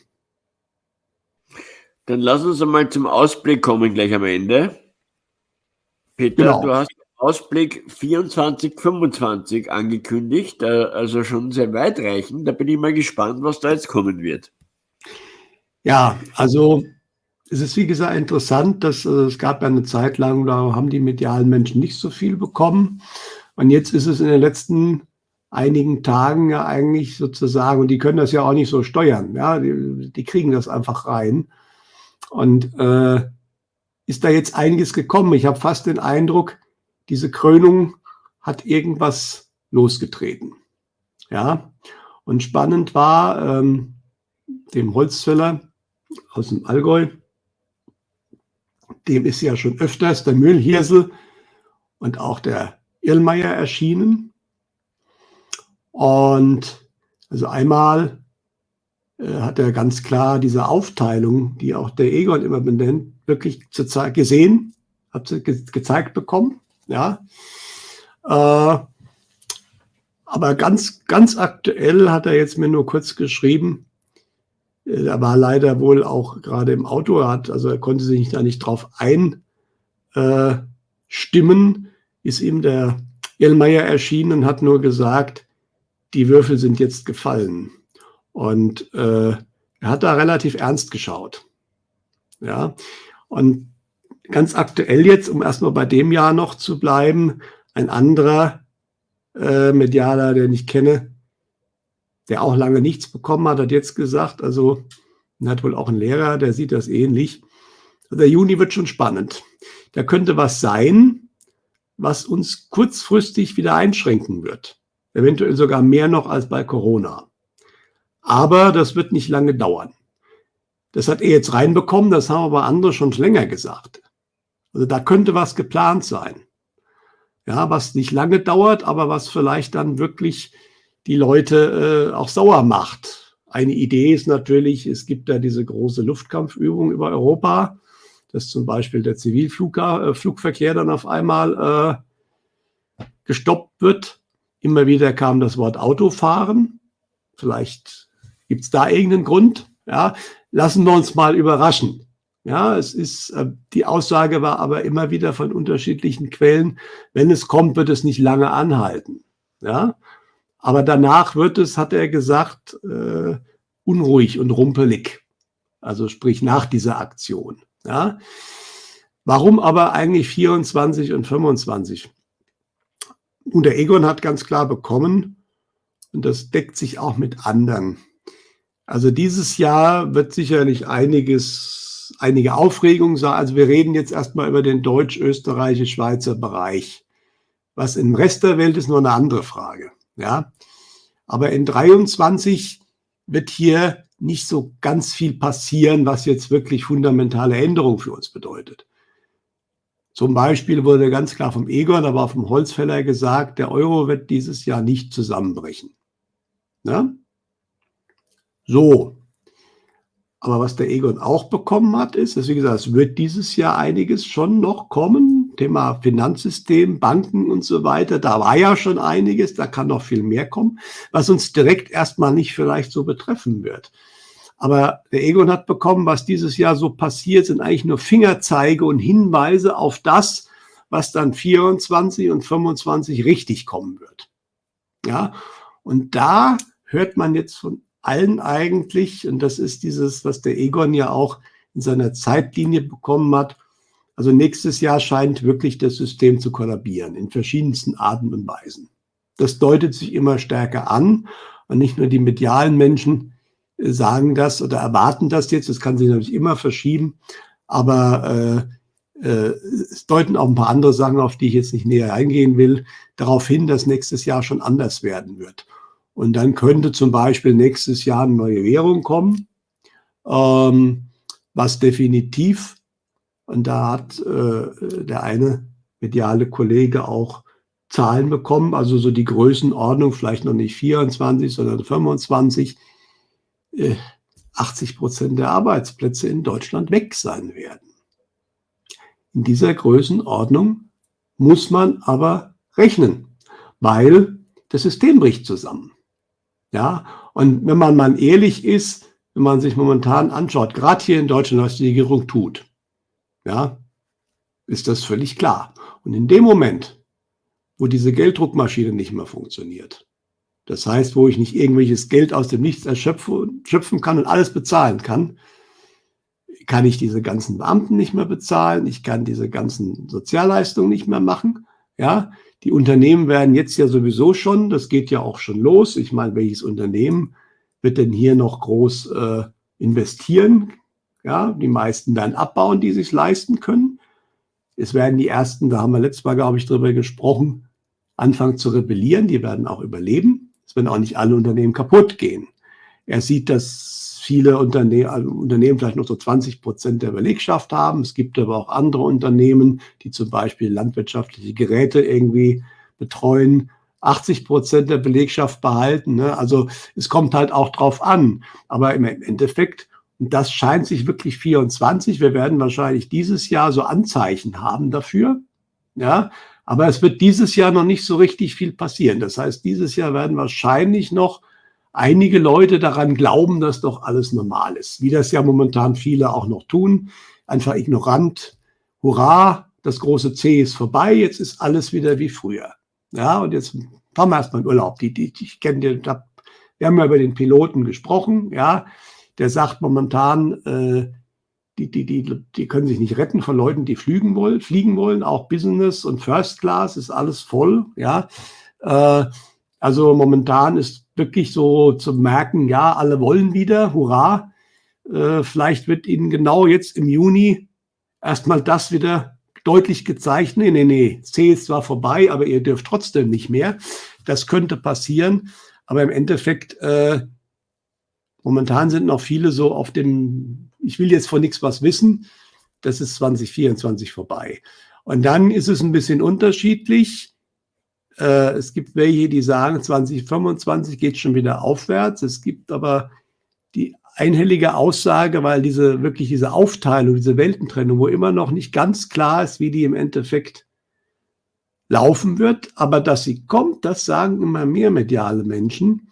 Dann lass uns einmal zum Ausblick kommen, gleich am Ende. Peter, genau. du hast Ausblick 24, 25 angekündigt, äh, also schon sehr weitreichend. Da bin ich mal gespannt, was da jetzt kommen wird. Ja, also es ist wie gesagt interessant, dass äh, es gab ja eine Zeit lang, da haben die medialen Menschen nicht so viel bekommen. Und jetzt ist es in den letzten einigen Tagen ja eigentlich sozusagen, und die können das ja auch nicht so steuern, ja, die, die kriegen das einfach rein. Und äh, ist da jetzt einiges gekommen. Ich habe fast den Eindruck, diese Krönung hat irgendwas losgetreten. Ja, und spannend war, ähm, dem Holzfäller aus dem Allgäu, dem ist ja schon öfters der Müllhirsel und auch der Irlmeier erschienen. Und also einmal äh, hat er ganz klar diese Aufteilung, die auch der Egon immer benennt, wirklich gesehen, hat sie ge gezeigt bekommen. Ja. Äh, aber ganz, ganz aktuell hat er jetzt mir nur kurz geschrieben, äh, er war leider wohl auch gerade im Auto, also er konnte sich da nicht drauf einstimmen, äh, ist ihm der Elmeier erschienen und hat nur gesagt, die Würfel sind jetzt gefallen. Und äh, er hat da relativ ernst geschaut. Ja, und ganz aktuell jetzt, um erstmal bei dem Jahr noch zu bleiben, Ein anderer äh, Medialer, den ich kenne, der auch lange nichts bekommen hat, hat jetzt gesagt, also hat wohl auch ein Lehrer, der sieht das ähnlich. Der Juni wird schon spannend. Da könnte was sein, was uns kurzfristig wieder einschränken wird. Eventuell sogar mehr noch als bei Corona. Aber das wird nicht lange dauern. Das hat er jetzt reinbekommen, das haben aber andere schon länger gesagt. Also da könnte was geplant sein. Ja, was nicht lange dauert, aber was vielleicht dann wirklich die Leute äh, auch sauer macht. Eine Idee ist natürlich, es gibt da diese große Luftkampfübung über Europa, dass zum Beispiel der Zivilflugverkehr äh, dann auf einmal äh, gestoppt wird. Immer wieder kam das Wort Autofahren. Vielleicht gibt es da irgendeinen Grund. Ja, lassen wir uns mal überraschen. Ja, es ist, äh, die Aussage war aber immer wieder von unterschiedlichen Quellen, wenn es kommt, wird es nicht lange anhalten. Ja, aber danach wird es, hat er gesagt, äh, unruhig und rumpelig. Also sprich nach dieser Aktion. Ja. Warum aber eigentlich 24 und 25? Und der Egon hat ganz klar bekommen, und das deckt sich auch mit anderen. Also dieses Jahr wird sicherlich einiges, einige Aufregung sein. Also wir reden jetzt erstmal über den deutsch-österreichisch-schweizer Bereich. Was im Rest der Welt ist nur eine andere Frage. Ja, aber in 23 wird hier nicht so ganz viel passieren, was jetzt wirklich fundamentale Änderungen für uns bedeutet. Zum Beispiel wurde ganz klar vom Egon, aber vom Holzfäller gesagt, der Euro wird dieses Jahr nicht zusammenbrechen. Ja? So. Aber was der Egon auch bekommen hat, ist, dass, wie gesagt, es wird dieses Jahr einiges schon noch kommen. Thema Finanzsystem, Banken und so weiter. Da war ja schon einiges, da kann noch viel mehr kommen, was uns direkt erstmal nicht vielleicht so betreffen wird. Aber der Egon hat bekommen, was dieses Jahr so passiert, sind eigentlich nur Fingerzeige und Hinweise auf das, was dann 24 und 25 richtig kommen wird. Ja, und da hört man jetzt von allen eigentlich, und das ist dieses, was der Egon ja auch in seiner Zeitlinie bekommen hat, also nächstes Jahr scheint wirklich das System zu kollabieren in verschiedensten Arten und Weisen. Das deutet sich immer stärker an und nicht nur die medialen Menschen äh, sagen das oder erwarten das jetzt, das kann sich natürlich immer verschieben, aber äh, äh, es deuten auch ein paar andere Sachen, auf die ich jetzt nicht näher eingehen will, darauf hin, dass nächstes Jahr schon anders werden wird. Und dann könnte zum Beispiel nächstes Jahr eine neue Währung kommen, ähm, was definitiv, und da hat äh, der eine mediale Kollege auch Zahlen bekommen, also so die Größenordnung, vielleicht noch nicht 24, sondern 25, äh, 80 Prozent der Arbeitsplätze in Deutschland weg sein werden. In dieser Größenordnung muss man aber rechnen, weil das System bricht zusammen. Ja, und wenn man mal ehrlich ist, wenn man sich momentan anschaut, gerade hier in Deutschland, was die Regierung tut, ja, ist das völlig klar. Und in dem Moment, wo diese Gelddruckmaschine nicht mehr funktioniert, das heißt, wo ich nicht irgendwelches Geld aus dem Nichts erschöpfen kann und alles bezahlen kann, kann ich diese ganzen Beamten nicht mehr bezahlen, ich kann diese ganzen Sozialleistungen nicht mehr machen, ja, die Unternehmen werden jetzt ja sowieso schon, das geht ja auch schon los. Ich meine, welches Unternehmen wird denn hier noch groß äh, investieren? Ja, die meisten werden abbauen, die sich leisten können. Es werden die ersten, da haben wir letztes Mal, glaube ich, drüber gesprochen, anfangen zu rebellieren. Die werden auch überleben. Es werden auch nicht alle Unternehmen kaputt gehen. Er sieht, dass viele Unterne also Unternehmen vielleicht noch so 20 Prozent der Belegschaft haben. Es gibt aber auch andere Unternehmen, die zum Beispiel landwirtschaftliche Geräte irgendwie betreuen, 80 Prozent der Belegschaft behalten. Ne? Also es kommt halt auch drauf an. Aber im Endeffekt, und das scheint sich wirklich 24, wir werden wahrscheinlich dieses Jahr so Anzeichen haben dafür. Ja, aber es wird dieses Jahr noch nicht so richtig viel passieren. Das heißt, dieses Jahr werden wahrscheinlich noch einige Leute daran glauben, dass doch alles normal ist, wie das ja momentan viele auch noch tun, einfach ignorant. Hurra, das große C ist vorbei, jetzt ist alles wieder wie früher. Ja, und jetzt fahren wir erstmal in Urlaub. Die, die, ich kenne den, wir haben ja über den Piloten gesprochen, ja, der sagt momentan, äh, die, die, die, die können sich nicht retten von Leuten, die fliegen wollen, fliegen wollen. Auch Business und First Class ist alles voll. Ja, äh, also momentan ist wirklich so zu merken, ja, alle wollen wieder, hurra. Äh, vielleicht wird Ihnen genau jetzt im Juni erstmal das wieder deutlich gezeigt. Nee, nee, nee, C ist zwar vorbei, aber ihr dürft trotzdem nicht mehr. Das könnte passieren. Aber im Endeffekt, äh, momentan sind noch viele so auf dem, ich will jetzt von nichts was wissen. Das ist 2024 vorbei. Und dann ist es ein bisschen unterschiedlich. Äh, es gibt welche, die sagen, 2025 geht schon wieder aufwärts. Es gibt aber die einhellige Aussage, weil diese wirklich diese Aufteilung, diese Weltentrennung, wo immer noch nicht ganz klar ist, wie die im Endeffekt laufen wird, aber dass sie kommt, das sagen immer mehr mediale Menschen.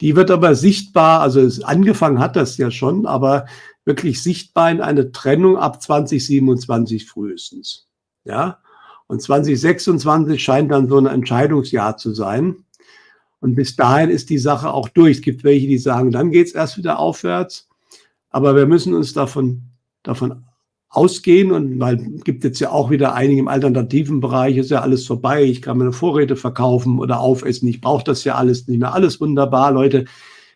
Die wird aber sichtbar, also es angefangen hat das ja schon, aber wirklich sichtbar in eine Trennung ab 2027 frühestens. Ja, und 2026 scheint dann so ein Entscheidungsjahr zu sein. Und bis dahin ist die Sache auch durch. Es gibt welche, die sagen, dann geht es erst wieder aufwärts. Aber wir müssen uns davon, davon ausgehen und weil gibt jetzt ja auch wieder einige im alternativen Bereich, ist ja alles vorbei, ich kann meine Vorräte verkaufen oder aufessen, ich brauche das ja alles nicht mehr, alles wunderbar, Leute.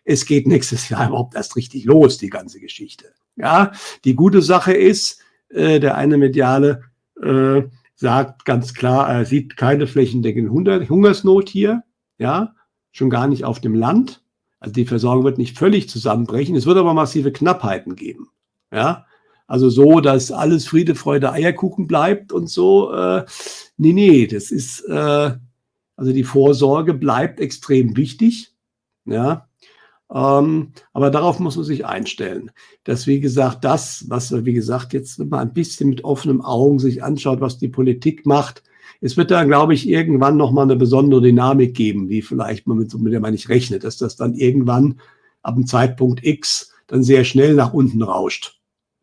Es geht nächstes Jahr überhaupt erst richtig los, die ganze Geschichte. Ja, die gute Sache ist, äh, der eine Mediale äh, sagt ganz klar, er sieht keine flächendeckende Hungersnot hier, ja, schon gar nicht auf dem Land. Also die Versorgung wird nicht völlig zusammenbrechen. Es wird aber massive Knappheiten geben. Ja, also so, dass alles Friede, Freude, Eierkuchen bleibt und so. Äh, nee, nee, das ist, äh, also die Vorsorge bleibt extrem wichtig. Ja, ähm, aber darauf muss man sich einstellen. Dass, wie gesagt, das, was, wie gesagt, jetzt wenn man ein bisschen mit offenen Augen sich anschaut, was die Politik macht, es wird da, glaube ich, irgendwann nochmal eine besondere Dynamik geben, die vielleicht man mit, mit der man nicht rechnet, dass das dann irgendwann ab dem Zeitpunkt X dann sehr schnell nach unten rauscht.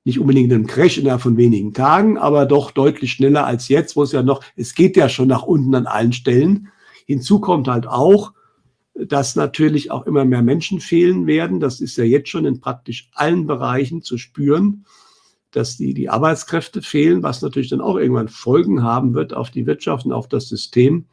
Nicht unbedingt einem Crash innerhalb von wenigen Tagen, aber doch deutlich schneller als jetzt, wo es ja noch, es geht ja schon nach unten an allen Stellen. Hinzu kommt halt auch, dass natürlich auch immer mehr Menschen fehlen werden. Das ist ja jetzt schon in praktisch allen Bereichen zu spüren, dass die, die Arbeitskräfte fehlen, was natürlich dann auch irgendwann Folgen haben wird auf die Wirtschaft und auf das System.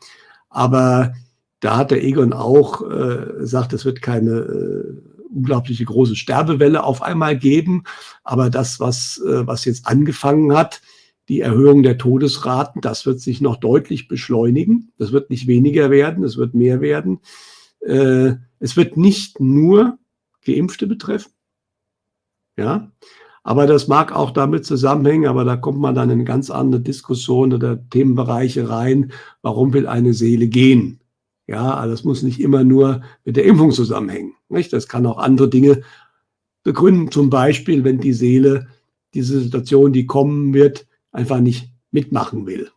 Aber da hat der Egon auch äh, gesagt, es wird keine äh, unglaubliche große Sterbewelle auf einmal geben. Aber das, was, äh, was jetzt angefangen hat, die Erhöhung der Todesraten, das wird sich noch deutlich beschleunigen. Das wird nicht weniger werden, es wird mehr werden. Äh, es wird nicht nur Geimpfte betreffen, ja, aber das mag auch damit zusammenhängen, aber da kommt man dann in ganz andere Diskussionen oder Themenbereiche rein. Warum will eine Seele gehen? Ja, das muss nicht immer nur mit der Impfung zusammenhängen. Nicht? Das kann auch andere Dinge begründen. Zum Beispiel, wenn die Seele diese Situation, die kommen wird, einfach nicht mitmachen will.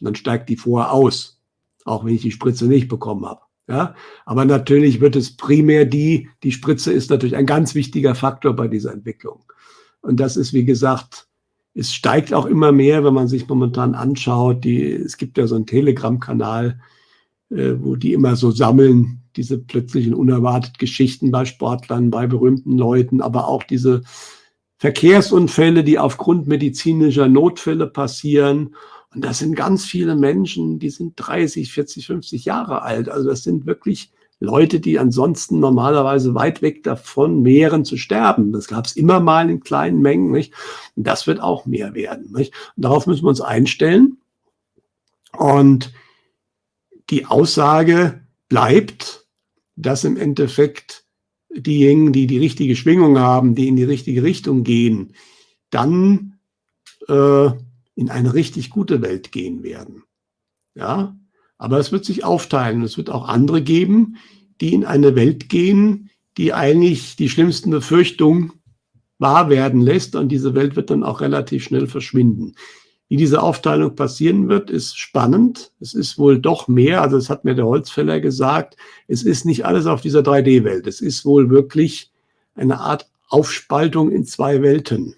Und dann steigt die vorher aus, auch wenn ich die Spritze nicht bekommen habe. Ja, aber natürlich wird es primär die, die Spritze ist natürlich ein ganz wichtiger Faktor bei dieser Entwicklung. Und das ist, wie gesagt, es steigt auch immer mehr, wenn man sich momentan anschaut. Die, es gibt ja so einen Telegram-Kanal, äh, wo die immer so sammeln, diese plötzlichen unerwartet Geschichten bei Sportlern, bei berühmten Leuten, aber auch diese Verkehrsunfälle, die aufgrund medizinischer Notfälle passieren und das sind ganz viele Menschen, die sind 30, 40, 50 Jahre alt. Also das sind wirklich Leute, die ansonsten normalerweise weit weg davon wären zu sterben. Das gab es immer mal in kleinen Mengen. Nicht? Und das wird auch mehr werden. Nicht? Und darauf müssen wir uns einstellen. Und die Aussage bleibt, dass im Endeffekt diejenigen, die die richtige Schwingung haben, die in die richtige Richtung gehen, dann äh, in eine richtig gute Welt gehen werden. Ja, aber es wird sich aufteilen. Es wird auch andere geben, die in eine Welt gehen, die eigentlich die schlimmsten Befürchtungen wahr werden lässt und diese Welt wird dann auch relativ schnell verschwinden. Wie diese Aufteilung passieren wird, ist spannend. Es ist wohl doch mehr, also das hat mir der Holzfäller gesagt, es ist nicht alles auf dieser 3D-Welt. Es ist wohl wirklich eine Art Aufspaltung in zwei Welten.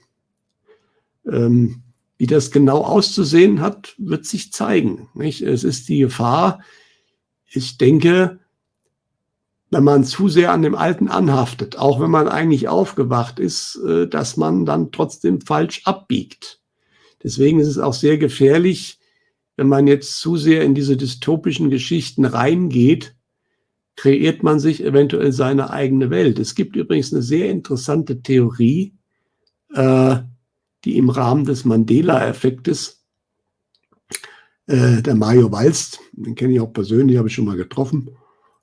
Ähm, wie das genau auszusehen hat, wird sich zeigen. Nicht? Es ist die Gefahr, ich denke, wenn man zu sehr an dem Alten anhaftet, auch wenn man eigentlich aufgewacht ist, äh, dass man dann trotzdem falsch abbiegt. Deswegen ist es auch sehr gefährlich, wenn man jetzt zu sehr in diese dystopischen Geschichten reingeht, kreiert man sich eventuell seine eigene Welt. Es gibt übrigens eine sehr interessante Theorie, äh, die im Rahmen des Mandela-Effektes, äh, der Mario Walst, den kenne ich auch persönlich, habe ich schon mal getroffen,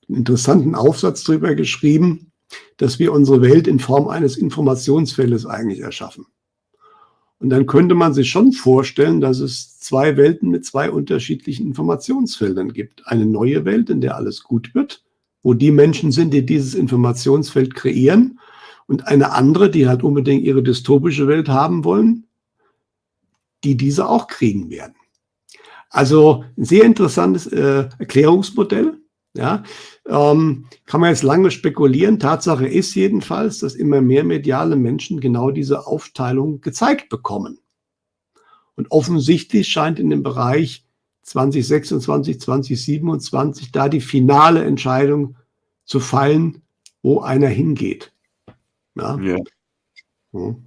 einen interessanten Aufsatz darüber geschrieben, dass wir unsere Welt in Form eines Informationsfeldes eigentlich erschaffen. Und dann könnte man sich schon vorstellen, dass es zwei Welten mit zwei unterschiedlichen Informationsfeldern gibt. Eine neue Welt, in der alles gut wird, wo die Menschen sind, die dieses Informationsfeld kreieren, und eine andere, die halt unbedingt ihre dystopische Welt haben wollen, die diese auch kriegen werden. Also ein sehr interessantes äh, Erklärungsmodell. Ja, ähm, kann man jetzt lange spekulieren. Tatsache ist jedenfalls, dass immer mehr mediale Menschen genau diese Aufteilung gezeigt bekommen. Und offensichtlich scheint in dem Bereich 2026, 2027 da die finale Entscheidung zu fallen, wo einer hingeht. Ja. ja. Hm.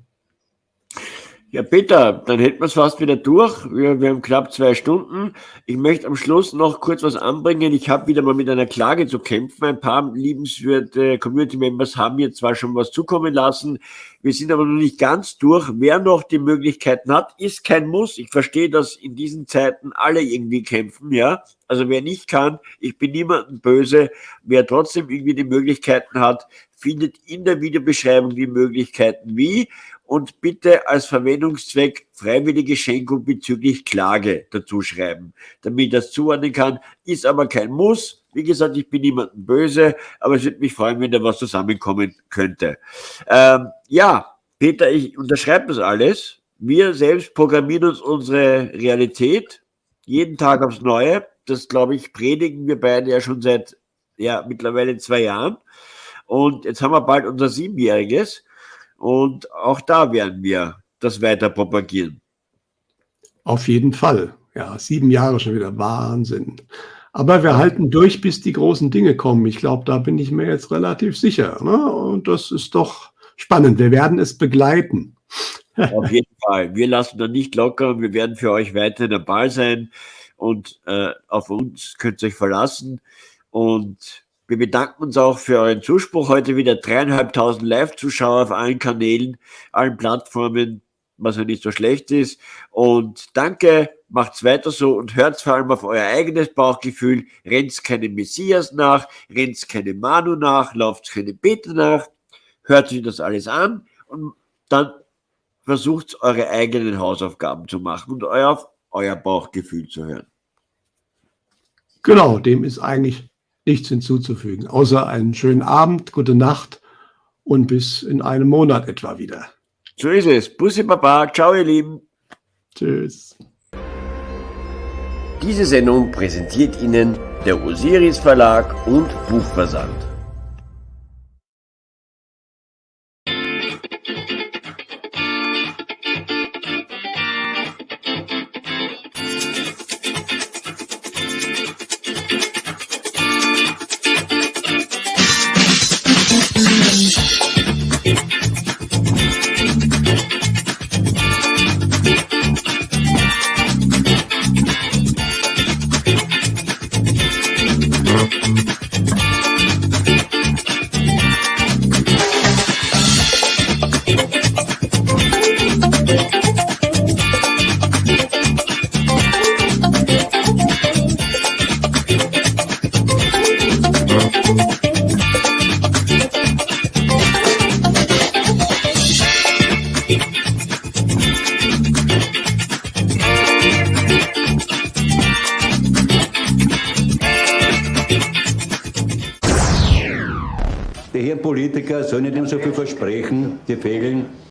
Ja, Peter, dann hätten wir es fast wieder durch. Wir, wir, haben knapp zwei Stunden. Ich möchte am Schluss noch kurz was anbringen. Ich habe wieder mal mit einer Klage zu kämpfen. Ein paar liebenswerte Community-Members haben mir zwar schon was zukommen lassen. Wir sind aber noch nicht ganz durch. Wer noch die Möglichkeiten hat, ist kein Muss. Ich verstehe, dass in diesen Zeiten alle irgendwie kämpfen, ja. Also wer nicht kann, ich bin niemandem böse. Wer trotzdem irgendwie die Möglichkeiten hat, findet in der Videobeschreibung die Möglichkeiten wie und bitte als Verwendungszweck freiwillige Schenkung bezüglich Klage dazu schreiben, damit ich das zuordnen kann. Ist aber kein Muss. Wie gesagt, ich bin niemandem böse, aber es würde mich freuen, wenn da was zusammenkommen könnte. Ähm, ja, Peter, ich unterschreibe das alles. Wir selbst programmieren uns unsere Realität jeden Tag aufs Neue. Das, glaube ich, predigen wir beide ja schon seit ja, mittlerweile zwei Jahren. Und jetzt haben wir bald unser Siebenjähriges. Und auch da werden wir das weiter propagieren. Auf jeden Fall. Ja, sieben Jahre schon wieder. Wahnsinn. Aber wir halten durch, bis die großen Dinge kommen. Ich glaube, da bin ich mir jetzt relativ sicher. Ne? Und das ist doch spannend. Wir werden es begleiten. Auf jeden Fall. Wir lassen da nicht locker. Wir werden für euch weiter dabei sein. Und äh, auf uns könnt ihr euch verlassen. Und wir bedanken uns auch für euren Zuspruch. Heute wieder dreieinhalbtausend Live-Zuschauer auf allen Kanälen, allen Plattformen, was ja nicht so schlecht ist. Und danke, macht's weiter so und hört vor allem auf euer eigenes Bauchgefühl. Rennt keine Messias nach, rennt keine Manu nach, lauft keine Peter nach. Hört sich das alles an und dann versucht eure eigenen Hausaufgaben zu machen und euer, euer Bauchgefühl zu hören. Genau, dem ist eigentlich nichts hinzuzufügen, außer einen schönen Abend, gute Nacht und bis in einem Monat etwa wieder. So ist es. Bussi Baba. Ciao, ihr Lieben. Tschüss. Diese Sendung präsentiert Ihnen der Osiris Verlag und Buchversand.